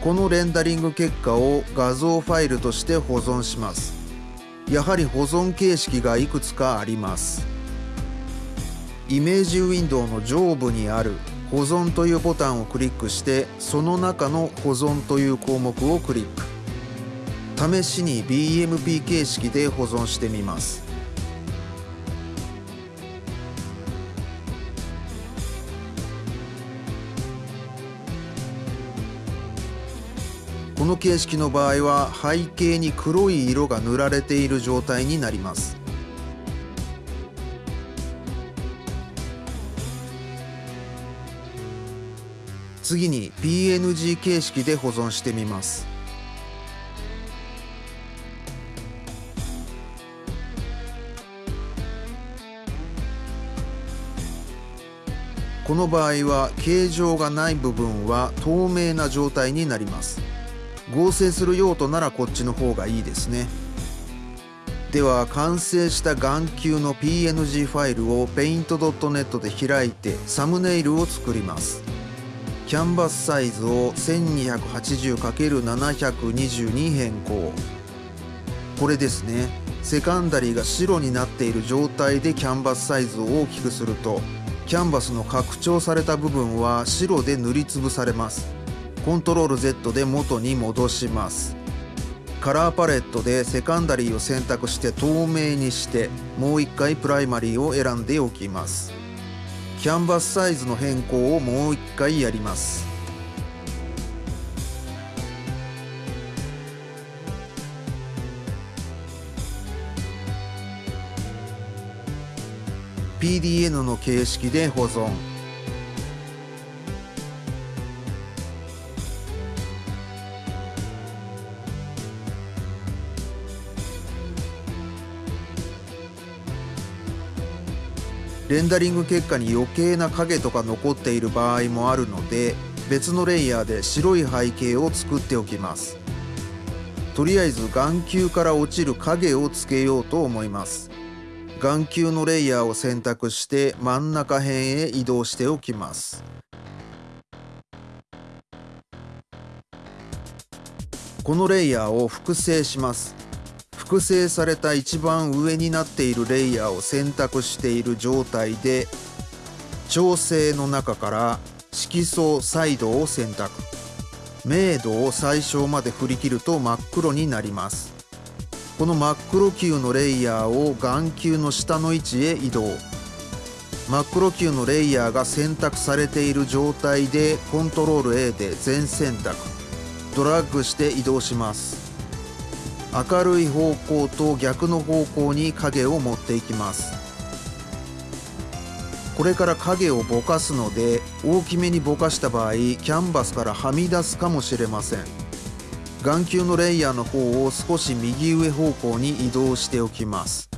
このレンダリング結果を画像ファイルとして保存します。やはり保存形式がいくつかあります。イメージウィンドウの上部にある保存というボタンをクリックしてその中の保存という項目をクリック。試しに BMP 形式で保存してみます。この形式の場合は背景に黒い色が塗られている状態になります。次に PNG 形式で保存してみます。この場合は形状がない部分は透明な状態になります。合成する用途ならこっちの方がいいですね。では完成した眼球の PNG ファイルを paint.net で開いてサムネイルを作ります。キャンバスサイズを 1280×720 に変更。これですね。セカンダリーが白になっている状態でキャンバスサイズを大きくするとキャンバスの拡張された部分は白で塗りつぶされます。コントロール Z で元に戻します。カラーパレットでセカンダリーを選択して透明にしてもう一回プライマリーを選んでおきます。キャンバスサイズの変更をもう一回やります。PDN の形式で保存。レンダリング結果に余計な影とか残っている場合もあるので別のレイヤーで白い背景を作っておきます。とりあえず眼球から落ちる影をつけようと思います。眼球のレイヤーを選択して真ん中辺へ移動しておきます。このレイヤーを複製します。複製された一番上になっているレイヤーを選択している状態で調整の中から色相サイドを選択。明度を最小まで振り切ると真っ黒になります。この真っ黒球のレイヤーを眼球の下の位置へ移動。真っ黒球のレイヤーが選択されている状態でコントロール A で全選択。ドラッグして移動します。明るい方向と逆の方向に影を持っていきます。これから影をぼかすので大きめにぼかした場合キャンバスからはみ出すかもしれません。眼球のレイヤーの方を少し右上方向に移動しておきます。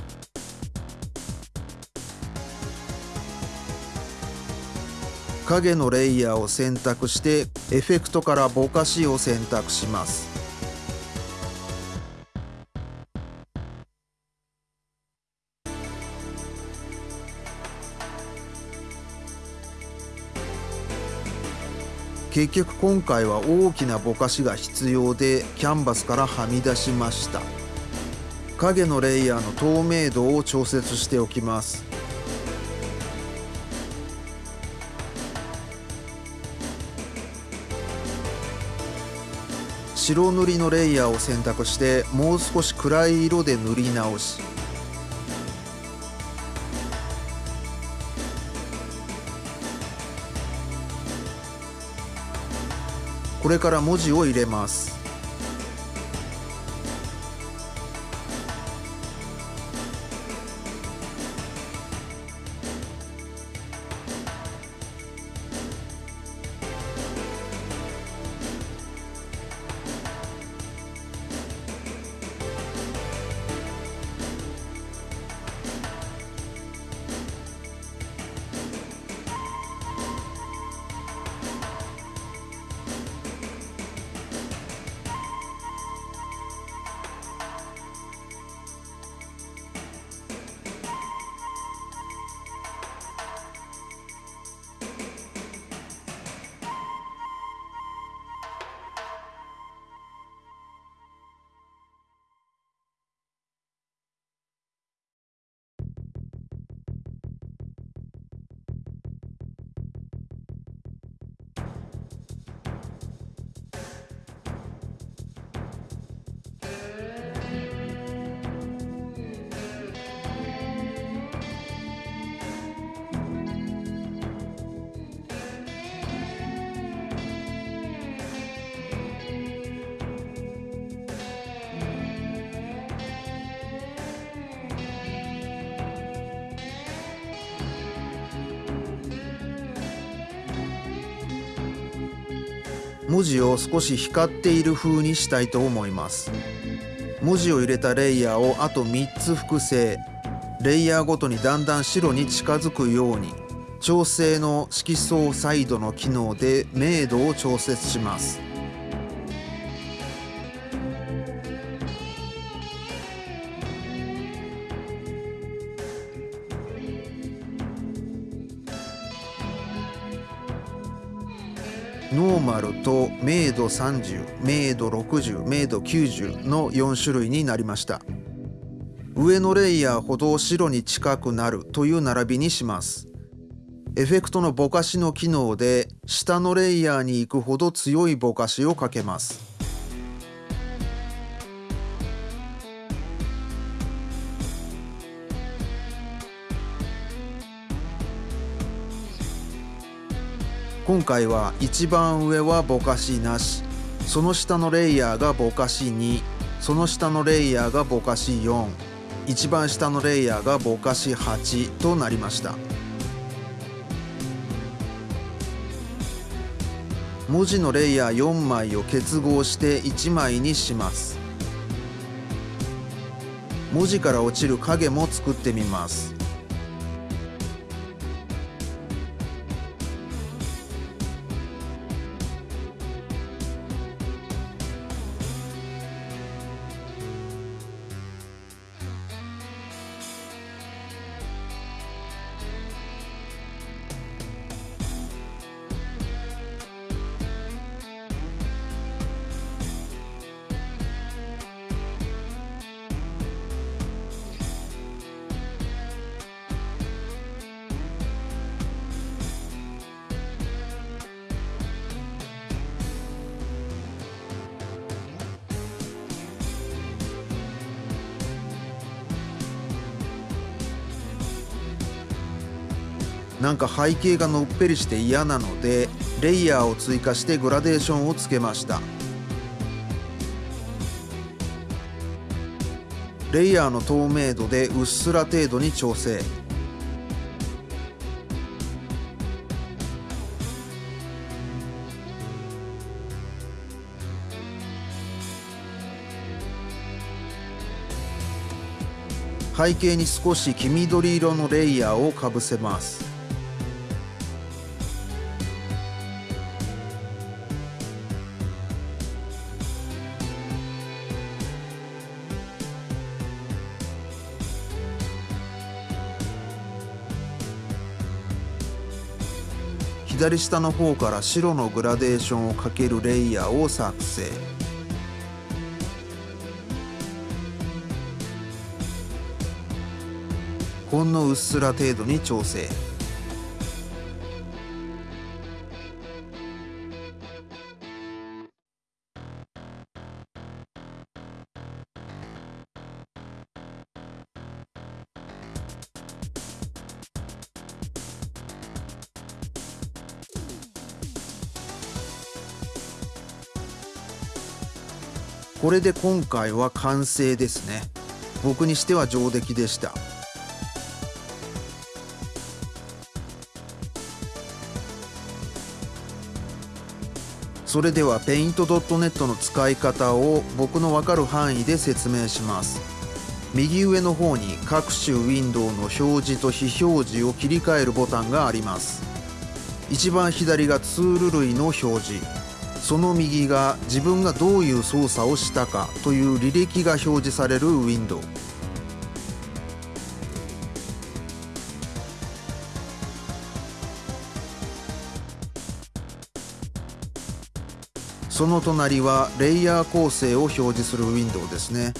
影のレイヤーを選択してエフェクトからぼかしを選択します。結局今回は大きなぼかしが必要でキャンバスからはみ出しました。影のレイヤーの透明度を調節しておきます。白塗りのレイヤーを選択してもう少し暗い色で塗り直し。これから文字を入れます。少し光っている風にしたいと思います。文字を入れたレイヤーをあと3つ複製。レイヤーごとにだんだん白に近づくように。調整の色相サイドの機能で明度を調節します。と明度30、明度60、明度90の4種類になりました。上のレイヤーほど白に近くなるという並びにします。エフェクトのぼかしの機能で下のレイヤーに行くほど強いぼかしをかけます。今回は一番上はぼかしなし。その下のレイヤーがぼかし2その下のレイヤーがぼかし4一番下のレイヤーがぼかし8となりました。文字のレイヤー4枚を結合して1枚にします。文字から落ちる影も作ってみます。なんか背景がのっぺりして嫌なのでレイヤーを追加してグラデーションをつけました。レイヤーの透明度でうっすら程度に調整。背景に少し黄緑色のレイヤーをかぶせます。左下の方から白のグラデーションをかけるレイヤーを作成。ほんのうっすら程度に調整。これで今回は完成ですね。僕にしては上出来でした。それでは Paint.net の使い方を僕のわかる範囲で説明します。右上の方に各種ウィンドウの表示と非表示を切り替えるボタンがあります。一番左がツール類の表示。その右が自分がどういう操作をしたかという履歴が表示されるウィンドウ。その隣はレイヤー構成を表示するウィンドウですね。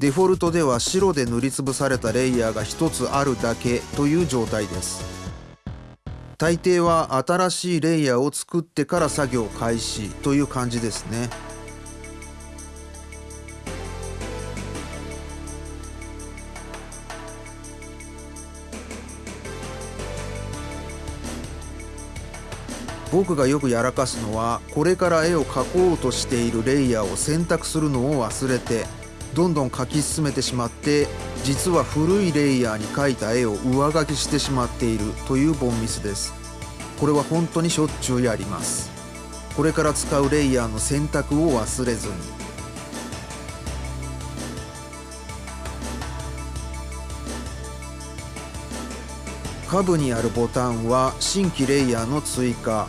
デフォルトでは白で塗りつぶされたレイヤーが1つあるだけという状態です。大抵は新しいレイヤーを作ってから作業開始という感じですね。僕がよくやらかすのはこれから絵を描こうとしているレイヤーを選択するのを忘れてどんどん描き進めてしまって実は古いレイヤーに描いた絵を上書きしてしまっているというボンミスです。これは本当にしょっちゅうやります。これから使うレイヤーの選択を忘れずに。下部にあるボタンは新規レイヤーの追加。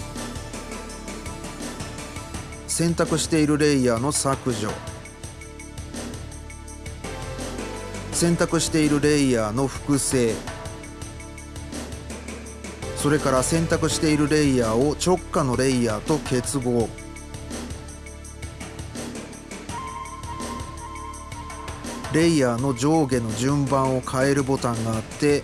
選択しているレイヤーの削除。選択しているレイヤーの複製。それから選択しているレイヤーを直下のレイヤーと結合。レイヤーの上下の順番を変えるボタンがあって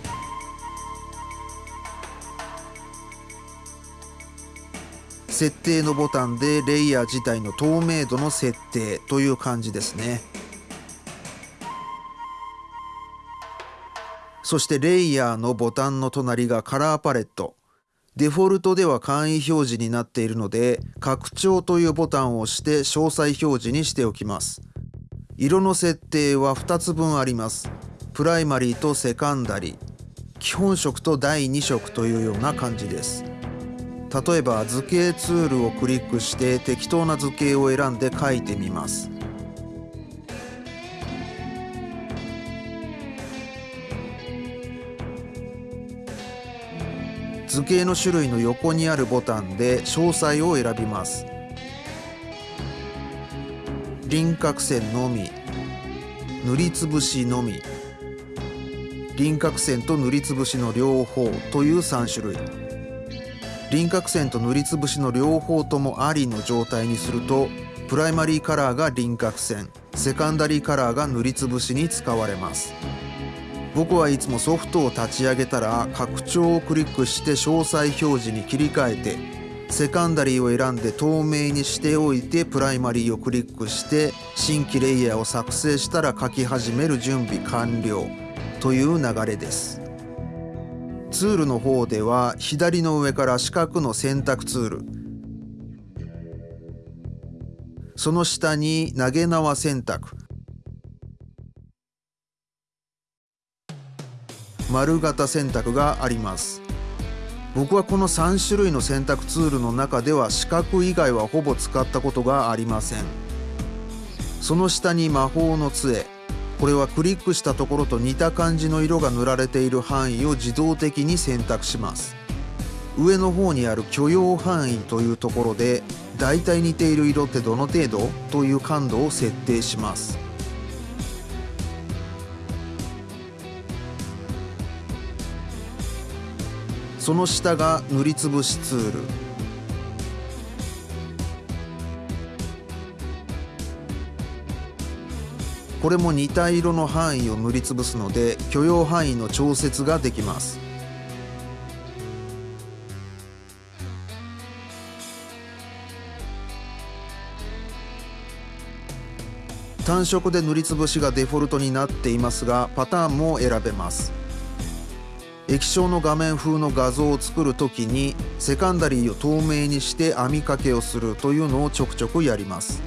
設定のボタンでレイヤー自体の透明度の設定という感じですね。そしてレイヤーのボタンの隣がカラーパレット。デフォルトでは簡易表示になっているので拡張というボタンを押して詳細表示にしておきます。色の設定は2つ分あります。プライマリーとセカンダリー。基本色と第2色というような感じです。例えば図形ツールをクリックして適当な図形を選んで書いてみます。図形の種類の横にあるボタンで詳細を選びます。輪郭線のみ。塗りつぶしのみ。輪郭線と塗りつぶしの両方という3種類。輪郭線と塗りつぶしの両方ともありの状態にするとプライマリーカラーが輪郭線。セカンダリーカラーが塗りつぶしに使われます。僕はいつもソフトを立ち上げたら拡張をクリックして詳細表示に切り替えてセカンダリーを選んで透明にしておいてプライマリーをクリックして新規レイヤーを作成したら書き始める準備完了という流れです。ツールの方では左の上から四角の選択ツール。その下に投げ縄選択。丸型選択があります。僕はこの3種類の選択ツールの中では四角以外はほぼ使ったことがありません。その下に魔法の杖。これはクリックしたところと似た感じの色が塗られている範囲を自動的に選択します。上の方にある許容範囲というところでだいたい似ている色ってどの程度？という感度を設定します。その下が塗りつぶしツール。これも似た色の範囲を塗りつぶすので許容範囲の調節ができます。単色で塗りつぶしがデフォルトになっていますがパターンも選べます。液晶の画面風の画像を作るときにセカンダリーを透明にして網掛けをするというのをちょくちょくやります。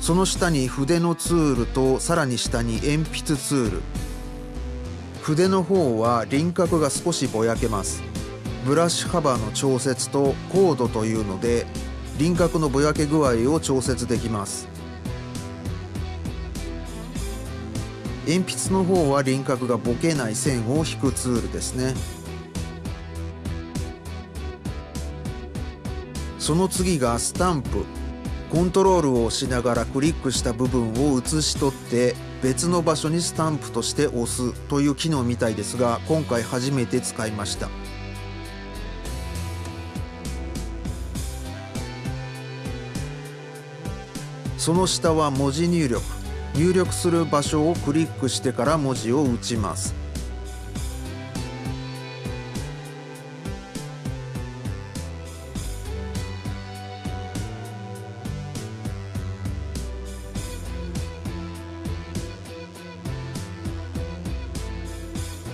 その下に筆のツールとさらに下に鉛筆ツール。筆の方は輪郭が少しぼやけます。ブラシ幅の調節とコードというので輪郭のぼやけ具合を調節できます。鉛筆の方は輪郭がぼけない線を引くツールですね。その次がスタンプ。コントロールを押しながらクリックした部分を写し取って別の場所にスタンプとして押すという機能みたいですが今回初めて使いました。その下は文字入力。入力する場所をクリックしてから文字を打ちます。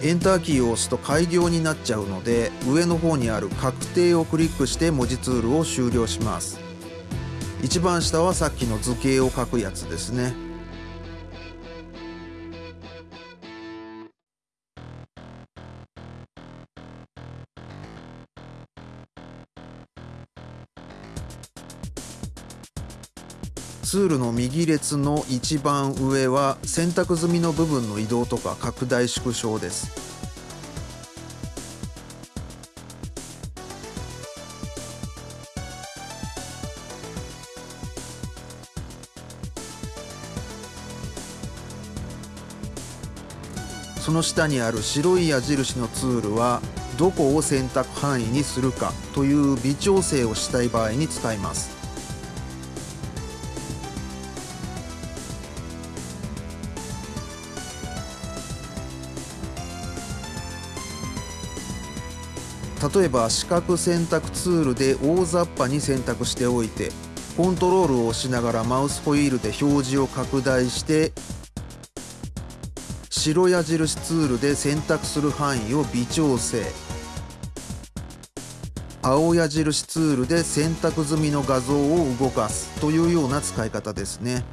エンターキーを押すと開業になっちゃうので上の方にある確定をクリックして文字ツールを終了します。一番下はさっきの図形を書くやつですね。ツールの右列の一番上は選択済みの部分の移動とか拡大縮小です。その下にある白い矢印のツールはどこを選択範囲にするかという微調整をしたい場合に使います。例えば四角選択ツールで大雑把に選択しておいてコントロールを押しながらマウスホイールで表示を拡大して白矢印ツールで選択する範囲を微調整。青矢印ツールで選択済みの画像を動かすというような使い方ですね。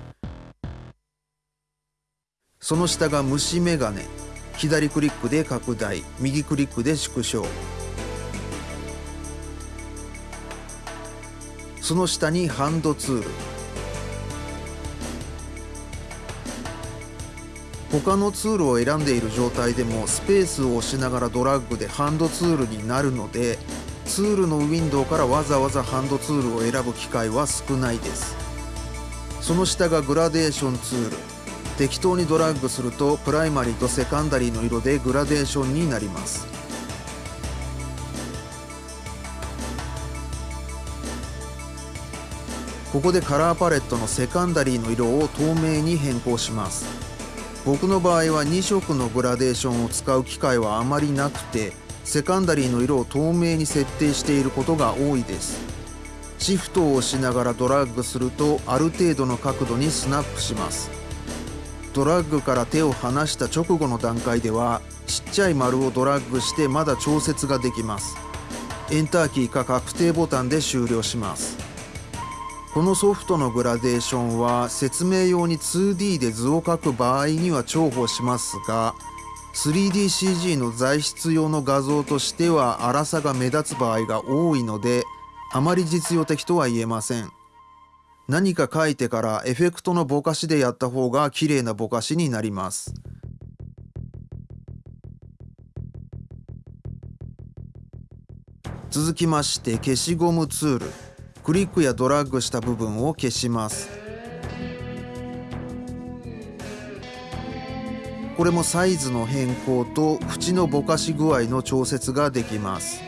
その下が虫眼鏡。左クリックで拡大。右クリックで縮小。その下にハンドツール。他のツールを選んでいる状態でもスペースを押しながらドラッグでハンドツールになるのでツールのウィンドウからわざわざハンドツールを選ぶ機会は少ないです。その下がグラデーションツール。適当にドラッグするとプライマリーとセカンダリーの色でグラデーションになります。ここでカラーパレットのセカンダリーの色を透明に変更します。僕の場合は2色のグラデーションを使う機会はあまりなくてセカンダリーの色を透明に設定していることが多いです。シフトを押しながらドラッグするとある程度の角度にスナップします。ドラッグから手を離した直後の段階ではちっちゃい丸をドラッグしてまだ調節ができます。エンターキーか確定ボタンで終了します。このソフトのグラデーションは説明用に 2D で図を描く場合には重宝しますが 3DCG の材質用の画像としては粗さが目立つ場合が多いのであまり実用的とは言えません。何か書いてからエフェクトのぼかしでやった方が綺麗なぼかしになります。続きまして消しゴムツール。クリックやドラッグした部分を消します。これもサイズの変更と縁のぼかし具合の調節ができます。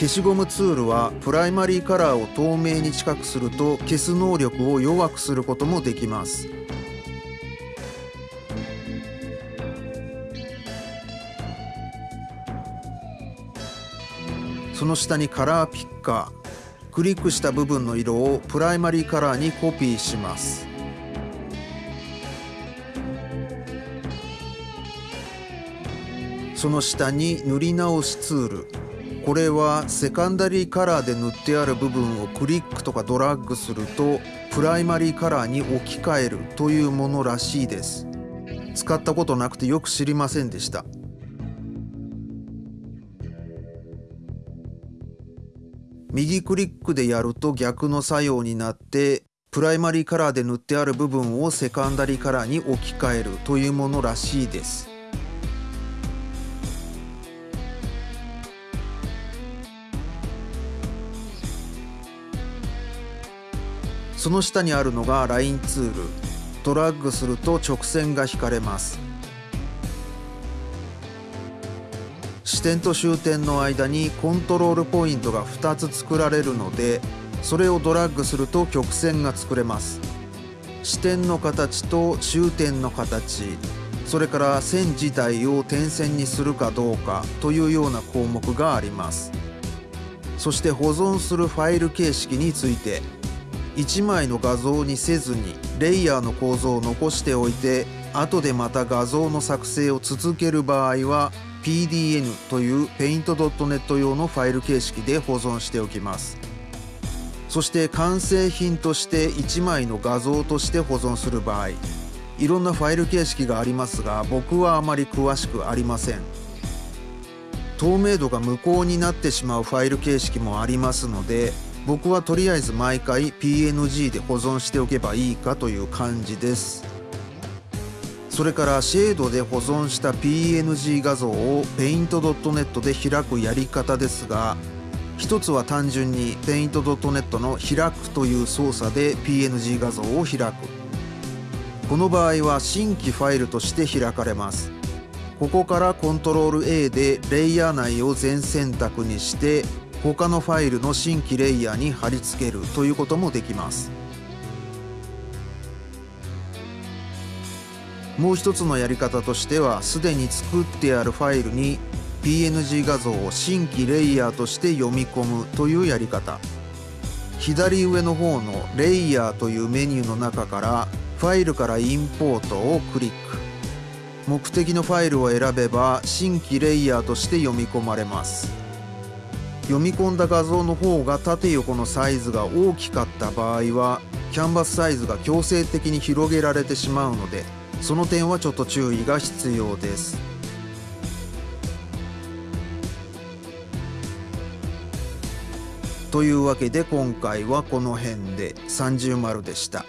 消しゴムツールはプライマリーカラーを透明に近くすると消す能力を弱くすることもできます。その下にカラーピッカークリックした部分の色をプライマリーカラーにコピーします。その下に塗り直しツール。これはセカンダリーカラーで塗ってある部分をクリックとかドラッグするとプライマリーカラーに置き換えるというものらしいです。使ったことなくてよく知りませんでした。右クリックでやると逆の作用になってプライマリーカラーで塗ってある部分をセカンダリーカラーに置き換えるというものらしいです。その下にあるのがラインツール。ドラッグすると直線が引かれます。支点と終点の間にコントロールポイントが2つ作られるのでそれをドラッグすると曲線が作れます。支点の形と終点の形。それから線自体を点線にするかどうかというような項目があります。そして保存するファイル形式について。1枚の画像にせずにレイヤーの構造を残しておいて後でまた画像の作成を続ける場合は PDN という Paint.net 用のファイル形式で保存しておきます。そして完成品として1枚の画像として保存する場合いろんなファイル形式がありますが僕はあまり詳しくありません。透明度が無効になってしまうファイル形式もありますので僕はとりあえず毎回 PNG で保存しておけばいいかという感じです。それからシェードで保存した PNG 画像を Paint.net で開くやり方ですが一つは単純に Paint.net の開くという操作で PNG 画像を開く。この場合は新規ファイルとして開かれます。ここからコントロール A でレイヤー内を全選択にして他のファイルの新規レイヤーに貼り付けるということもできます。もう一つのやり方としてはすでに作ってあるファイルに PNG 画像を新規レイヤーとして読み込むというやり方。左上の方の「レイヤー」というメニューの中からファイルからインポートをクリック。目的のファイルを選べば新規レイヤーとして読み込まれます。読み込んだ画像の方が縦横のサイズが大きかった場合はキャンバスサイズが強制的に広げられてしまうのでその点はちょっと注意が必要です。というわけで今回はこの辺で30丸でした。